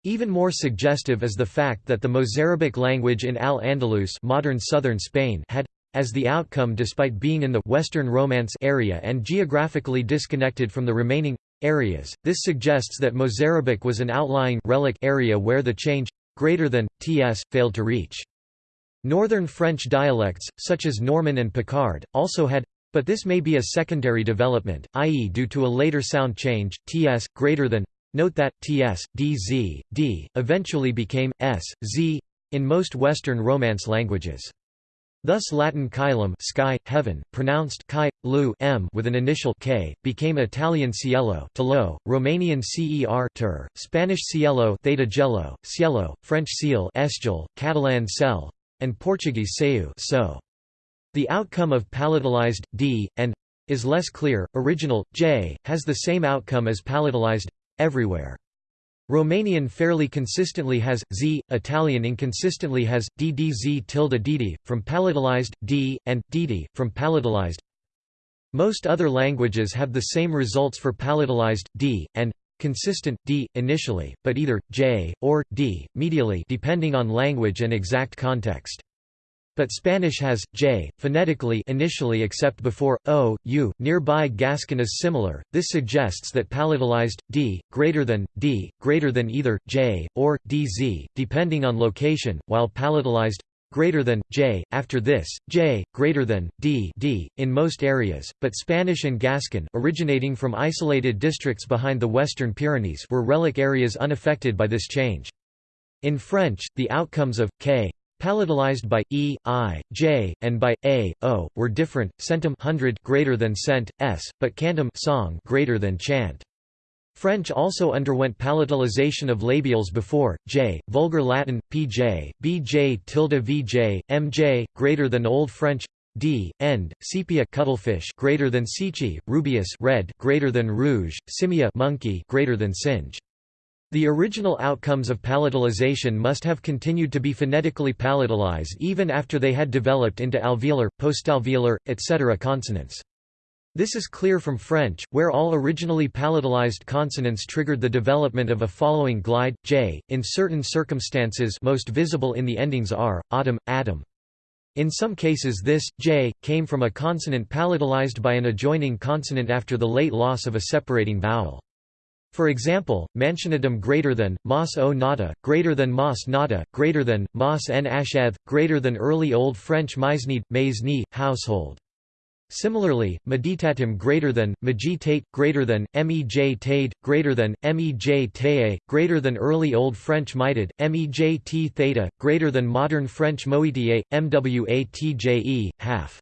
Even more suggestive is the fact that the Mozarabic language in Al-Andalus modern southern Spain had as the outcome despite being in the Western Romance area and geographically disconnected from the remaining areas. This suggests that Mozarabic was an outlying relic area where the change greater than ts failed to reach. Northern French dialects, such as Norman and Picard, also had but this may be a secondary development, i.e. due to a later sound change, ts, greater than. Note that, ts, dz, d, eventually became, s, z, in most Western Romance languages. Thus Latin caelum sky, heaven, pronounced chi, lu m with an initial k, became Italian cielo telo, Romanian cer ter, Spanish cielo theta gelo, cielo, French ciel esgel, Catalan cel, and Portuguese seu so. The outcome of palatalized d and is less clear. Original j has the same outcome as palatalized everywhere. Romanian fairly consistently has z, Italian inconsistently has ddz tilde dd, from palatalized d, and dd, from palatalized. Most other languages have the same results for palatalized d, and consistent d initially, but either j or d medially depending on language and exact context. But Spanish has j phonetically initially except before o, u. Nearby Gascon is similar. This suggests that palatalized d greater than d greater than either j or dz depending on location, while palatalized greater than j after this j greater than d d in most areas but spanish and gascon originating from isolated districts behind the western pyrenees were relic areas unaffected by this change in french the outcomes of k Palatalized by e, i, j, and by a, o, were different. Centum hundred greater than cent, s, but cantum song greater than chant. French also underwent palatalization of labials before j, Vulgar Latin pj, bj tilde vj, mj greater than Old French d, end, sepia cuttlefish greater than sichi, rubius red greater than rouge, simia monkey greater than singe. The original outcomes of palatalization must have continued to be phonetically palatalized even after they had developed into alveolar, postalveolar, etc. consonants. This is clear from French, where all originally palatalized consonants triggered the development of a following glide, j, in certain circumstances most visible in the endings r, autumn, atom. In some cases this, j, came from a consonant palatalized by an adjoining consonant after the late loss of a separating vowel. For example, mansionadum greater than, mas o nata, greater than mas nata, greater than, mas en asheth, greater than early Old French maisnid, mais ni, household. Similarly, meditatum greater than, meditate, greater than, mej tade, greater than, mej tae, greater than early Old French mitid, mej t theta, greater than modern French moitié, mwatje, half.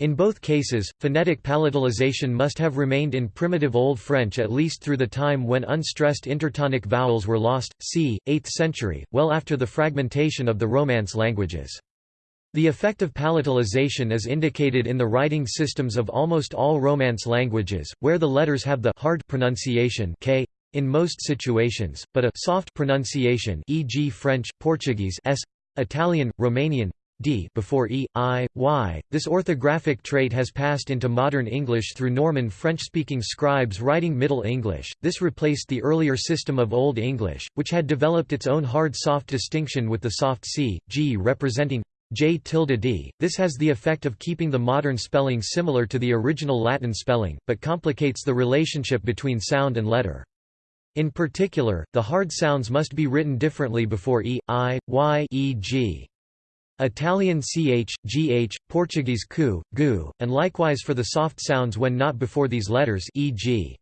In both cases, phonetic palatalization must have remained in primitive Old French at least through the time when unstressed intertonic vowels were lost, c. 8th century, well after the fragmentation of the Romance languages. The effect of palatalization is indicated in the writing systems of almost all Romance languages, where the letters have the hard pronunciation k in most situations, but a soft pronunciation e.g. French, Portuguese s, Italian, Romanian, d before e, i, y. This orthographic trait has passed into modern English through Norman French-speaking scribes writing Middle English. This replaced the earlier system of Old English, which had developed its own hard-soft distinction with the soft c, g representing j tilde d. This has the effect of keeping the modern spelling similar to the original Latin spelling, but complicates the relationship between sound and letter. In particular, the hard sounds must be written differently before e, i, y, e.g. Italian ch, gh, Portuguese cu, gu, and likewise for the soft sounds when not before these letters e.g.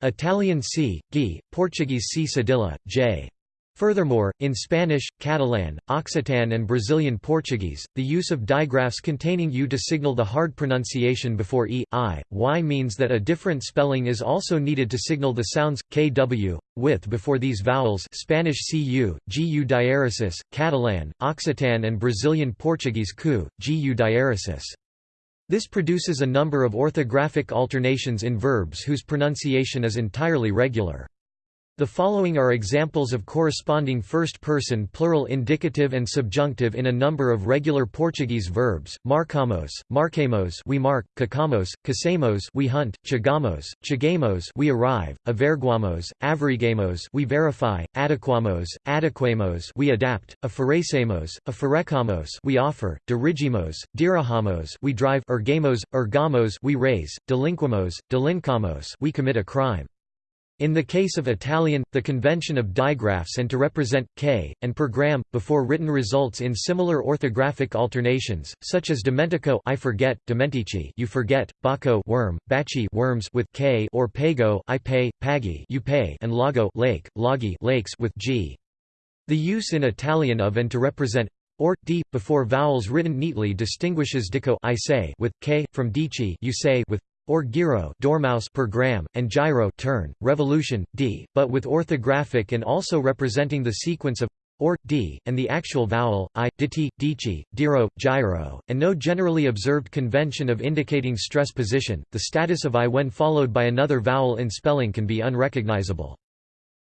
Italian c, g, Portuguese c cedilla, j. Furthermore, in Spanish, Catalan, Occitan and Brazilian Portuguese, the use of digraphs containing u to signal the hard pronunciation before e, i, y means that a different spelling is also needed to signal the sounds, kw, with before these vowels Spanish cu, gu diaresis, Catalan, Occitan and Brazilian Portuguese cu, gu diaresis. This produces a number of orthographic alternations in verbs whose pronunciation is entirely regular. The following are examples of corresponding first-person plural indicative and subjunctive in a number of regular Portuguese verbs: marcamos, marquemos, we mark; cacamos, casemos, we hunt; chegamos, chegamos, we arrive; averiguamos, averiguemos, we verify; adequamos, adequemos, we adapt; oferecemos, oferecamos, we offer; dirigimos, dirigamos, we drive; ergamos, ergamos, we raise; delinquamos, delincamos, we commit a crime. In the case of Italian, the convention of digraphs and to represent k and per gram before written results in similar orthographic alternations, such as dimentico I forget, dimentici you forget, bacco worm, baci worms with k or pago I pay, paghi you pay, and lago lake, laghi lakes with g. The use in Italian of and to represent or d before vowels written neatly distinguishes dico I say with k from dici you say with or giro dormouse per gram, and gyro turn, revolution, d, but with orthographic and also representing the sequence of or, d, and the actual vowel, i, diti, dici, diro, gyro, and no generally observed convention of indicating stress position, the status of i when followed by another vowel in spelling can be unrecognizable.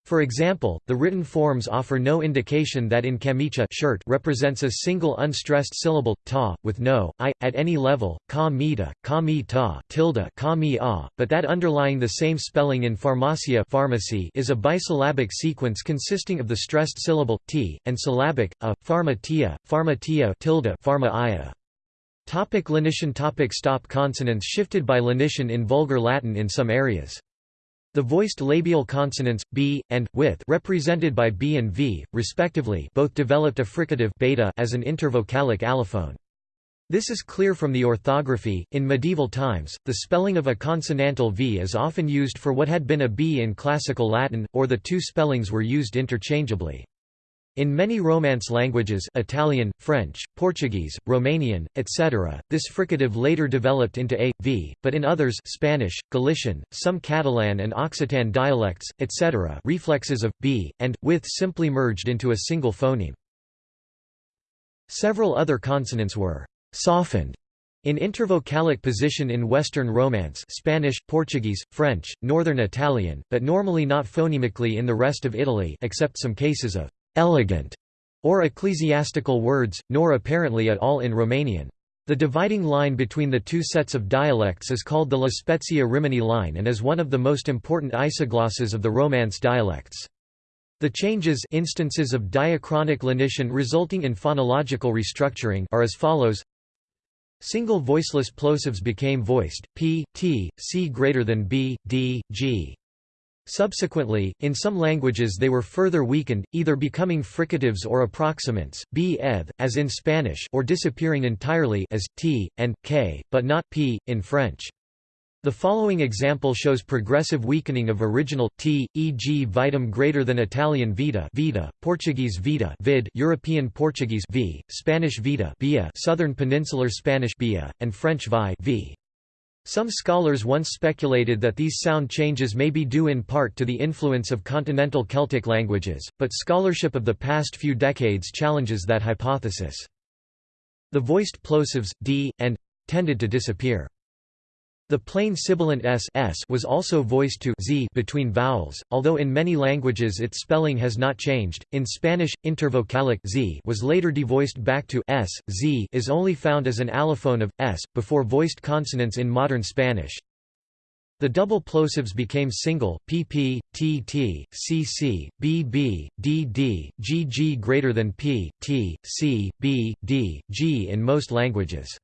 For example, the written forms offer no indication that in camicia shirt represents a single unstressed syllable, ta, with no, i, at any level, ka mita, ka mi ta, tilde ka mi a, but that underlying the same spelling in pharmacia pharmacy is a bisyllabic sequence consisting of the stressed syllable, t, and syllabic, a, pharmatia, pharmatia tilde pharma. Topic lenition Topic Stop consonants shifted by lenition in Vulgar Latin in some areas. The voiced labial consonants b and with represented by b and v, respectively, both developed a fricative beta as an intervocalic allophone. This is clear from the orthography. In medieval times, the spelling of a consonantal v is often used for what had been a b in classical Latin, or the two spellings were used interchangeably. In many Romance languages Italian, French, Portuguese, Romanian, etc., this fricative later developed into a, v, but in others Spanish, Galician, some Catalan and Occitan dialects, etc. reflexes of, b, and, with simply merged into a single phoneme. Several other consonants were «softened» in intervocalic position in Western Romance Spanish, Portuguese, French, Northern Italian, but normally not phonemically in the rest of Italy except some cases of elegant, or ecclesiastical words, nor apparently at all in Romanian. The dividing line between the two sets of dialects is called the La Spezia Rimini line and is one of the most important isoglosses of the Romance dialects. The changes instances of diachronic lenition resulting in phonological restructuring are as follows Single voiceless plosives became voiced, p, t, c greater than b, d, g. Subsequently, in some languages they were further weakened, either becoming fricatives or approximants, b eth, as in Spanish or disappearing entirely as, t, and, k, but not p, in French. The following example shows progressive weakening of original t, e.g. vitam greater than Italian vita, vita Portuguese vita, vid, European Portuguese v, Spanish vita, via, Southern Peninsular Spanish via, and French vi, v. Some scholars once speculated that these sound changes may be due in part to the influence of continental Celtic languages, but scholarship of the past few decades challenges that hypothesis. The voiced plosives, d, and tended to disappear. The plain sibilant s, s was also voiced to z between vowels, although in many languages its spelling has not changed. In Spanish, intervocalic z was later devoiced back to s. Z is only found as an allophone of s before voiced consonants in modern Spanish. The double plosives became single pp, tt, cc, bb, dd, gg greater than p, t, c, b, d, g in most languages.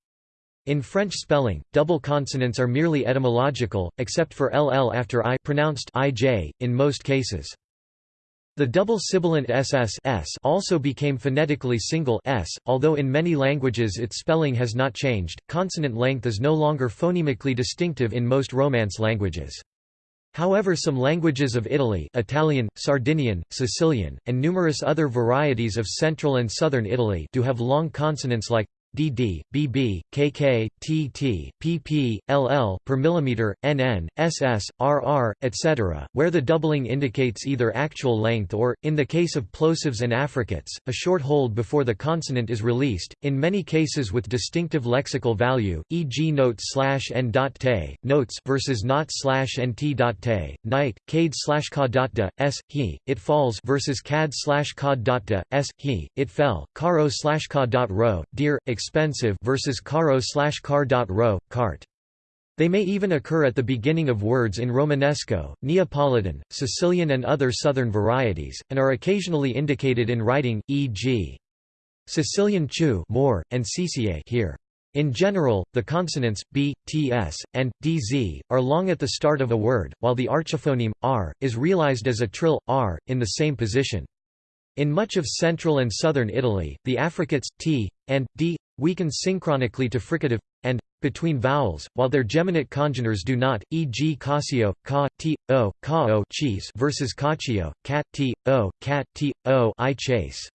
In French spelling, double consonants are merely etymological, except for ll after i pronounced ij, in most cases. The double sibilant ss s also became phonetically single s, although in many languages its spelling has not changed. Consonant length is no longer phonemically distinctive in most Romance languages. However some languages of Italy Italian, Sardinian, Sicilian, and numerous other varieties of central and southern Italy do have long consonants like dd, bb, kk, tt, pp, ll per millimeter, nn, ss, rr, etc., where the doubling indicates either actual length or, in the case of plosives and affricates, a short hold before the consonant is released, in many cases with distinctive lexical value, e.g. note slash n dot te, notes versus not slash nt dot te, night, cade slash ka dot da, s, he, it falls versus cad slash ka dot da, s, he, it fell, caro slash ka dot ro, dear, expensive versus caro slash car dot ro, cart. They may even occur at the beginning of words in Romanesco, Neapolitan, Sicilian and other southern varieties, and are occasionally indicated in writing, e.g. Sicilian chu more, and cca here. In general, the consonants b, ts, and dz are long at the start of a word, while the archiphoneme r is realized as a trill r in the same position. In much of central and southern Italy, the affricates t and d weaken synchronically to fricative and between vowels, while their geminate congeners do not, e.g. casio, ca, t, o, ca o cheese versus caccio, cat, t, o, cat, t, o I chase.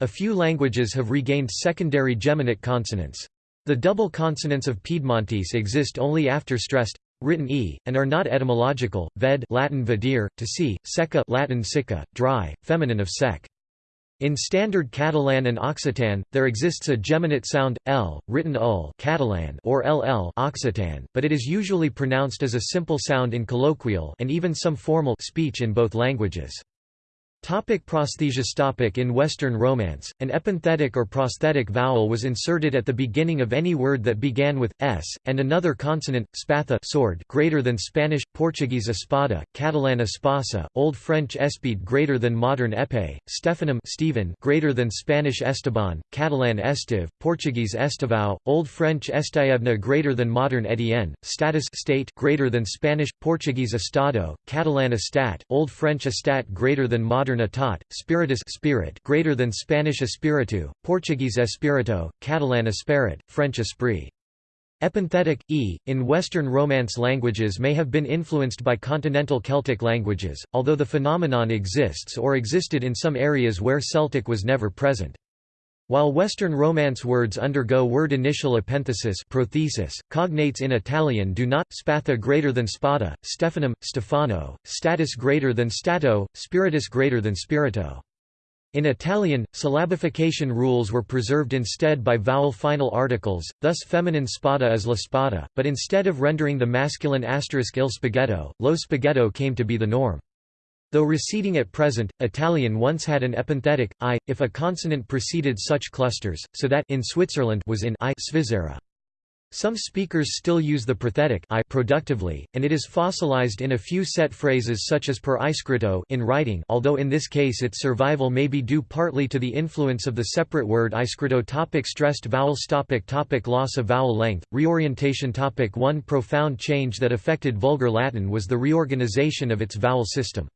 A few languages have regained secondary geminate consonants. The double consonants of Piedmontese exist only after stressed written e, and are not etymological. Ved Latin vedere, to see, secca Latin sicca, dry, feminine of sec. In Standard Catalan and Occitan, there exists a geminate sound, l, written ul Catalan or ll Occitan, but it is usually pronounced as a simple sound in colloquial and even some formal speech in both languages. Topic prosthesis topic In Western Romance, an epenthetic or prosthetic vowel was inserted at the beginning of any word that began with s, and another consonant, spatha sword greater than Spanish, Portuguese espada, Catalan espasa, Old French espide greater than modern epée, Stephanum Stephen greater than Spanish esteban, Catalan estive, Portuguese estivão, Old French estaevna greater than modern etienne, status state greater than Spanish, Portuguese estado, Catalan estat, Old French estat greater than modern Atat, spiritus spirit greater than Spanish espiritu, Portuguese espirito, Catalan esperit, French esprit. Epenthetic, e, in Western Romance languages may have been influenced by continental Celtic languages, although the phenomenon exists or existed in some areas where Celtic was never present. While Western Romance words undergo word initial epenthesis prothesis, cognates in Italian do not spatha greater than spada, Stephanum, Stefano, status greater than stato, spiritus greater than spirito. In Italian, syllabification rules were preserved instead by vowel final articles, thus feminine spada is la spada, but instead of rendering the masculine asterisk il spaghetto, lo spaghetto came to be the norm. Though receding at present, Italian once had an epenthetic, i, if a consonant preceded such clusters, so that in Switzerland was in i Svizzera. Some speakers still use the prothetic i productively, and it is fossilized in a few set phrases such as per iscrito in writing although in this case its survival may be due partly to the influence of the separate word iscrito topic Stressed vowels topic topic Loss of vowel length, reorientation topic One profound change that affected Vulgar Latin was the reorganization of its vowel system.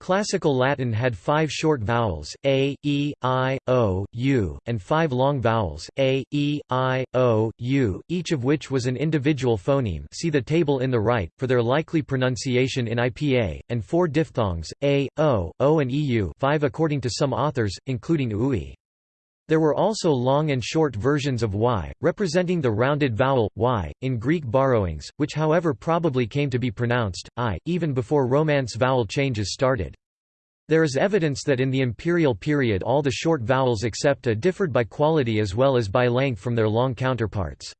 Classical Latin had five short vowels, a, e, i, o, u, and five long vowels, a, e, i, o, u, each of which was an individual phoneme see the table in the right, for their likely pronunciation in IPA, and four diphthongs, a, o, o and eu five according to some authors, including ui. There were also long and short versions of y, representing the rounded vowel, y, in Greek borrowings, which however probably came to be pronounced, i, even before Romance vowel changes started. There is evidence that in the imperial period all the short vowels except a differed by quality as well as by length from their long counterparts.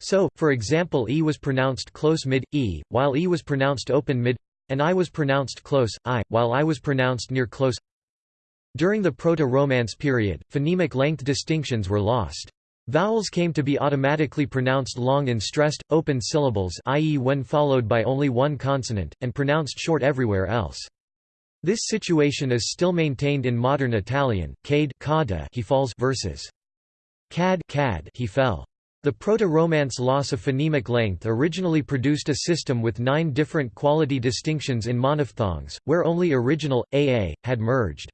So, for example E was pronounced close mid, E, while E was pronounced open mid, and I was pronounced close, I, while I was pronounced near close during the Proto-Romance period, phonemic length distinctions were lost. Vowels came to be automatically pronounced long in stressed, open syllables i.e. when followed by only one consonant, and pronounced short everywhere else. This situation is still maintained in modern Italian, cade he falls versus cad, cad he fell. The Proto-Romance loss of phonemic length originally produced a system with nine different quality distinctions in monophthongs, where only original, aa, had merged.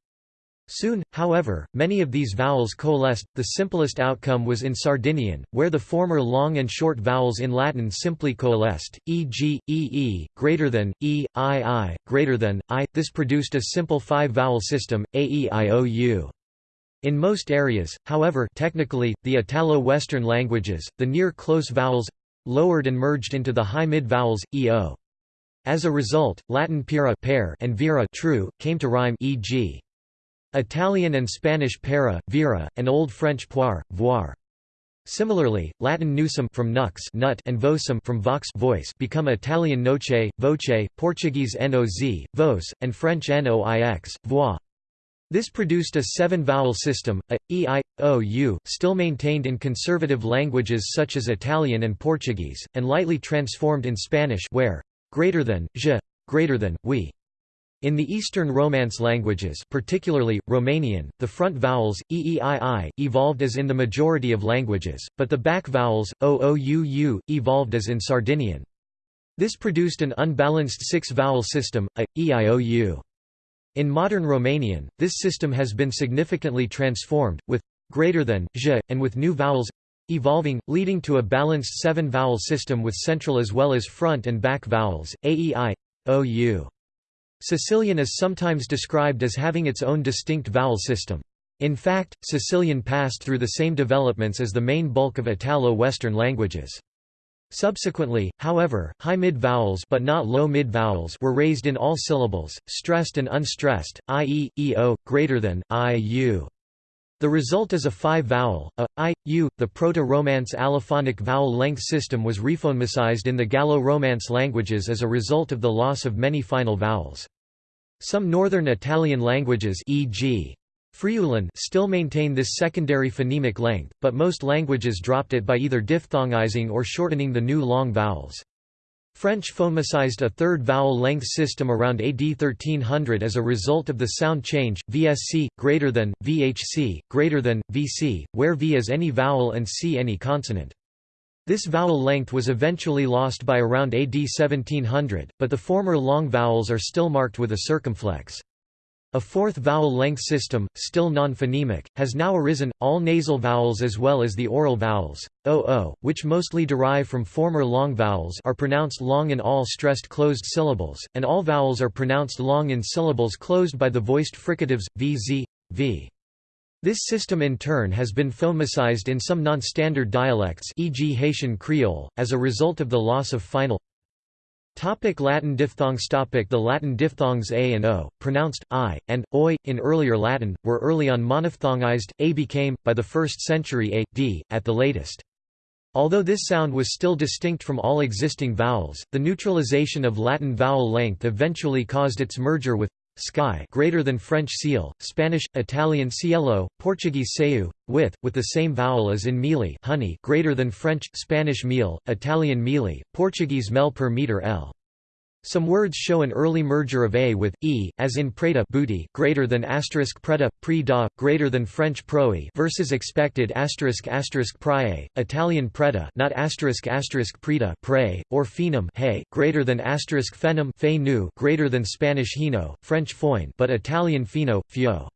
Soon, however, many of these vowels coalesced. The simplest outcome was in Sardinian, where the former long and short vowels in Latin simply coalesced, e.g., ee, greater than, e, i, i, greater than, i. This produced a simple five-vowel system, a, e, i, o, u. In most areas, however technically, the Italo-Western languages, the near-close vowels lowered and merged into the high-mid vowels, eo. As a result, Latin pira pair and vera true, came to rhyme e.g. Italian and Spanish para, vera, and Old French poire, voir. Similarly, Latin nusum from nux nut and vocem from vox voice become Italian noce, voce, Portuguese noz, vos, and French noix, voix. This produced a seven-vowel system, a, e, i, o, u, still maintained in conservative languages such as Italian and Portuguese, and lightly transformed in Spanish where greater than, je, greater than, we. In the Eastern Romance languages particularly, Romanian, the front vowels, eeiii, evolved as in the majority of languages, but the back vowels, oou, evolved as in Sardinian. This produced an unbalanced six-vowel system, a, eiou. In modern Romanian, this system has been significantly transformed, with greater than, je, and with new vowels evolving, leading to a balanced seven-vowel system with central as well as front and back vowels, aei, ou. Sicilian is sometimes described as having its own distinct vowel system. In fact, Sicilian passed through the same developments as the main bulk of Italo-Western languages. Subsequently, however, high mid vowels but not low mid vowels were raised in all syllables, stressed and unstressed, i.e., eo, greater than, i, u. The result is a five-vowel, a, i, u. The Proto-Romance allophonic vowel length system was rephonemicized in the Gallo-Romance languages as a result of the loss of many final vowels. Some northern Italian languages e.g. Friulan still maintain this secondary phonemic length, but most languages dropped it by either diphthongizing or shortening the new long vowels. French phonemicized a third vowel length system around AD 1300 as a result of the sound change, VSC, greater than, VHC, greater than, VC, where V is any vowel and C any consonant. This vowel length was eventually lost by around AD 1700, but the former long vowels are still marked with a circumflex. A fourth vowel length system, still non-phonemic, has now arisen, all nasal vowels as well as the oral vowels, oo, which mostly derive from former long vowels are pronounced long in all stressed closed syllables, and all vowels are pronounced long in syllables closed by the voiced fricatives, vz, v. This system in turn has been phonemicized in some non-standard dialects e.g. Haitian Creole, as a result of the loss of final Topic Latin diphthongs Topic The Latin diphthongs a and o, pronounced i, and oi, in earlier Latin, were early on monophthongized, a became, by the 1st century a, d, at the latest. Although this sound was still distinct from all existing vowels, the neutralization of Latin vowel length eventually caused its merger with sky greater than French seal, Spanish, Italian cielo, Portuguese seu, with, with the same vowel as in mealy honey greater than French, Spanish meal, Italian mealy, Portuguese mel per meter l. Some words show an early merger of a with e, as in preta booty greater than asterisk preta, pre da, greater than French proe versus expected asterisk asterisk prae, Italian preta not asterisk asterisk preta pre, or phenum hey, greater than asterisk phenum fe nu greater than Spanish hino, French foin but Italian fino, fio.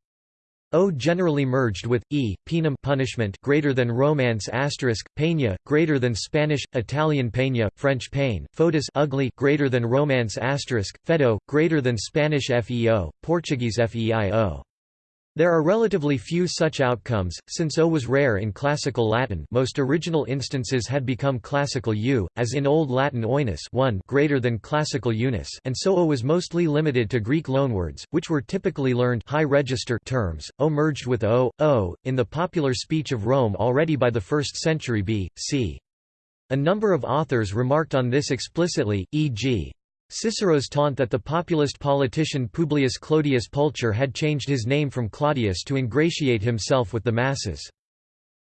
O generally merged with e, penum punishment greater than Romance asterisk peña greater than Spanish, Italian peña, French pain, foetus ugly greater than Romance asterisk fedo greater than Spanish feo, Portuguese feio. There are relatively few such outcomes, since O was rare in Classical Latin most original instances had become Classical U, as in Old Latin oinus one greater than Classical unus and so O was mostly limited to Greek loanwords, which were typically learned high register terms, O merged with O, O, in the popular speech of Rome already by the 1st century B.C. A number of authors remarked on this explicitly, e.g. Cicero's taunt that the populist politician Publius Clodius Pulcher had changed his name from Claudius to ingratiate himself with the masses.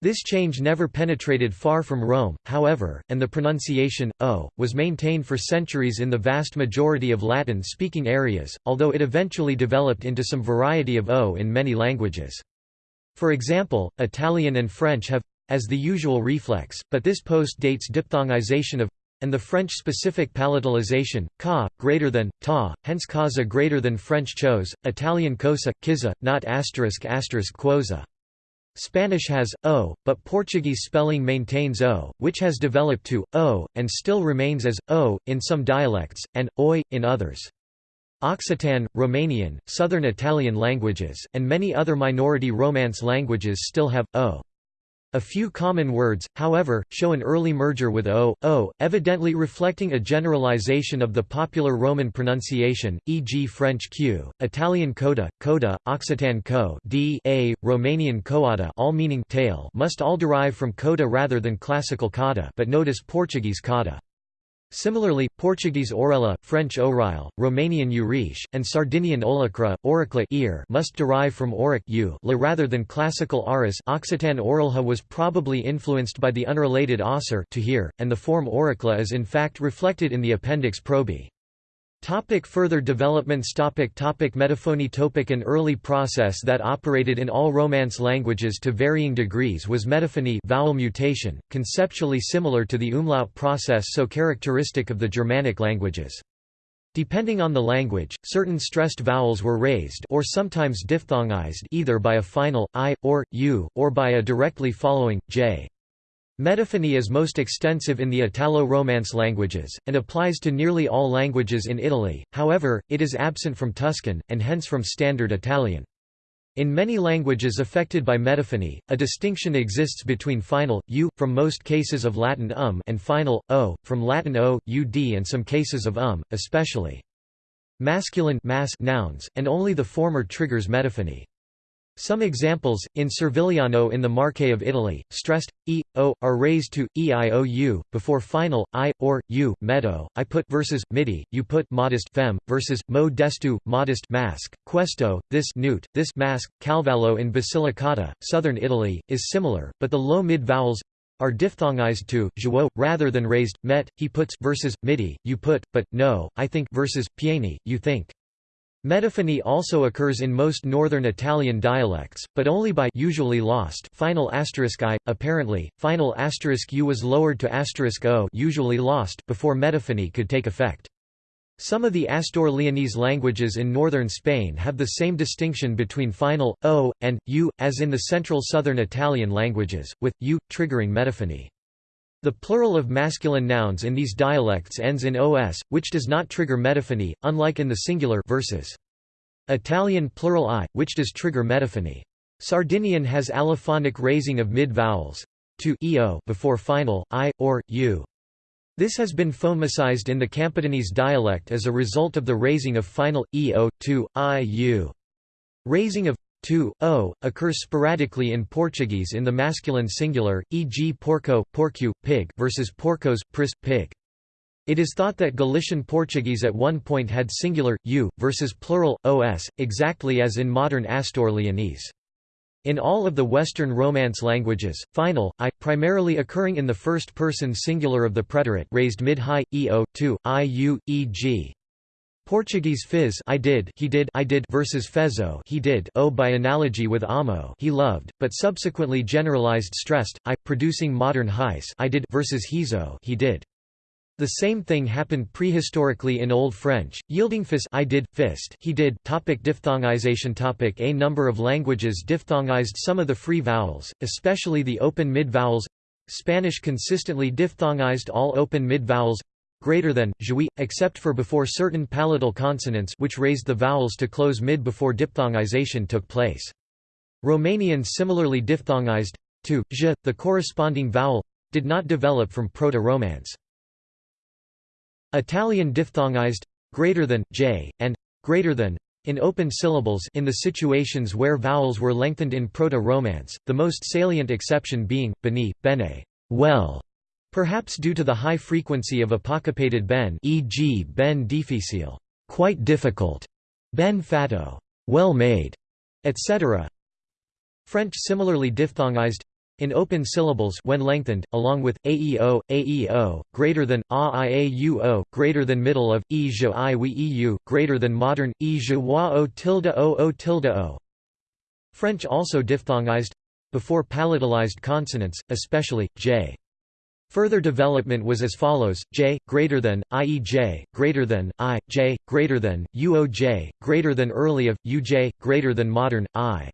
This change never penetrated far from Rome, however, and the pronunciation, o, was maintained for centuries in the vast majority of Latin-speaking areas, although it eventually developed into some variety of o in many languages. For example, Italian and French have as the usual reflex, but this post dates diphthongization of and the French specific palatalization, ca, greater than, ta, hence causa greater than French chose, Italian cosa, kiza, not asterisk asterisk quosa. Spanish has, o, but Portuguese spelling maintains o, which has developed to, o, and still remains as, o, in some dialects, and, oi, in others. Occitan, Romanian, Southern Italian languages, and many other minority Romance languages still have o. A few common words, however, show an early merger with o, o, evidently reflecting a generalization of the popular Roman pronunciation, e.g. French q, Italian coda, coda, Occitan co d, a, Romanian coada all meaning tail must all derive from coda rather than classical coda but notice Portuguese coda. Similarly, Portuguese orelha, French oreille, Romanian uriche, and Sardinian olacra, oricla ear must derive from auric u rather than classical aris Occitan orelha was probably influenced by the unrelated osser to hear, and the form auricla is in fact reflected in the appendix probi. Topic further developments topic topic Metaphony topic An early process that operated in all Romance languages to varying degrees was metaphony vowel mutation, conceptually similar to the umlaut process so characteristic of the Germanic languages. Depending on the language, certain stressed vowels were raised or sometimes diphthongized either by a final, i, or, u, or by a directly following, j. Metaphony is most extensive in the Italo-Romance languages, and applies to nearly all languages in Italy, however, it is absent from Tuscan, and hence from Standard Italian. In many languages affected by metaphony, a distinction exists between final, u, from most cases of Latin um and final, o, from Latin o, ud and some cases of um, especially masculine mass nouns, and only the former triggers metaphony. Some examples, in Servigliano in the Marche of Italy, stressed, e, o, are raised to, e i o u, before final, i, or, u, medo, I put versus, midi, you put modest fem, versus, mo destu, modest mask, questo, this newt, this mask, Calvello in Basilicata, southern Italy, is similar, but the low mid vowels are diphthongized to, jouot, rather than raised, met, he puts versus, midi, you put, but, no, I think versus, pieni, you think. Metaphony also occurs in most northern Italian dialects, but only by usually lost final asterisk i. Apparently, final asterisk u was lowered to asterisk o usually lost before metaphony could take effect. Some of the Astur-Leonese languages in northern Spain have the same distinction between final, o, and, u, as in the central southern Italian languages, with, u, triggering metaphony. The plural of masculine nouns in these dialects ends in os, which does not trigger metaphony, unlike in the singular verses. Italian plural i, which does trigger metaphony. Sardinian has allophonic raising of mid-vowels to eo before final, i, or, u. This has been phonemicized in the Campidanese dialect as a result of the raising of final, eo, to, i, u. Raising of to, o, oh, occurs sporadically in Portuguese in the masculine singular, e.g. porco, porcu, pig versus porcos, pris, pig. It is thought that Galician Portuguese at one point had singular, u, versus plural, os, exactly as in modern Astur-Leonese. In all of the Western Romance languages, final, i, primarily occurring in the first-person singular of the preterite raised mid-high, eo, to, iu, e.g. Portuguese fizz I did he did I did versus fezzo he did o by analogy with amo he loved, but subsequently generalized stressed I, producing modern heis I did versus hizo he did. The same thing happened prehistorically in Old French, yielding fis I did, fist he did topic Diphthongization topic A number of languages diphthongized some of the free vowels, especially the open mid-vowels Spanish consistently diphthongized all open mid-vowels greater than, jouy, except for before certain palatal consonants which raised the vowels to close mid before diphthongization took place. Romanian similarly diphthongized to, j, the corresponding vowel, did not develop from Proto-Romance. Italian diphthongized greater than, j, and greater than in open syllables in the situations where vowels were lengthened in Proto-Romance, the most salient exception being, beni, bene, well, Perhaps due to the high frequency of apocopated ben e.g. ben difficile, quite difficult, ben fatto, well made, etc. French similarly diphthongized in open syllables when lengthened, along with aeo, aeo, greater than a iauo, greater than middle of e je i we eu, greater than modern e je wa o tilde o o tilde o. French also diphthongized before palatalized consonants, especially j. Further development was as follows: j greater than i.e. j greater than i j greater than uoj greater than early of uj greater than modern i.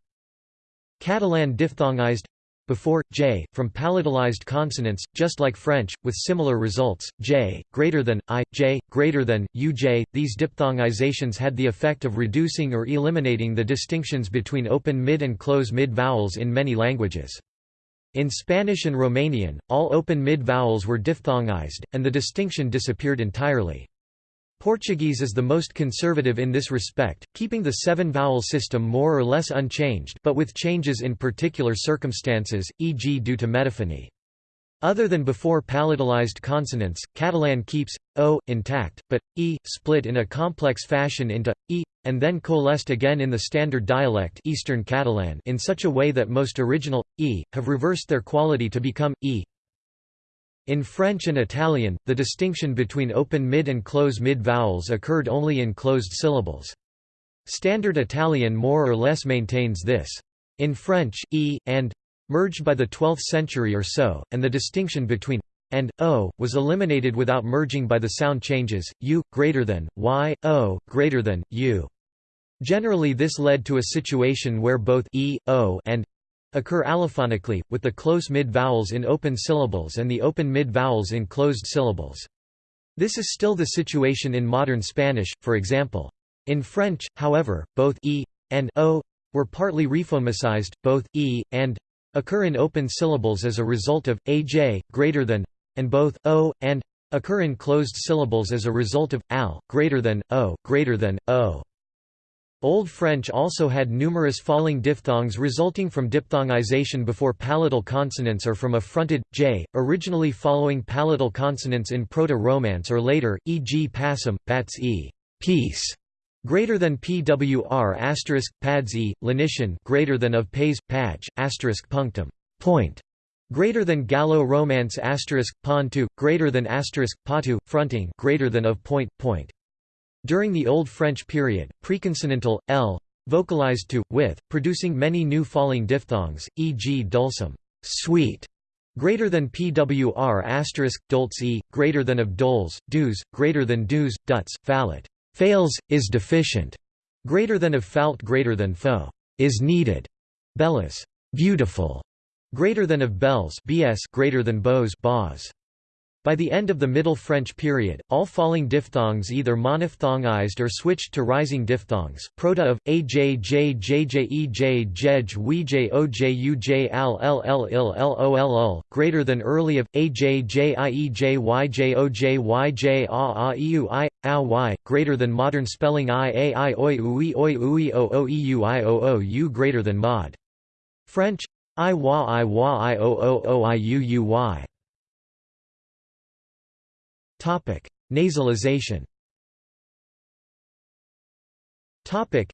Catalan diphthongized before, j, from palatalized consonants, just like French, with similar results, j, greater than, i, j, greater than, uj. These diphthongizations had the effect of reducing or eliminating the distinctions between open mid and close mid vowels in many languages. In Spanish and Romanian, all open mid vowels were diphthongized, and the distinction disappeared entirely. Portuguese is the most conservative in this respect, keeping the seven-vowel system more or less unchanged but with changes in particular circumstances, e.g. due to metaphony. Other than before palatalized consonants, Catalan keeps o intact, but e split in a complex fashion into e and then coalesced again in the standard dialect Eastern Catalan in such a way that most original e have reversed their quality to become e in French and Italian, the distinction between open mid and close mid vowels occurred only in closed syllables. Standard Italian more or less maintains this. In French, e and merged by the 12th century or so, and the distinction between and o was eliminated without merging by the sound changes u greater than y o greater than u. Generally this led to a situation where both e, o and occur allophonically, with the close mid-vowels in open syllables and the open mid-vowels in closed syllables. This is still the situation in modern Spanish, for example. In French, however, both e and o were partly rephonemicized, both e and occur in open syllables as a result of aj greater than and both o and occur in closed syllables as a result of al greater than o greater than o. Old French also had numerous falling diphthongs resulting from diphthongization before palatal consonants or from a fronted, j, originally following palatal consonants in Proto-Romance or later, e.g. passum, pats e, peace, greater than pwr asterisk, pads e, lenition greater than of pays, page, asterisk punctum, point, greater than Gallo-Romance asterisk, pontu, greater than asterisk, patu, fronting greater than of point, point. During the Old French period, preconsonantal, l, vocalized to, with, producing many new falling diphthongs, e.g. dulcem, sweet, greater than pwr asterisk, dolce e, greater than of doles, dues, greater than dues, duts, fallet, fails, is deficient, greater than of falt greater than faux, is needed, bellis, beautiful, greater than of bells bs greater than beaux bas. By the end of the Middle French period, all falling diphthongs either monophthongized or switched to rising diphthongs. Proto of a j j j j e j jej we j o j u j al l l il l o l l greater than early of a j j i e j y j o j y j a a e u i a y greater than modern spelling i a i oi ui oi ui o o u i o o u greater than mod. French i wa i wa i o o o i u u y Topic: Nasalization. Topic: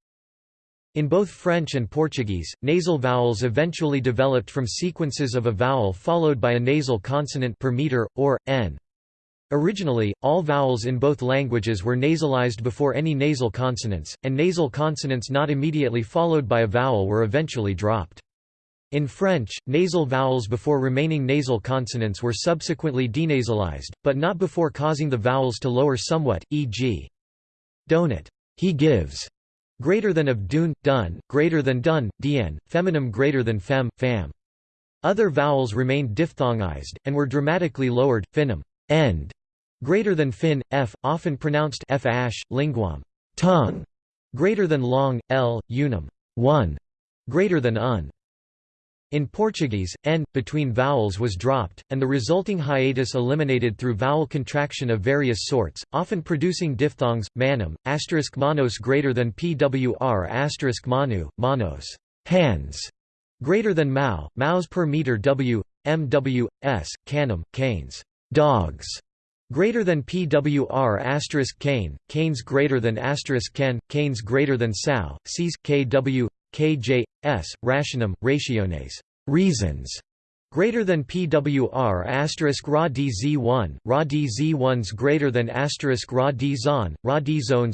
In both French and Portuguese, nasal vowels eventually developed from sequences of a vowel followed by a nasal consonant per meter or n. Originally, all vowels in both languages were nasalized before any nasal consonants, and nasal consonants not immediately followed by a vowel were eventually dropped. In French, nasal vowels before remaining nasal consonants were subsequently denasalized, but not before causing the vowels to lower somewhat, e.g. donut, he gives, greater than of dun, dun, greater than dun, dien, feminine greater than fem, fam. Other vowels remained diphthongized, and were dramatically lowered, finum, end, greater than fin, f, often pronounced f ash, linguam, tongue, greater than long, l, unum, one, greater than un. In Portuguese, n, between vowels was dropped, and the resulting hiatus eliminated through vowel contraction of various sorts, often producing diphthongs, manum, asterisk manos greater than pwr asterisk manu, manos hands, greater than mao, maus per meter w, mw, s, canum, canes, dogs, greater than pwr asterisk cane, canes greater than asterisk can, canes greater than sao, cs, kw, kj, s, rationum, rationes, reasons, greater than PWR asterisk Ra DZ1, Ra DZ1s greater than asterisk Ra D Zon, Ra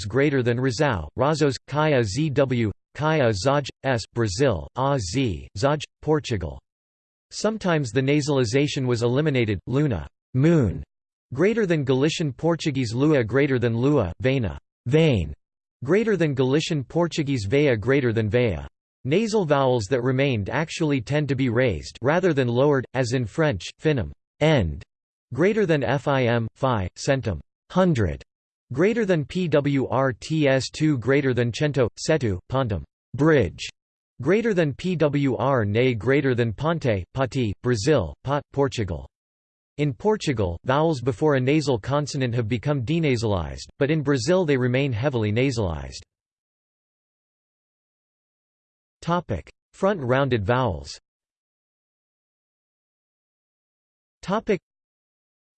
greater than Razao, Razos, Kaya ZW, Kaya Zaj, S, Brazil, A Z, Zaj, Portugal. Sometimes the nasalization was eliminated, Luna, moon, greater than Galician Portuguese Lua greater than Lua, Vena, vein, greater than Galician Portuguese Veia greater than Veia. Nasal vowels that remained actually tend to be raised rather than lowered, as in French, finum end, greater than fim, phi, centum hundred, greater than pwrts2 greater than cento, setu, pontum bridge, greater than pwr ne greater than ponte, pati, Brazil, pot, Portugal. In Portugal, vowels before a nasal consonant have become denasalized, but in Brazil they remain heavily nasalized. Front rounded vowels.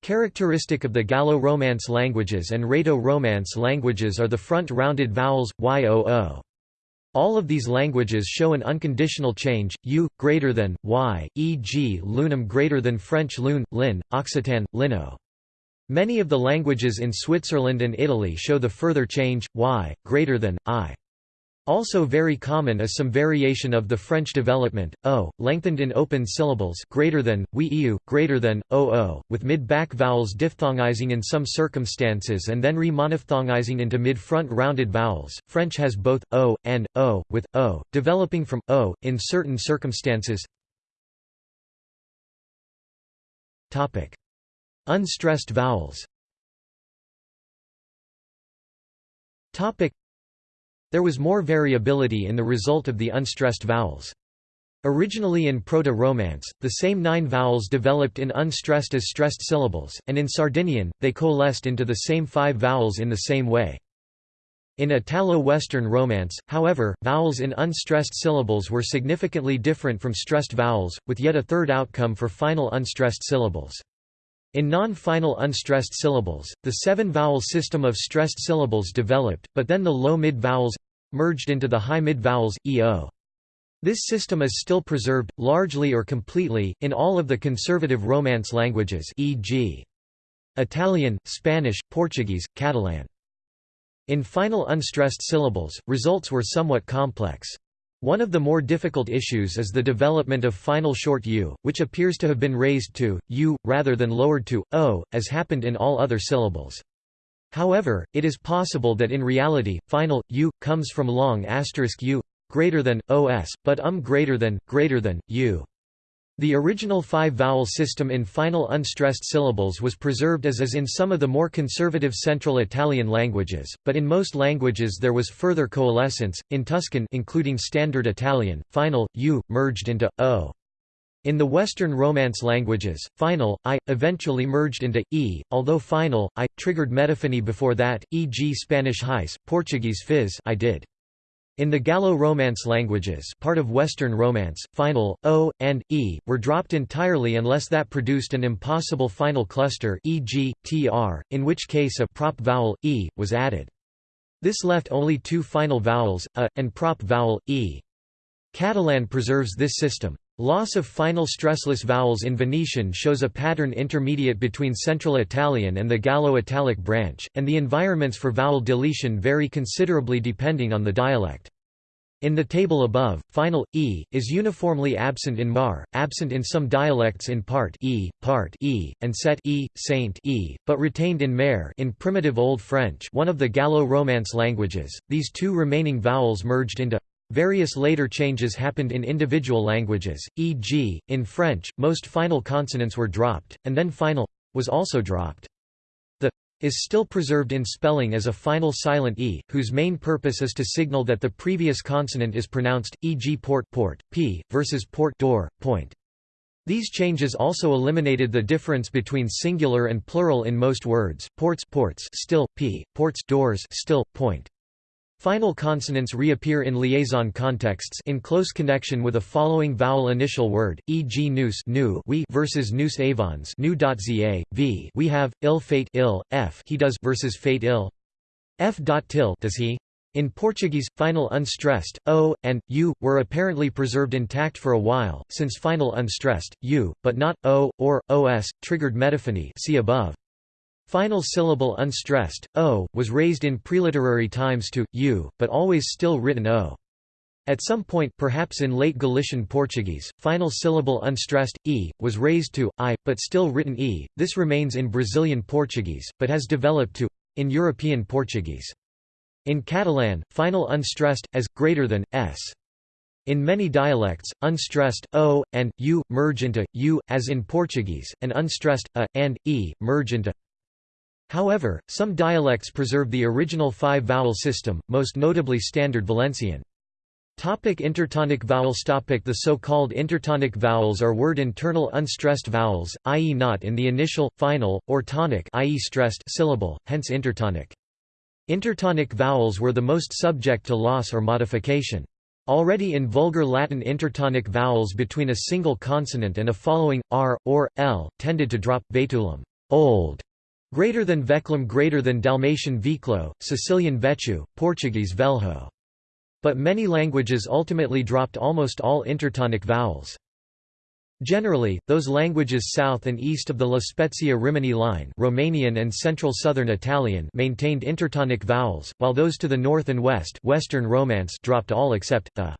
Characteristic of the Gallo-Romance languages and Rhaeto-Romance languages are the front rounded vowels yoo. All of these languages show an unconditional change, u greater than y, e.g. lunum greater than French lun, lin, Occitan, lino. Many of the languages in Switzerland and Italy show the further change, y, greater than, i. Also very common is some variation of the French development, o, lengthened in open syllables greater than, we eu, greater than, oo, with mid-back vowels diphthongizing in some circumstances and then remonophthongizing into mid-front rounded vowels. French has both, o, and, o, with, o, developing from, o, in certain circumstances. Unstressed vowels there was more variability in the result of the unstressed vowels. Originally in Proto-Romance, the same nine vowels developed in unstressed as stressed syllables, and in Sardinian, they coalesced into the same five vowels in the same way. In Italo-Western Romance, however, vowels in unstressed syllables were significantly different from stressed vowels, with yet a third outcome for final unstressed syllables. In non-final unstressed syllables, the seven-vowel system of stressed syllables developed, but then the low-mid vowels merged into the high-mid vowels, eo. This system is still preserved, largely or completely, in all of the conservative Romance languages e.g. Italian, Spanish, Portuguese, Catalan. In final unstressed syllables, results were somewhat complex. One of the more difficult issues is the development of final short u, which appears to have been raised to, u, rather than lowered to, o, as happened in all other syllables. However, it is possible that in reality, final u comes from long asterisk u greater than os, but um greater than greater than u. The original five-vowel system in final unstressed syllables was preserved as is in some of the more conservative Central Italian languages, but in most languages there was further coalescence. In Tuscan, including Standard Italian, final u merged into o. In the Western Romance languages, final, i, eventually merged into, e, although final, i, triggered metaphony before that, e.g. Spanish hais, Portuguese fizz I did. In the Gallo-Romance languages part of Western Romance, final, o, and, e, were dropped entirely unless that produced an impossible final cluster e.g., tr, in which case a prop vowel, e, was added. This left only two final vowels, a, and prop vowel, e. Catalan preserves this system. Loss of final stressless vowels in Venetian shows a pattern intermediate between Central Italian and the Gallo-Italic branch, and the environments for vowel deletion vary considerably depending on the dialect. In the table above, final e is uniformly absent in Mar, absent in some dialects in part e, part e, and set e, saint e, but retained in mer in primitive Old French, one of the Gallo-Romance languages. These two remaining vowels merged into Various later changes happened in individual languages, e.g., in French, most final consonants were dropped, and then final was also dropped. The is still preserved in spelling as a final silent e, whose main purpose is to signal that the previous consonant is pronounced, e.g. port port, p, versus port door, point. These changes also eliminated the difference between singular and plural in most words, ports ports still, p, ports doors still, point. Final consonants reappear in liaison contexts in close connection with a following vowel initial word, e.g. nous nu we versus nous avons nu.za, v we have, ill fate ill, f he does versus fate ill, f til does he. In Portuguese, final unstressed, o, and, u, were apparently preserved intact for a while, since final unstressed, u, but not, o, or, os, triggered metaphony see above. Final syllable unstressed, o, was raised in preliterary times to, u, but always still written o. At some point perhaps in late Galician Portuguese, final syllable unstressed, e, was raised to, i, but still written e. This remains in Brazilian Portuguese, but has developed to, in European Portuguese. In Catalan, final unstressed, as, greater than, s. In many dialects, unstressed o and u merge into u, as in Portuguese, and unstressed a and e merge into. However, some dialects preserve the original five-vowel system, most notably Standard Valencian. Topic intertonic vowels topic The so-called intertonic vowels are word internal unstressed vowels, i.e. not in the initial, final, or tonic i.e. stressed syllable, hence intertonic. Intertonic vowels were the most subject to loss or modification. Already in Vulgar Latin intertonic vowels between a single consonant and a following, r, or, l, tended to drop, vetulum old", greater than veclum greater than Dalmatian viclo, Sicilian vechu, Portuguese velho. But many languages ultimately dropped almost all intertonic vowels. Generally, those languages south and east of the La Spezia Rimini line Romanian and Central Southern Italian maintained intertonic vowels, while those to the north and west Western Romance dropped all except, the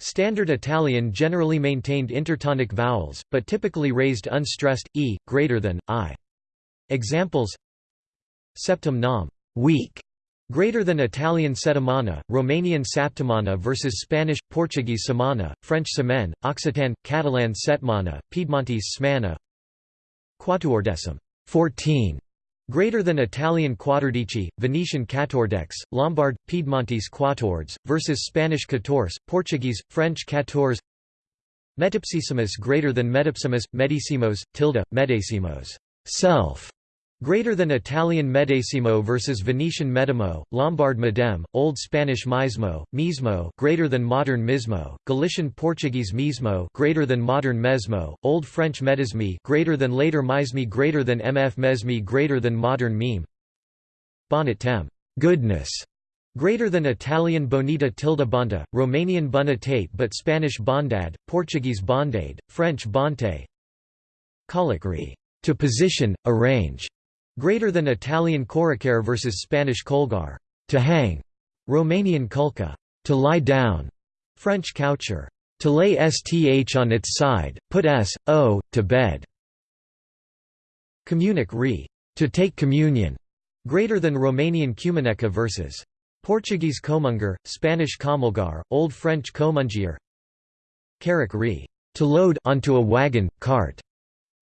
Standard Italian generally maintained intertonic vowels, but typically raised unstressed, e, greater than, i. Examples Septum weak, Greater than Italian settimana, Romanian saptimana versus Spanish, Portuguese semana, French semaine, Occitan, Catalan setmana, Piedmontese smana. Quatuordecim, 14. Greater than Italian quattordici, Venetian quatordex, Lombard, Piedmontese quatords, versus Spanish quatorze, Portuguese, French quatorze. Metapsissimus greater than metapsimus, medicimos, tilde, medecimos, self. Greater than Italian medesimo versus Venetian medimo, Lombard medem, Old Spanish mismo, mismo greater than modern mismo, Galician Portuguese mismo greater than modern mesmo, Old French medismi greater than later mismi greater than mf mesmi greater than modern meme. Bonnet tem goodness greater than Italian bonita tilde bonta, Romanian bonitate but Spanish bondad, Portuguese bondade, French bonte. Colloquy to position, arrange Greater than Italian coricare versus Spanish colgar, to hang, Romanian culca, to lie down, French coucher, to lay sth on its side, put s, o, to bed. Communic re, to take communion, greater than Romanian cumaneca versus Portuguese comungar, Spanish comulgar, Old French comungier. Carrick re, to load onto a wagon, cart,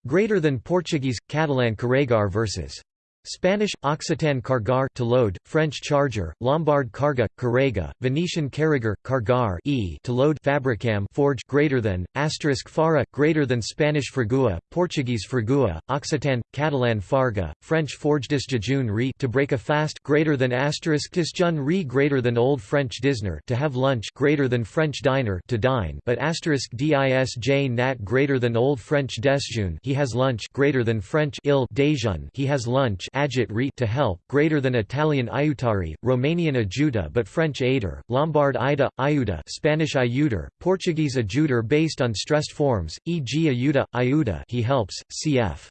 Greater than Portuguese, Catalan carregar versus Spanish, Occitan cargar to load, French charger, Lombard carga, carrega, Venetian carriger, cargar e to load, fabricam forge greater than, asterisk fara greater than Spanish fragua, Portuguese fragua, Occitan, Catalan farga, French forgedis jejun re to break a fast greater than asterisk disjun re greater than Old French disner to have lunch greater than French diner to dine but asterisk disj nat greater than Old French desjun he has lunch greater than French il dejun he has lunch agit re to help, greater than Italian aiutari, Romanian ajuda but French aider, Lombard ida, iuda Spanish ayuder, Portuguese ajuder based on stressed forms, e.g. ayuda, iuda he helps, cf.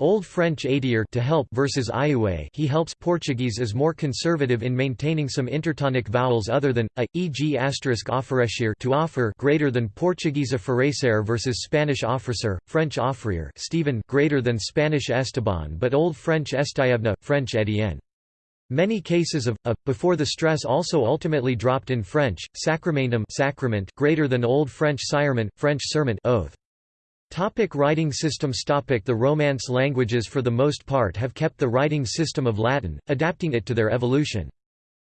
Old French aidier to help versus iue he helps Portuguese is more conservative in maintaining some intertonic vowels other than uh, a, e.g. asterisk oferecer to offer greater than Portuguese oferecer versus Spanish officer, French offrir Stephen greater than Spanish Esteban but Old French Estayevna, French Etienne. Many cases of a before the stress also ultimately dropped in French, sacramentum sacrament greater than Old French sirement, French serment oath. Topic writing systems Topic The Romance languages for the most part have kept the writing system of Latin, adapting it to their evolution.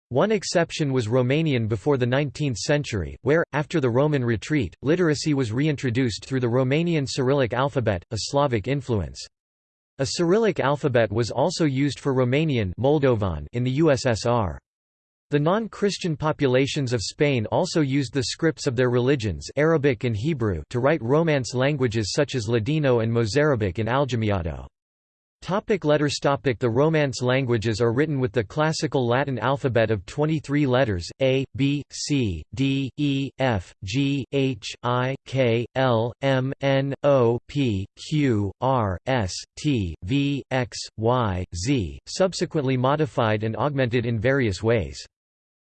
One exception was Romanian before the 19th century, where, after the Roman retreat, literacy was reintroduced through the Romanian Cyrillic alphabet, a Slavic influence. A Cyrillic alphabet was also used for Romanian Moldovan in the USSR. The non-Christian populations of Spain also used the scripts of their religions Arabic and Hebrew to write Romance languages such as Ladino and Mozarabic in Aljamiado. Topic letters topic The Romance languages are written with the classical Latin alphabet of 23 letters, A, B, C, D, E, F, G, H, I, K, L, M, N, O, P, Q, R, S, T, V, X, Y, Z, subsequently modified and augmented in various ways.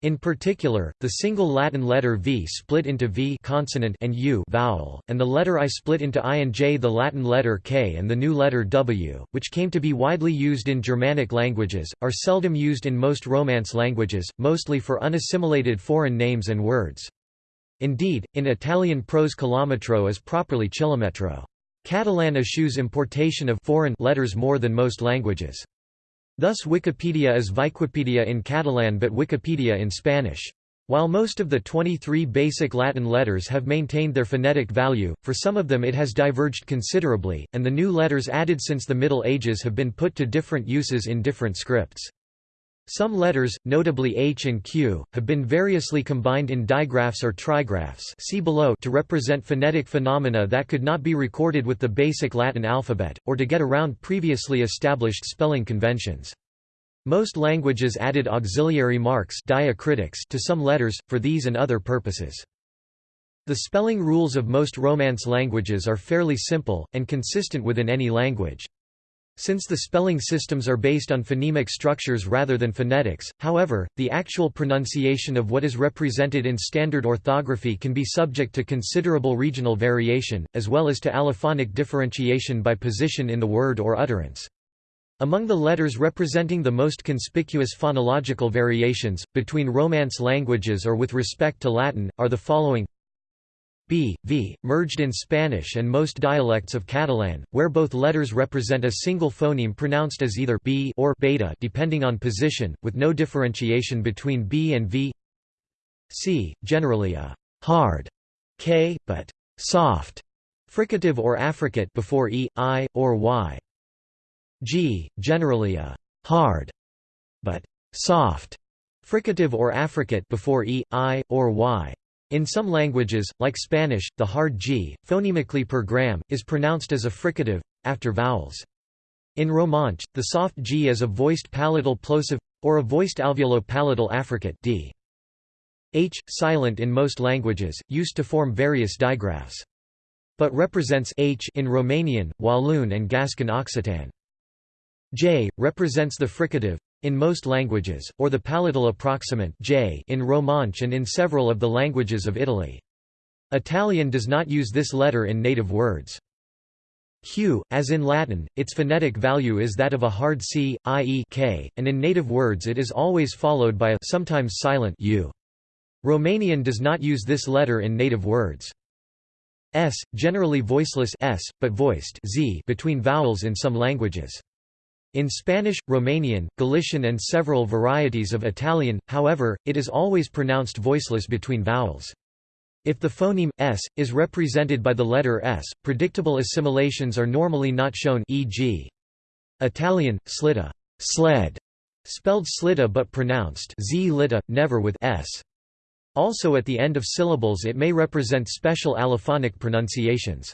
In particular, the single Latin letter V split into V consonant and U vowel, and the letter I split into I and J the Latin letter K and the new letter W, which came to be widely used in Germanic languages, are seldom used in most Romance languages, mostly for unassimilated foreign names and words. Indeed, in Italian prose chilometro is properly chilometro. Catalan eschews importation of foreign letters more than most languages. Thus Wikipedia is Viquipedia in Catalan but Wikipedia in Spanish. While most of the 23 basic Latin letters have maintained their phonetic value, for some of them it has diverged considerably, and the new letters added since the Middle Ages have been put to different uses in different scripts. Some letters, notably H and Q, have been variously combined in digraphs or trigraphs see below to represent phonetic phenomena that could not be recorded with the basic Latin alphabet, or to get around previously established spelling conventions. Most languages added auxiliary marks diacritics to some letters, for these and other purposes. The spelling rules of most Romance languages are fairly simple, and consistent within any language. Since the spelling systems are based on phonemic structures rather than phonetics, however, the actual pronunciation of what is represented in standard orthography can be subject to considerable regional variation, as well as to allophonic differentiation by position in the word or utterance. Among the letters representing the most conspicuous phonological variations, between Romance languages or with respect to Latin, are the following b, v, merged in Spanish and most dialects of Catalan, where both letters represent a single phoneme pronounced as either b or beta depending on position, with no differentiation between b and v. c, generally a hard k, but soft fricative or affricate before e, i, or y. g, generally a hard but soft fricative or affricate before e, i, or y. In some languages, like Spanish, the hard g, phonemically per gram, is pronounced as a fricative, after vowels. In Romansh, the soft g is a voiced palatal plosive, or a voiced alveolo-palatal affricate d. h, silent in most languages, used to form various digraphs. But represents h in Romanian, Walloon and Gascon Occitan. j, represents the fricative, in most languages, or the palatal approximant j in Romansh and in several of the languages of Italy. Italian does not use this letter in native words. Q, as in Latin, its phonetic value is that of a hard c, i.e. k, and in native words it is always followed by a sometimes silent u. Romanian does not use this letter in native words. S, generally voiceless s, but voiced z between vowels in some languages. In Spanish, Romanian, Galician and several varieties of Italian, however, it is always pronounced voiceless between vowels. If the phoneme, s, is represented by the letter s, predictable assimilations are normally not shown e.g. Italian, slitta sled", spelled slitta but pronounced z litta, never with s. Also at the end of syllables it may represent special allophonic pronunciations.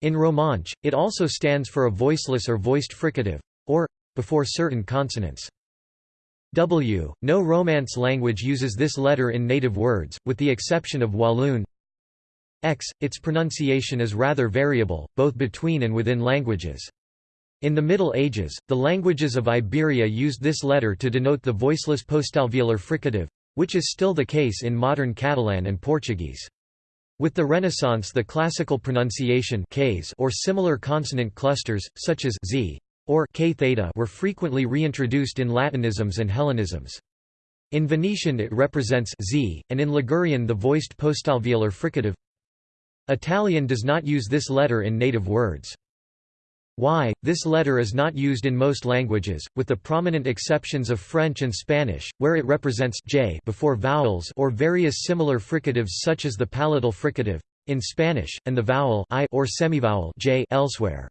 In Romansh, it also stands for a voiceless or voiced fricative or before certain consonants. W. No Romance language uses this letter in native words, with the exception of Walloon. X. Its pronunciation is rather variable, both between and within languages. In the Middle Ages, the languages of Iberia used this letter to denote the voiceless postalveolar fricative, which is still the case in modern Catalan and Portuguese. With the Renaissance the classical pronunciation or similar consonant clusters, such as z, or k theta were frequently reintroduced in Latinisms and Hellenisms. In Venetian it represents z, and in Ligurian the voiced postalveolar fricative. Italian does not use this letter in native words. Y. This letter is not used in most languages, with the prominent exceptions of French and Spanish, where it represents j before vowels or various similar fricatives such as the palatal fricative in Spanish, and the vowel i or semivowel j elsewhere.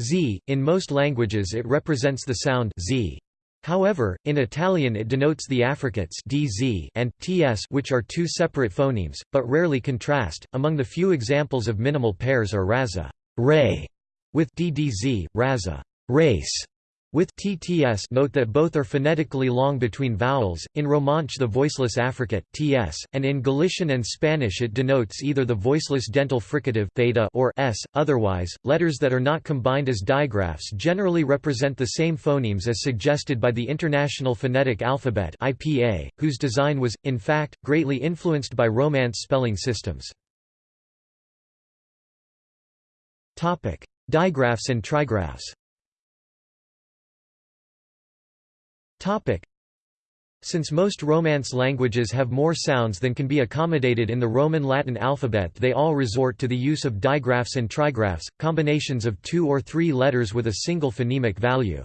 Z. In most languages it represents the sound z. However, in Italian it denotes the affricates dz and ts which are two separate phonemes, but rarely contrast. Among the few examples of minimal pairs are raza ray, with ddz, raza race, with tts note that both are phonetically long between vowels, in Romansh the voiceless affricate ts, and in Galician and Spanish it denotes either the voiceless dental fricative theta or s. Otherwise, letters that are not combined as digraphs generally represent the same phonemes as suggested by the International Phonetic Alphabet (IPA), whose design was, in fact, greatly influenced by Romance spelling systems. Digraphs and trigraphs. Topic. Since most Romance languages have more sounds than can be accommodated in the Roman Latin alphabet they all resort to the use of digraphs and trigraphs, combinations of two or three letters with a single phonemic value.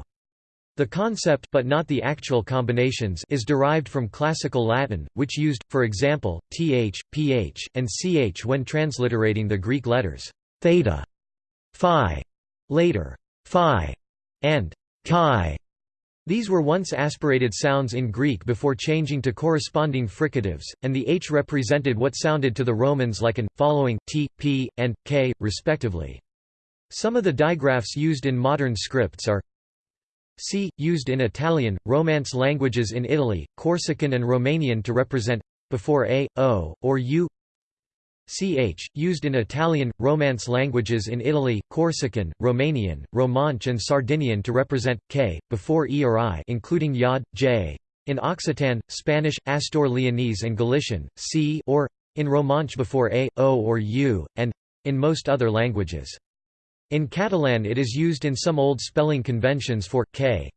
The concept but not the actual combinations is derived from Classical Latin, which used, for example, th, ph, and ch when transliterating the Greek letters theta, phi, later phi, and chi. These were once aspirated sounds in Greek before changing to corresponding fricatives, and the h represented what sounded to the Romans like an, following, t, p, and, k, respectively. Some of the digraphs used in modern scripts are c, used in Italian, Romance languages in Italy, Corsican and Romanian to represent before a, o, or u ch, used in Italian, Romance languages in Italy, Corsican, Romanian, Romansh and Sardinian to represent, k, before e or i including yod, j. In Occitan, Spanish, Astur Leonese and Galician, c or, in Romansh before a, o or u, and, in most other languages. In Catalan it is used in some old spelling conventions for, k.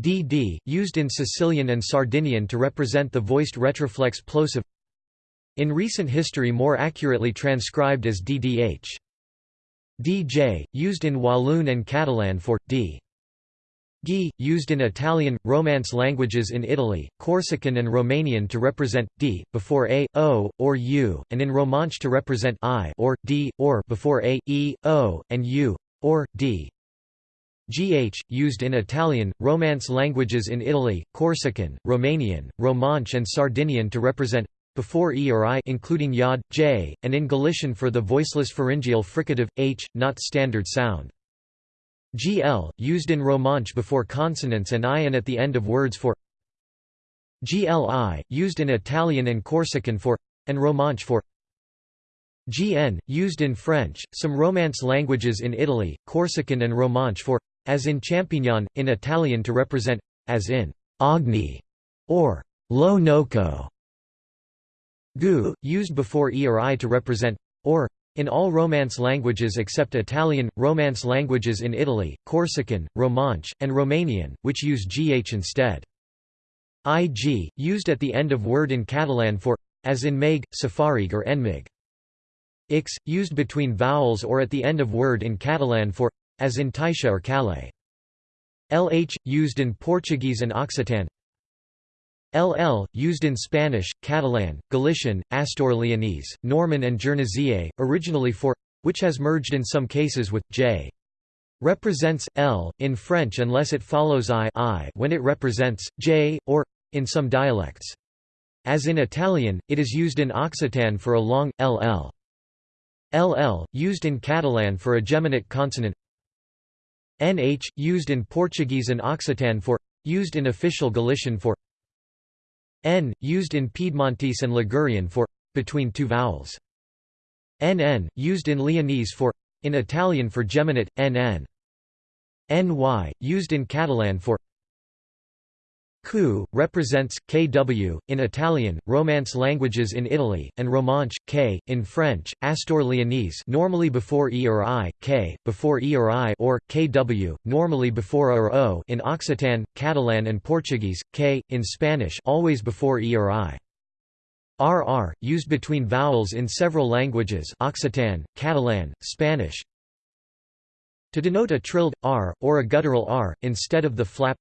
dd, used in Sicilian and Sardinian to represent the voiced retroflex plosive in recent history more accurately transcribed as ddh. dj, used in Walloon and Catalan for, d. G, used in Italian, Romance languages in Italy, Corsican and Romanian to represent, d, before a, o, or u, and in Romansh to represent i or, d, or before a, e, o, and u, or, d. GH, used in Italian, Romance languages in Italy, Corsican, Romanian, Romansh and Sardinian to represent before e or i including yod, j, and in Galician for the voiceless pharyngeal fricative, h, not standard sound. gl, used in Romansh before consonants and i and at the end of words for gli, used in Italian and Corsican for and Romansh for gn, used in French, some Romance languages in Italy, Corsican and Romansh for as in champignon, in Italian to represent as in agni or lo noco gu, used before e or i to represent or in all Romance languages except Italian, Romance languages in Italy, Corsican, Romansh, and Romanian, which use gh instead. ig, used at the end of word in Catalan for as in meg, safarig or enmig. x, used between vowels or at the end of word in Catalan for as in taixa or calais. lh, used in Portuguese and Occitan LL, used in Spanish, Catalan, Galician, Astur Leonese, Norman and Guernesey, originally for which has merged in some cases with j. Represents l in French unless it follows i, I when it represents j or in some dialects. As in Italian, it is used in Occitan for a long ll. LL, used in Catalan for a geminate consonant. NH, used in Portuguese and Occitan for used in official Galician for n, used in Piedmontese and Ligurian for between two vowels. nn, used in Leonese for in Italian for geminate, nn. ny, used in Catalan for Q, represents, kw, in Italian, Romance languages in Italy, and Romansh, k, in French, Astur Leonese normally before e or i, k, before e or i or, kw, normally before or o in Occitan, Catalan and Portuguese, k, in Spanish always before e or i. RR, used between vowels in several languages Occitan, Catalan, Spanish, to denote a trilled, r, or a guttural r, instead of the flap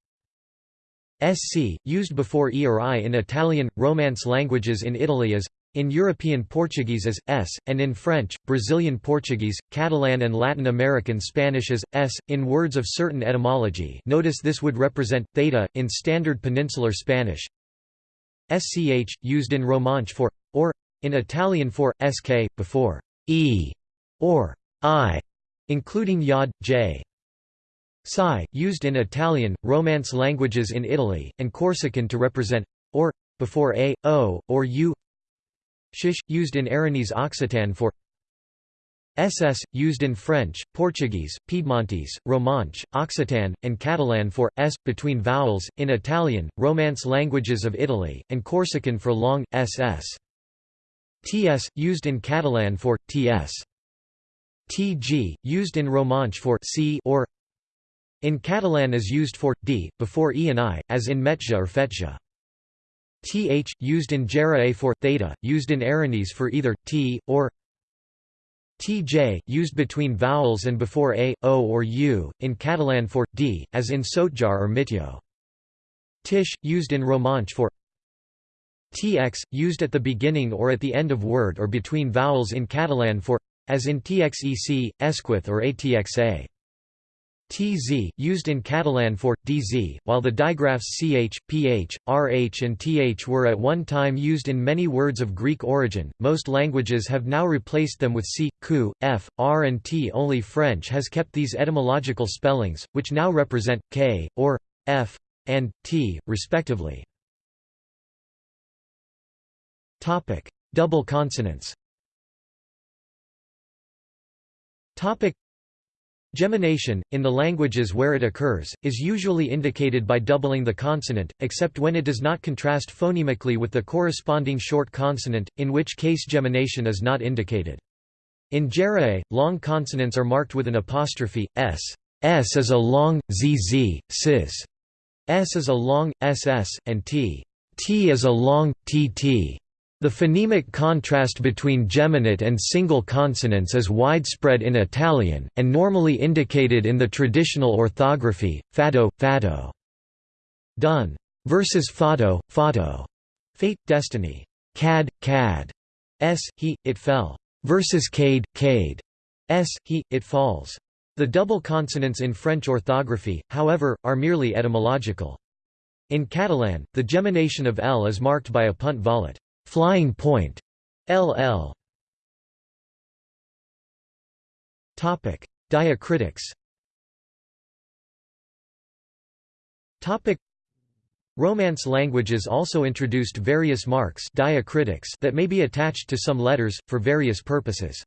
SC, used before E or I in Italian, Romance languages in Italy as in European Portuguese as s, and in French, Brazilian Portuguese, Catalan and Latin American Spanish as s, in words of certain etymology notice this would represent, theta, in Standard Peninsular Spanish sch, used in Romansh for, or, in Italian for, sk, before e or i, including yod, j. Psi, used in Italian, Romance languages in Italy, and Corsican to represent or before a, o, or u. Shish, used in Aranese Occitan for SS, used in French, Portuguese, Piedmontese, Romansh, Occitan, and Catalan for s between vowels, in Italian, Romance languages of Italy, and Corsican for long ss. TS, used in Catalan for ts. TG, used in Romansh for c or in Catalan is used for, d, before e and i, as in metja or fetja. th, used in Gera for theta, used in Aranese for either t or tj, used between vowels and before a, o or u, in Catalan for d, as in Sotjar or Mitjo. Tish, used in Romansh for tx, used at the beginning or at the end of word or between vowels in Catalan for as in txec, esquith or atxa. Tz, used in Catalan for dz, while the digraphs ch, ph, rh and th were at one time used in many words of Greek origin, most languages have now replaced them with c, q, f, r and t. Only French has kept these etymological spellings, which now represent k, or f, and t, respectively. Topic: Double consonants Gemination, in the languages where it occurs, is usually indicated by doubling the consonant, except when it does not contrast phonemically with the corresponding short consonant, in which case gemination is not indicated. In Jèrriais, long consonants are marked with an apostrophe, s. S is a long, zz, sis. S is a long, ss, and t. T is a long, tt. The phonemic contrast between geminate and single consonants is widespread in Italian, and normally indicated in the traditional orthography, fado, fado. Done. Versus fado, fato. Fate, destiny. Cad, cad. S, he, it fell. Versus cade, cade. S, he, it falls. The double consonants in French orthography, however, are merely etymological. In Catalan, the gemination of L is marked by a punt volat. Flying point LL Topic. Diacritics. Topic. Romance languages also introduced various marks diacritics that may be attached to some letters, for various purposes.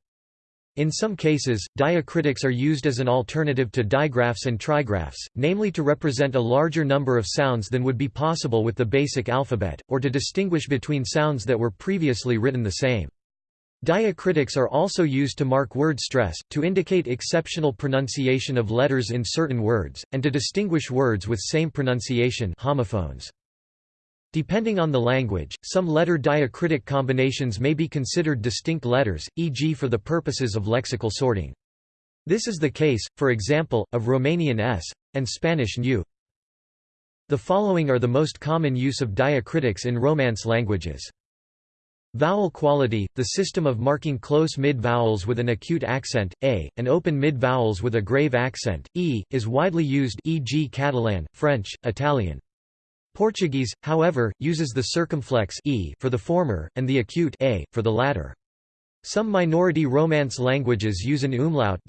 In some cases, diacritics are used as an alternative to digraphs and trigraphs, namely to represent a larger number of sounds than would be possible with the basic alphabet, or to distinguish between sounds that were previously written the same. Diacritics are also used to mark word stress, to indicate exceptional pronunciation of letters in certain words, and to distinguish words with same pronunciation homophones. Depending on the language, some letter diacritic combinations may be considered distinct letters, e.g. for the purposes of lexical sorting. This is the case, for example, of Romanian s, and Spanish nu. The following are the most common use of diacritics in Romance languages. Vowel quality, the system of marking close mid-vowels with an acute accent, a, and open mid-vowels with a grave accent, e, is widely used e.g. Catalan, French, Italian. Portuguese, however, uses the circumflex e for the former, and the acute a for the latter. Some minority Romance languages use an umlaut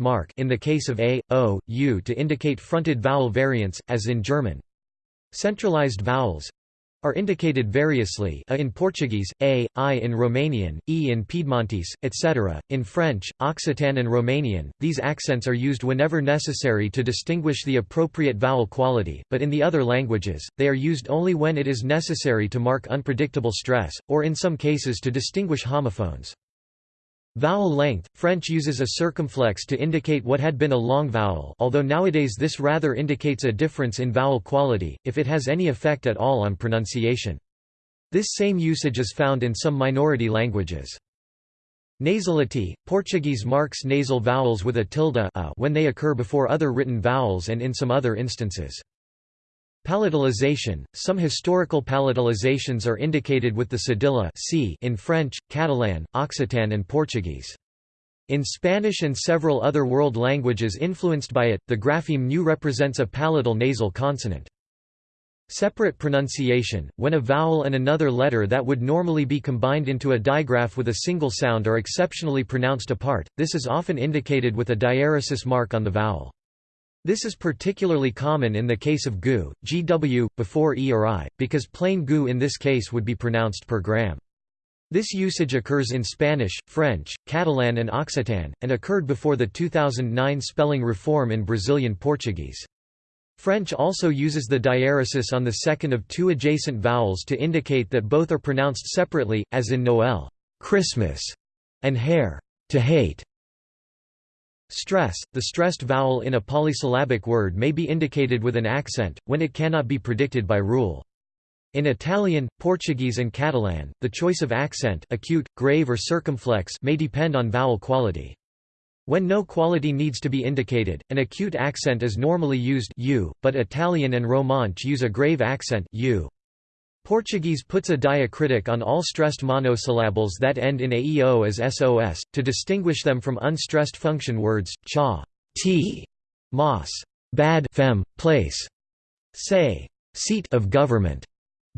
mark in the case of a, o, u to indicate fronted vowel variants, as in German. Centralized vowels, are indicated variously a in Portuguese, a, i in Romanian, e in Piedmontese, etc. In French, Occitan and Romanian, these accents are used whenever necessary to distinguish the appropriate vowel quality, but in the other languages, they are used only when it is necessary to mark unpredictable stress, or in some cases to distinguish homophones. Vowel length – French uses a circumflex to indicate what had been a long vowel although nowadays this rather indicates a difference in vowel quality, if it has any effect at all on pronunciation. This same usage is found in some minority languages. Nasality – Portuguese marks nasal vowels with a tilde a when they occur before other written vowels and in some other instances. Palatalization – Some historical palatalizations are indicated with the cedilla c in French, Catalan, Occitan and Portuguese. In Spanish and several other world languages influenced by it, the grapheme nu represents a palatal nasal consonant. Separate pronunciation, when a vowel and another letter that would normally be combined into a digraph with a single sound are exceptionally pronounced apart, this is often indicated with a diaeresis mark on the vowel. This is particularly common in the case of gu, gw, before e or i, because plain gu in this case would be pronounced per gram. This usage occurs in Spanish, French, Catalan and Occitan, and occurred before the 2009 spelling reform in Brazilian Portuguese. French also uses the diaeresis on the second of two adjacent vowels to indicate that both are pronounced separately, as in Noel Christmas", and hair to hate". Stress – The stressed vowel in a polysyllabic word may be indicated with an accent, when it cannot be predicted by rule. In Italian, Portuguese and Catalan, the choice of accent acute, grave or circumflex may depend on vowel quality. When no quality needs to be indicated, an acute accent is normally used u, but Italian and Romansh use a grave accent u. Portuguese puts a diacritic on all stressed monosyllables that end in aeo as sos, to distinguish them from unstressed function words, cha, t, mas, bad fem, place, say, seat of government,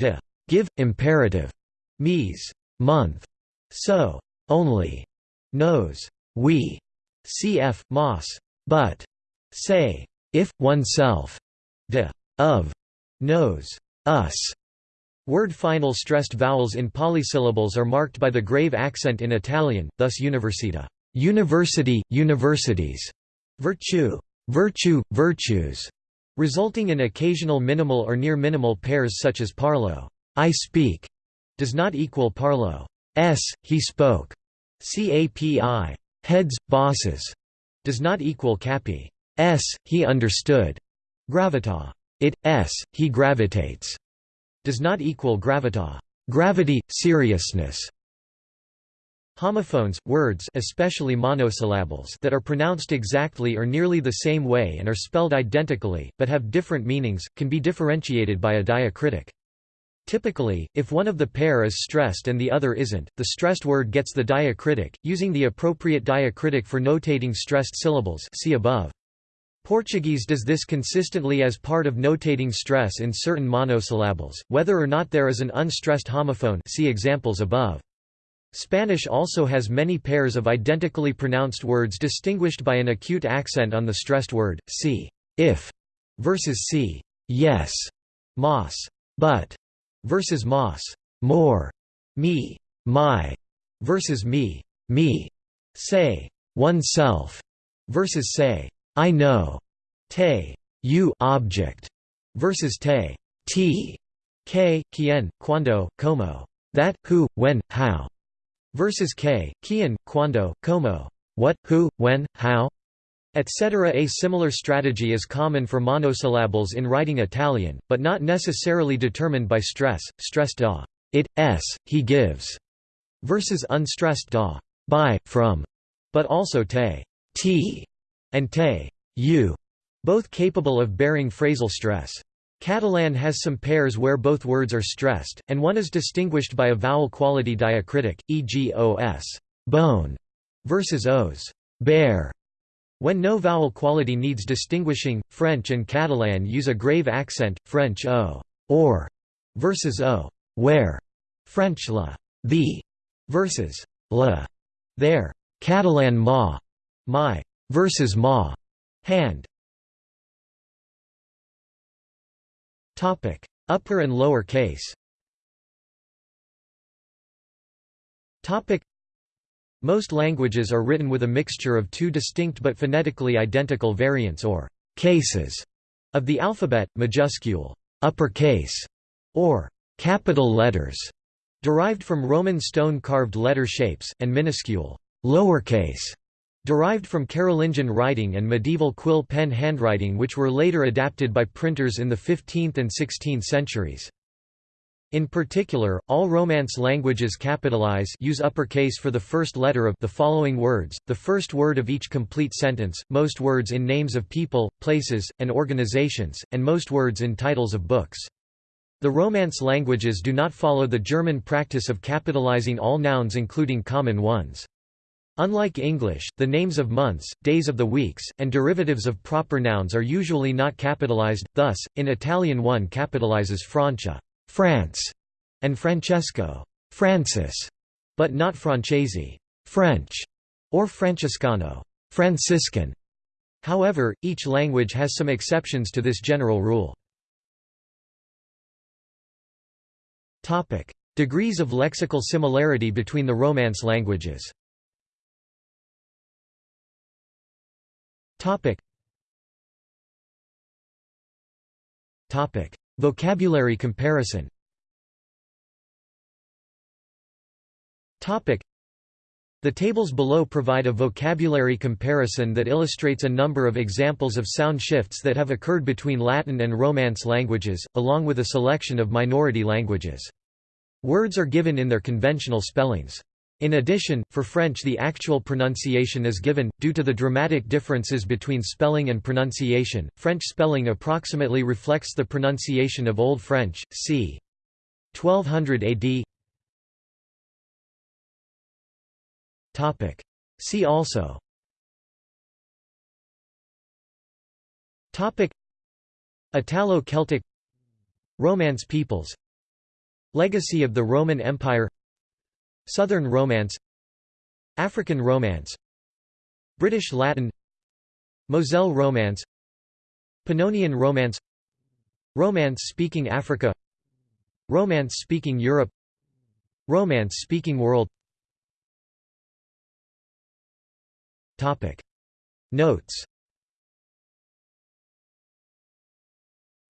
de, give, imperative, mes, month, so, only, knows, we, cf. mas, but, say, if, oneself, de, of, knows, us, Word final stressed vowels in polysyllables are marked by the grave accent in Italian, thus università, university, universities, virtue, virtue, virtues, resulting in occasional minimal or near minimal pairs such as parlo, I speak, does not equal parlo, s, he spoke, capi, heads, bosses, does not equal capi, s, he understood, gravita, it, s, he gravitates, does not equal gravita gravity, seriousness. Homophones, words especially monosyllables that are pronounced exactly or nearly the same way and are spelled identically, but have different meanings, can be differentiated by a diacritic. Typically, if one of the pair is stressed and the other isn't, the stressed word gets the diacritic, using the appropriate diacritic for notating stressed syllables see above. Portuguese does this consistently as part of notating stress in certain monosyllables, whether or not there is an unstressed homophone see examples above. Spanish also has many pairs of identically pronounced words distinguished by an acute accent on the stressed word, see, if, versus see, yes, mas, but, versus mas, more, me, my, versus me, me, say, oneself, versus say, I know, te, you object, versus te, t, k, quien, cuando, como, that, who, when, how, versus k, quien, cuando, como, what, who, when, how, etc. A similar strategy is common for monosyllables in writing Italian, but not necessarily determined by stress, stressed da, it, s, he gives, versus unstressed da, by, from, but also te, t, and te, both capable of bearing phrasal stress. Catalan has some pairs where both words are stressed, and one is distinguished by a vowel quality diacritic, e.g. os bone versus os bear. When no vowel quality needs distinguishing, French and Catalan use a grave accent, French o or versus o where, French la the versus la there, Catalan ma my versus ma, hand. Topic: Upper and lower case. Topic: Most languages are written with a mixture of two distinct but phonetically identical variants or cases of the alphabet, majuscule uppercase or capital letters, derived from Roman stone-carved letter shapes, and minuscule lowercase Derived from Carolingian writing and medieval quill pen handwriting which were later adapted by printers in the 15th and 16th centuries. In particular, all Romance languages capitalize use uppercase for the first letter of the following words, the first word of each complete sentence, most words in names of people, places, and organizations, and most words in titles of books. The Romance languages do not follow the German practice of capitalizing all nouns including common ones. Unlike English, the names of months, days of the weeks, and derivatives of proper nouns are usually not capitalized, thus, in Italian one capitalizes Francia France", and Francesco Francis", but not Francesi French", or Francescano Franciscan". However, each language has some exceptions to this general rule. Degrees of lexical similarity between the Romance languages Topic. Topic. Vocabulary comparison Topic. The tables below provide a vocabulary comparison that illustrates a number of examples of sound shifts that have occurred between Latin and Romance languages, along with a selection of minority languages. Words are given in their conventional spellings. In addition, for French the actual pronunciation is given. Due to the dramatic differences between spelling and pronunciation, French spelling approximately reflects the pronunciation of Old French, c. 1200 AD. Topic. See also Topic Italo-Celtic Romance peoples Legacy of the Roman Empire Southern Romance African Romance British Latin Moselle Romance Pannonian Romance Romance-speaking Africa Romance-speaking Europe Romance-speaking world. Topic. Notes.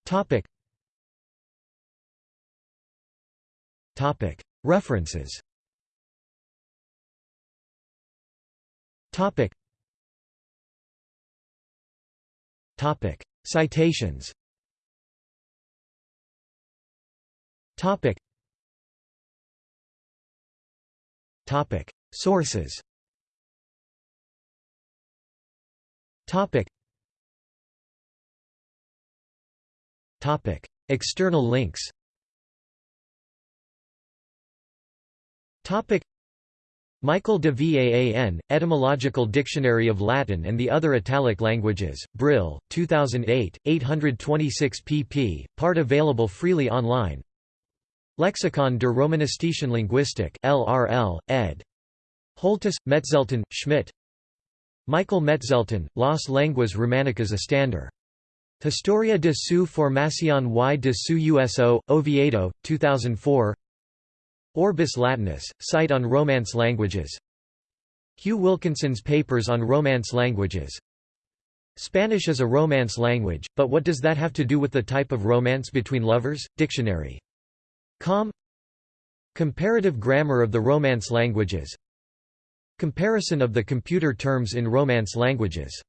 Topic. Topic. References Topic. Topic. Citations. Topic. Topic. Sources. Topic. Topic. External links. Topic. Michael de Vaan, Etymological Dictionary of Latin and the Other Italic Languages, Brill, 2008, 826 pp, part available freely online Lexikon der Romanistischen Linguistik LRL, ed. Holtus, Metzeltin, Schmidt Michael Metzeltin, Las Lenguas Romanicas Estándar. Historia de su formación y de su uso, Oviedo, 2004 Orbis Latinus, site on Romance languages. Hugh Wilkinson's papers on Romance languages. Spanish is a Romance language, but what does that have to do with the type of romance between lovers? Dictionary. Com. Comparative grammar of the Romance languages. Comparison of the computer terms in Romance languages